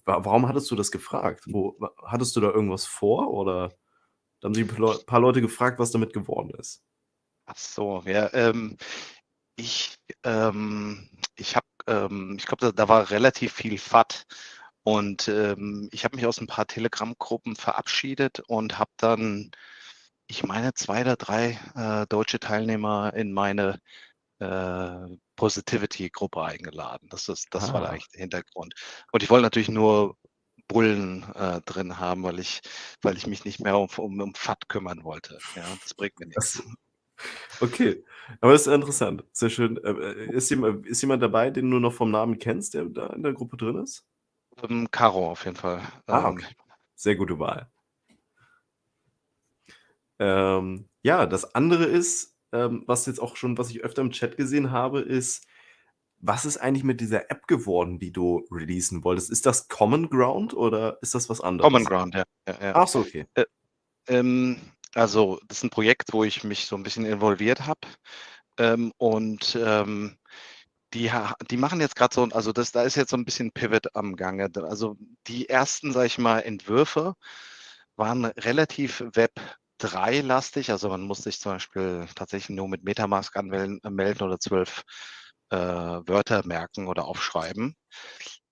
warum hattest du das gefragt? Wo, hattest du da irgendwas vor oder da haben sich ein paar Leute gefragt, was damit geworden ist? Ach so, ja, ähm, ich, ähm, ich habe, ähm, ich glaube, da, da, war relativ viel FAT und ähm, ich habe mich aus ein paar Telegram-Gruppen verabschiedet und habe dann, ich meine, zwei oder drei äh, deutsche Teilnehmer in meine äh, Positivity-Gruppe eingeladen. Das, ist, das ah. war eigentlich der Hintergrund. Und ich wollte natürlich nur Bullen äh, drin haben, weil ich, weil ich mich nicht mehr um, um, um FAT kümmern wollte. Ja, das bringt mir nichts. Okay, aber das ist interessant. Sehr schön. Äh, äh, ist jemand, ist jemand dabei, den du noch vom Namen kennst, der da in der Gruppe drin ist? Ähm, Caro auf jeden Fall. Ah, ähm, okay. Sehr gute Wahl. Ähm, ja, das andere ist, ähm, was jetzt auch schon was ich öfter im Chat gesehen habe, ist, was ist eigentlich mit dieser App geworden, die du releasen wolltest? Ist das Common Ground oder ist das was anderes? Common Ground, ja. ja, ja. Ach so, okay. Äh, ähm, also, das ist ein Projekt, wo ich mich so ein bisschen involviert habe. Ähm, und ähm, die, die machen jetzt gerade so, also das, da ist jetzt so ein bisschen Pivot am Gange. Also die ersten, sag ich mal, Entwürfe waren relativ Web 3-lastig. Also man muss sich zum Beispiel tatsächlich nur mit Metamask anmelden äh, oder zwölf äh, Wörter merken oder aufschreiben.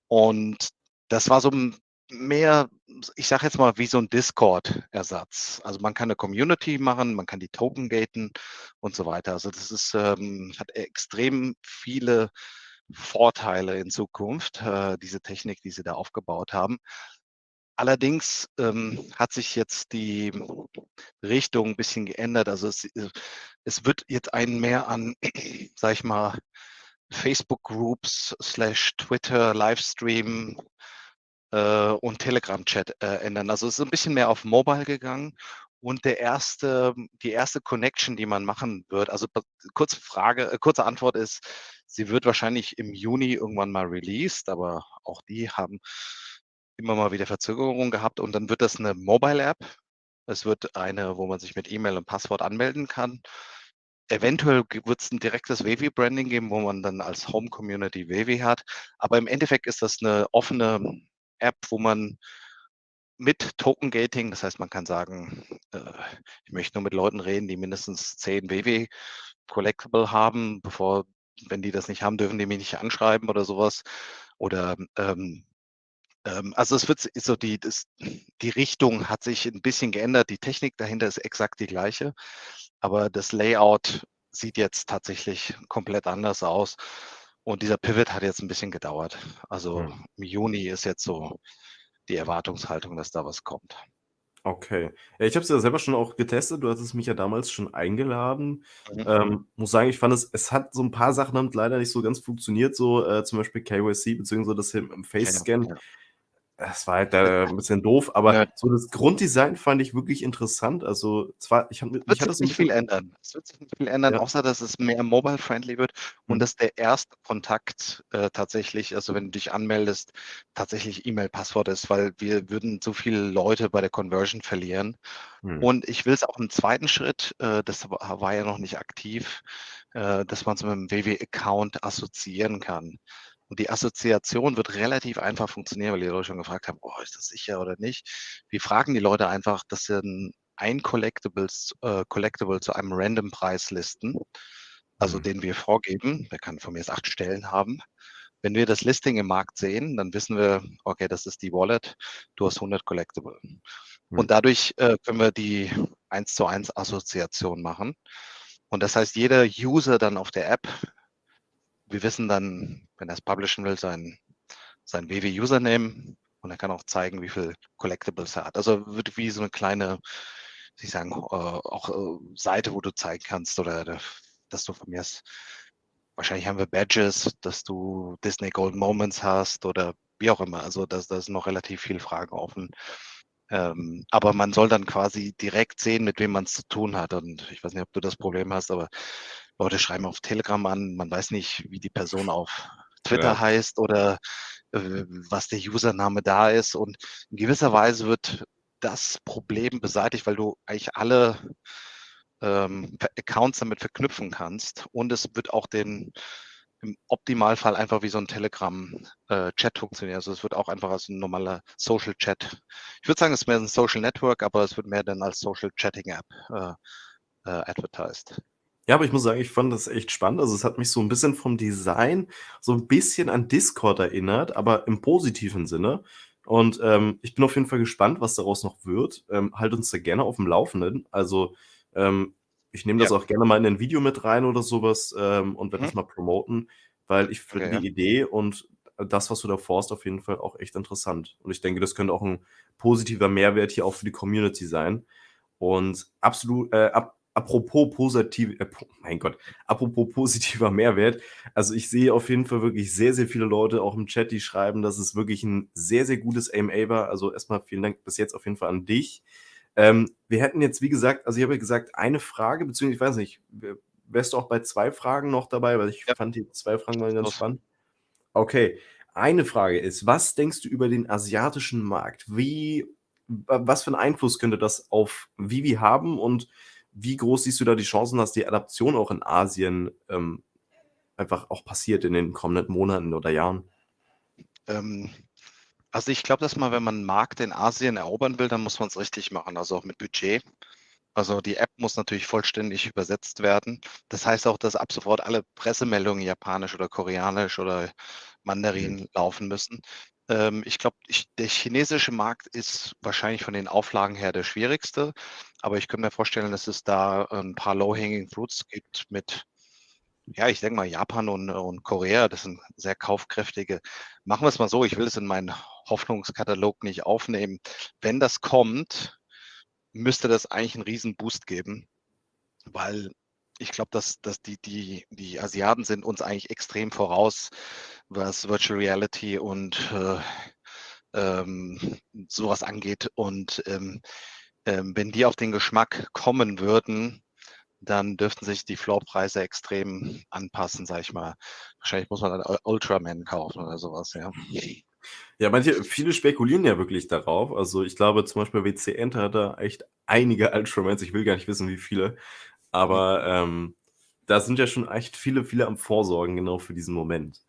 Und das war so mehr, ich sage jetzt mal, wie so ein Discord-Ersatz. Also man kann eine Community machen, man kann die Token gaten und so weiter. Also das ist, ähm, hat extrem viele Vorteile in Zukunft, äh, diese Technik, die sie da aufgebaut haben. Allerdings ähm, hat sich jetzt die Richtung ein bisschen geändert. Also es, äh, es wird jetzt einen mehr an, sag ich mal, Facebook-Groups slash Twitter, Livestream äh, und Telegram-Chat äh, ändern. Also es ist ein bisschen mehr auf Mobile gegangen. Und der erste, die erste Connection, die man machen wird, also kurze Frage, äh, kurze Antwort ist, sie wird wahrscheinlich im Juni irgendwann mal released, aber auch die haben immer mal wieder Verzögerungen gehabt und dann wird das eine Mobile-App. Es wird eine, wo man sich mit E-Mail und Passwort anmelden kann. Eventuell wird es ein direktes Wavy-Branding geben, wo man dann als Home-Community Wavy hat. Aber im Endeffekt ist das eine offene App, wo man mit Token Gating, das heißt, man kann sagen, äh, ich möchte nur mit Leuten reden, die mindestens 10 WW Collectible haben, bevor, wenn die das nicht haben, dürfen die mich nicht anschreiben oder sowas. Oder ähm, ähm, also es wird so die, das, die Richtung hat sich ein bisschen geändert. Die Technik dahinter ist exakt die gleiche, aber das Layout sieht jetzt tatsächlich komplett anders aus. Und dieser Pivot hat jetzt ein bisschen gedauert. Also Hm. im Juni ist jetzt so die Erwartungshaltung, dass da was kommt. Okay. Ich habe es ja selber schon auch getestet. Du hattest mich ja damals schon eingeladen. Mhm. Ähm, muss sagen, ich fand es, es hat so ein paar Sachen damit leider nicht so ganz funktioniert, so äh, zum Beispiel KYC beziehungsweise das im, Ja, Face-Scan. ja. Das war halt äh, ein bisschen doof, aber Ja. so das Grunddesign fand ich wirklich interessant. Also zwar, ich habe nicht viel ändern. Es wird sich nicht viel ändern, ja, außer dass es mehr mobile-friendly wird und hm, dass der erste Kontakt äh, tatsächlich, also wenn du dich anmeldest, tatsächlich E-Mail-Passwort ist, weil wir würden so viele Leute bei der Conversion verlieren. hm, Und ich will es auch im zweiten Schritt, äh, das war, ja noch nicht aktiv, äh, dass man es mit einem WW-Account assoziieren kann. Und die Assoziation wird relativ einfach funktionieren, weil die Leute schon gefragt haben, oh, ist das sicher oder nicht? Wir fragen die Leute einfach, dass sie ein, ein Collectibles, äh, Collectible zu einem Random-Preis listen, also hm, den wir vorgeben. Der kann von mir jetzt acht Stellen haben. Wenn wir das Listing im Markt sehen, dann wissen wir, okay, das ist die Wallet, du hast 100 Collectible. hm. Und dadurch äh, können wir die 1 zu 1 Assoziation machen. Und das heißt, jeder User dann auf der App, wir wissen dann, wenn er es publishen will, sein, sein WW-Username und er kann auch zeigen, wie viel Collectibles er hat. Also wird wie so eine kleine, ich sagen, äh, auch äh, Seite, wo du zeigen kannst oder da- dass du von mir aus, wahrscheinlich haben wir Badges, dass du Disney Gold Moments hast oder wie auch immer. Also da sind noch relativ viele Fragen offen. Ähm, aber man soll dann quasi direkt sehen, mit wem man es zu tun hat. Und ich weiß nicht, ob du das Problem hast, aber Leute schreiben auf Telegram an, man weiß nicht, wie die Person auf Twitter Ja. heißt oder äh, was der Username da ist. Und in gewisser Weise wird das Problem beseitigt, weil du eigentlich alle ähm, Accounts damit verknüpfen kannst. Und es wird auch den im Optimalfall einfach wie so ein Telegram-Chat funktionieren. Also es wird auch einfach als ein normaler Social Chat. Ich würde sagen, es ist mehr ein Social Network, aber es wird mehr dann als Social Chatting App äh, äh, advertised. Ja, aber ich muss sagen, ich fand das echt spannend. Also, es hat mich so ein bisschen vom Design so ein bisschen an Discord erinnert, aber im positiven Sinne. Und, ähm, ich bin auf jeden Fall gespannt, was daraus noch wird. Ähm, halt uns da gerne auf dem Laufenden. Also, ähm, ich nehme das Ja. auch gerne mal in ein Video mit rein oder sowas ähm, und werde Mhm. das mal promoten, weil ich finde Okay, ja. die Idee und das, was du da vorhast, auf jeden Fall auch echt interessant. Und ich denke, das könnte auch ein positiver Mehrwert hier auch für die Community sein. Und absolut, äh, ap apropos positiv äh, mein Gott, apropos positiver Mehrwert. Also, ich sehe auf jeden Fall wirklich sehr, sehr viele Leute auch im Chat, die schreiben, dass es wirklich ein sehr, sehr gutes AMA war. Also, erstmal vielen Dank bis jetzt auf jeden Fall an dich. Ähm, wir hätten jetzt, wie gesagt also, ich habe ja gesagt, eine Frage, beziehungsweise ich weiß nicht, wärst du auch bei 2 Fragen noch dabei? Weil ich Ja. fand die 2 Fragen waren ganz spannend. Okay, eine Frage ist: Was denkst du über den asiatischen Markt? Wie wa was für 'n Einfluss könnte das auf Vivi haben und wie groß siehst du da die Chancen, dass die Adaption auch in Asien, ähm, einfach auch passiert in den kommenden Monaten oder Jahren? Ähm, also ich glaube, dass man, wenn man 'n Markt in Asien erobern will, dann muss man es richtig machen, also auch mit Budget. Also die App muss natürlich vollständig übersetzt werden. Das heißt auch, dass ab sofort alle Pressemeldungen japanisch oder koreanisch oder Mhm. Mandarin laufen müssen. Ähm, ich glaube, der chinesische Markt ist wahrscheinlich von den Auflagen her der schwierigste, aber ich könnte mir vorstellen, dass es da ein paar low hanging fruits gibt mit ja, ich denke mal, Japan und und Korea, das sind sehr kaufkräftige machen wir es mal so, ich will es in meinen Hoffnungskatalog nicht aufnehmen. Wenn das kommt, müsste das eigentlich 'n Riesenboost geben, weil ich glaube, dass dass die die die Asiaten sind uns eigentlich extrem voraus, was Virtual Reality und, äh, ähm, so was angeht. Und, ähm, ähm, wenn die auf den Geschmack kommen würden, dann dürften sich die Floorpreise extrem anpassen, sage ich mal. Wahrscheinlich muss man dann Ultraman kaufen oder so was, ja. Ja, manche viele spekulieren ja wirklich darauf. Also, ich glaube zum Beispiel WC Enter hat da echt einige Ultramans. Ich will gar nicht wissen, wie viele. Mhm. Aber, ähm, da sind ja schon echt viele, viele am Vorsorgen genau für diesen Moment.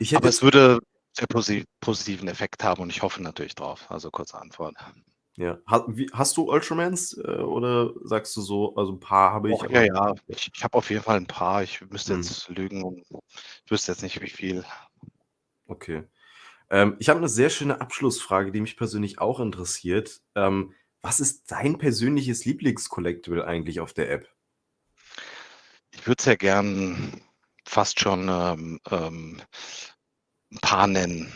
Ich hätte Aber es würde sehr posi positiven Effekt haben und ich hoffe natürlich drauf. Also kurze Antwort. Ja. Ha wie hast du Ultramans, äh, oder sagst du so also 'n paar habe ich, Och, ja, ja. Ich ich habe auf jeden Fall 'n paar. Ich müsste Mhm. jetzt lügen und ich wüsste jetzt nicht, wie viel. Okay. Ähm, ich habe 'ne sehr schöne Abschlussfrage, die mich persönlich auch interessiert. Ähm, was ist dein persönliches Lieblings-Collectible eigentlich auf der App? Ich würde sehr gern fast schon, ähm, ähm, 'n paar nennen.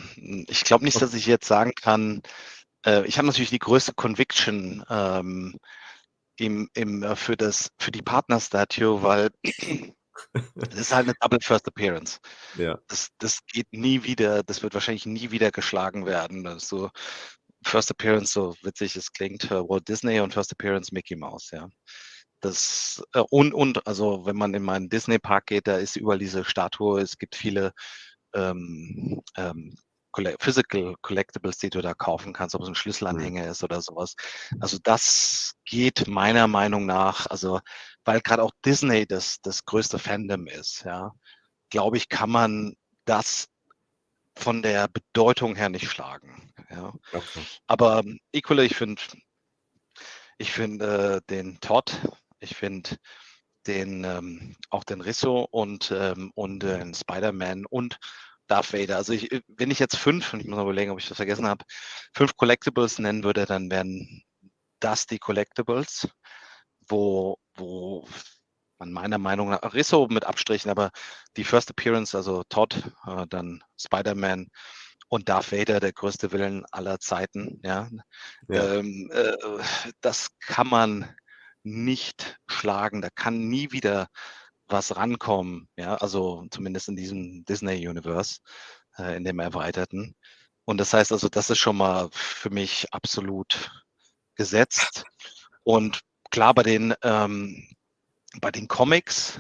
Ich glaube nicht, dass ich jetzt sagen kann äh, ich habe natürlich die größte Conviction, ähm, im im äh, für das für die Partner-Statue, weil das ist halt 'ne Double First Appearance. Ja. Das das geht nie wieder das wird wahrscheinlich nie wieder geschlagen werden. So First Appearance, so witzig es klingt, Walt Disney und First Appearance Mickey Mouse, ja. Das äh, und und also, wenn man in meinen Disney-Park geht, da ist überall diese Statue. Es gibt viele, ähm, ähm, Physical Collectibles, die du da kaufen kannst, ob es 'n Mhm. Schlüsselanhänger ist oder so was. Also, das geht meiner Meinung nach also, weil grad auch Disney das das größte Fandom ist, ja, glaube ich, kann man das von der Bedeutung her nicht schlagen, ja. Okay. Aber equally, ich finde ich finde, äh, den Todd ich finde den, ähm auch den Risso und, ähm und den Spider-Man und Darth Vader. Also, ich äh, wenn ich jetzt 5 und ich muss mal überlegen, ob ich was vergessen habe, 5 Collectibles nennen würde, dann wären das die Collectibles, wo wo man meiner Meinung nach Risso mit Abstrichen, aber die First Appearance, also Todd, äh, dann Spider-Man und Darth Vader, der größte Villain aller Zeiten, ja. Ja. Ähm, äh, das kann man nicht schlagen. Da kann nie wieder was rankommen, ja, also zumindest in diesem Disney-Universe, äh, in dem Erweiterten. Und das heißt also, das ist schon mal für mich absolut gesetzt. Und klar, bei den, ähm bei den Comics,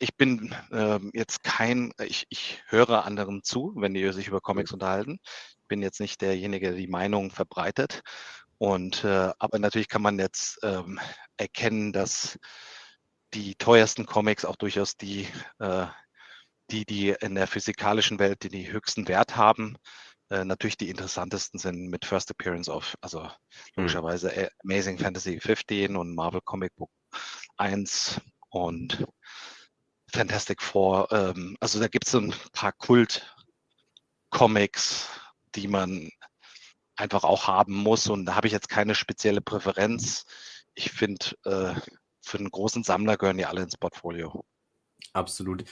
ich bin, ähm, jetzt kein ich ich höre anderen zu, wenn die sich über Mhm. Comics unterhalten. Bin jetzt nicht derjenige, der die Meinung verbreitet. Und, äh aber natürlich kann man jetzt, ähm, erkennen, dass die teuersten Comics auch durchaus die, äh die die in der physikalischen Welt, die die höchsten Wert haben, äh, natürlich die interessantesten sind mit First Appearance auf also, Mhm. logischerweise, Amazing Fantasy 15 und Marvel Comic Book 1 und Fantastic Four. Ähm, also, da gibt's so 'n paar Kult-Comics, die man einfach auch haben muss und da habe ich jetzt keine spezielle Präferenz. Ich finde, äh, für 'n großen Sammler gehören die alle ins Portfolio. Absolut.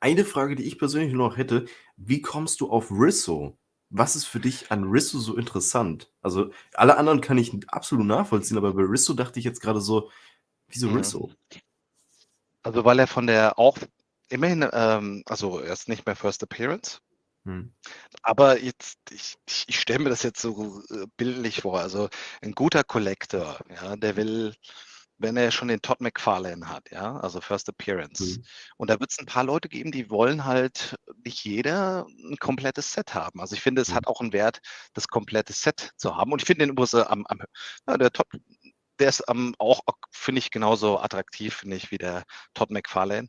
Eine Frage, die ich persönlich noch hätte: Wie kommst du auf Risso? Was ist für dich an Risso so interessant? Also, alle anderen kann ich absolut nachvollziehen, aber bei Risso dachte ich jetzt grade so: „Wieso Mhm. Risso?“ Also, weil er von der auch immerhin, ähm also, er ist nicht mehr First Appearance. Mhm. Aber jetzt ich ich stelle mir das jetzt so, äh, bildlich vor. Also, 'n guter Collector, ja, der will wenn er schon den Todd McFarlane hat, ja, also First Appearance. Mhm. Und da wird's 'n paar Leute geben, die wollen halt nicht jeder 'n komplettes Set haben. Also, ich finde, es Mhm. hat auch 'n Wert, das komplette Set zu haben. Und ich finde den übrigens am am ja, der Todd, der ist am auch finde ich genauso attraktiv, finde ich, wie der Todd McFarlane.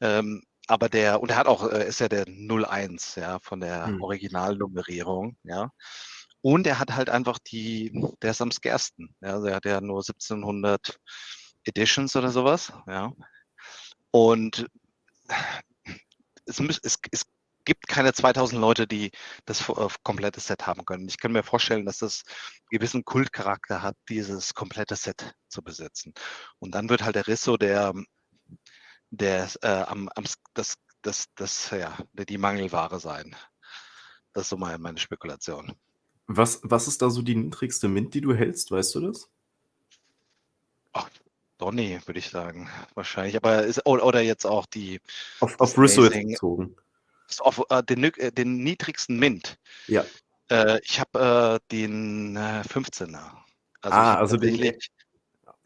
Ähm, aber der und der hat auch äh, ist ja der 01, ja, von der Mhm. Originalnummerierung, ja. Und er hat halt einfach die der ist am scarcesten, ja. Der hat ja nur 1.700 Editions oder so was, ja. Und es es es gibt keine 2.000 Leute, die das äh, komplette Set haben können. Ich kann mir vorstellen, dass das gewissen Kultcharakter hat, dieses komplette Set zu besitzen. Und dann wird halt der Risso der der äh, am am das das das ja, die Mangelware sein. Das ist so mein meine Spekulation. Was was ist da so die niedrigste Mint, die du hältst? Weißt du das? Ach, Donny, würde ich sagen, wahrscheinlich. Aber ist oder jetzt auch die Auf auf Risso jetzt ist auf, äh, den äh, den niedrigsten Mint. Ja. Äh, ich habe, äh, den, äh, 15er. Also, ich Ah, also den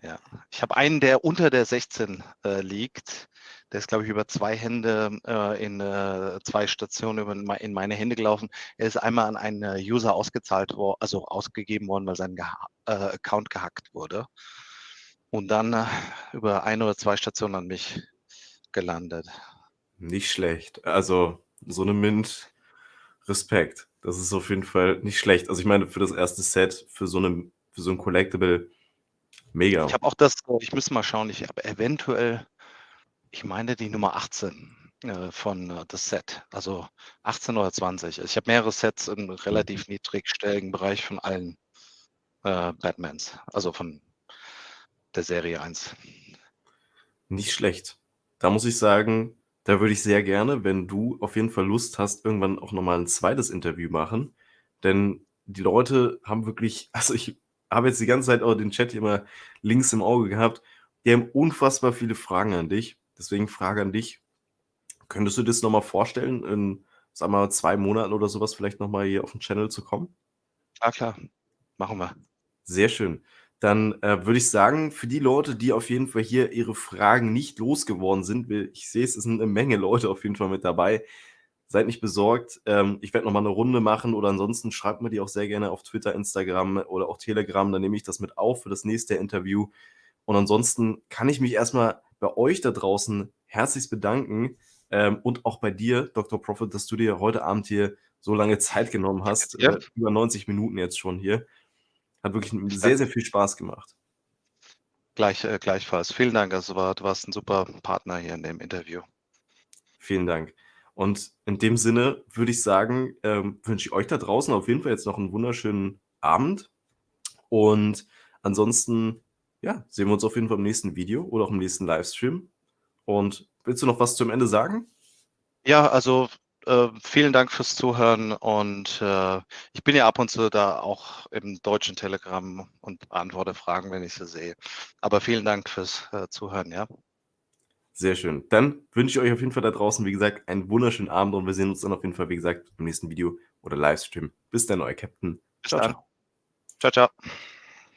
ja, ich habe einen, der unter der 16, äh, liegt. Der ist, glaube ich, über 2 Hände, äh, in, äh 2 Stationen über in mei in meine Hände gelaufen. Er ist einmal an einen, äh, User ausgezahlt wor also, ausgegeben worden, weil sein geha äh, Account gehackt wurde. Und dann, äh, über 1 oder 2 Stationen an mich gelandet. Nicht schlecht. Also, so 'ne Mint Respekt. Das ist auf jeden Fall nicht schlecht. Also, ich meine, für das erste Set, für so 'ne für so 'n Collectible, mega. Ich habe auch das ich müsste mal schauen, ich habe eventuell ich meine die Nummer 18, äh, von, äh, das Set, also 18 oder 20. Ich habe mehrere Sets im relativ niedrigstelligen Bereich von allen, äh, Batmans, also von der Serie 1. Nicht schlecht. Da muss ich sagen, da würde ich sehr gerne, wenn du auf jeden Fall Lust hast, irgendwann auch noch mal 'n zweites Interview machen, denn die Leute haben wirklich also, ich habe jetzt die ganze Zeit auch den Chat hier immer links im Auge gehabt. Die haben unfassbar viele Fragen an dich. Deswegen Frage an dich: Könntest du dir das noch mal vorstellen, in, sagen wir mal, 2 Monaten oder so was vielleicht noch mal hier auf 'n Channel zu kommen? Ah, klar, machen wir. Sehr schön. Dann, äh, würde ich sagen, für die Leute, die auf jeden Fall hier ihre Fragen nicht losgeworden sind, ich sehe, es sind 'ne Menge Leute auf jeden Fall mit dabei. Seid nicht besorgt. Ähm, ich werde noch mal 'ne Runde machen oder ansonsten schreibt mir die auch sehr gerne auf Twitter, Instagram oder auch Telegram, dann nehme ich das mit auf für das nächste Interview. Und ansonsten kann ich mich erst mal bei euch da draußen herzlichst bedanken, ähm, und auch bei dir, Dr. Prophet, dass du dir heute Abend hier so lange Zeit genommen hast. Ja. Äh, über 90 Minuten jetzt schon hier. Hat wirklich sehr, sehr viel Spaß gemacht. Gleich äh, gleichfalls. Vielen Dank. Also, war du warst 'n super Partner hier in dem Interview. Vielen Dank. Und in dem Sinne würde ich sagen, ähm, wünsche ich euch da draußen auf jeden Fall jetzt noch 'n wunderschönen Abend. Und ansonsten, ja, sehen wir uns auf jeden Fall im nächsten Video oder auch im nächsten Livestream. Und willst du noch was zum Ende sagen? Ja, also, äh, vielen Dank fürs Zuhören und, äh, ich bin ja ab und zu da auch im deutschen Telegram und beantworte Fragen, wenn ich sie sehe. Aber vielen Dank fürs, äh, Zuhören, ja? Sehr schön. Dann wünsche ich euch auf jeden Fall da draußen, wie gesagt, einen wunderschönen Abend und wir sehen uns dann auf jeden Fall, wie gesagt, im nächsten Video oder Livestream. Bis dann, euer Captain. Bis Tschau, dann. tschau. Tschau, tschau.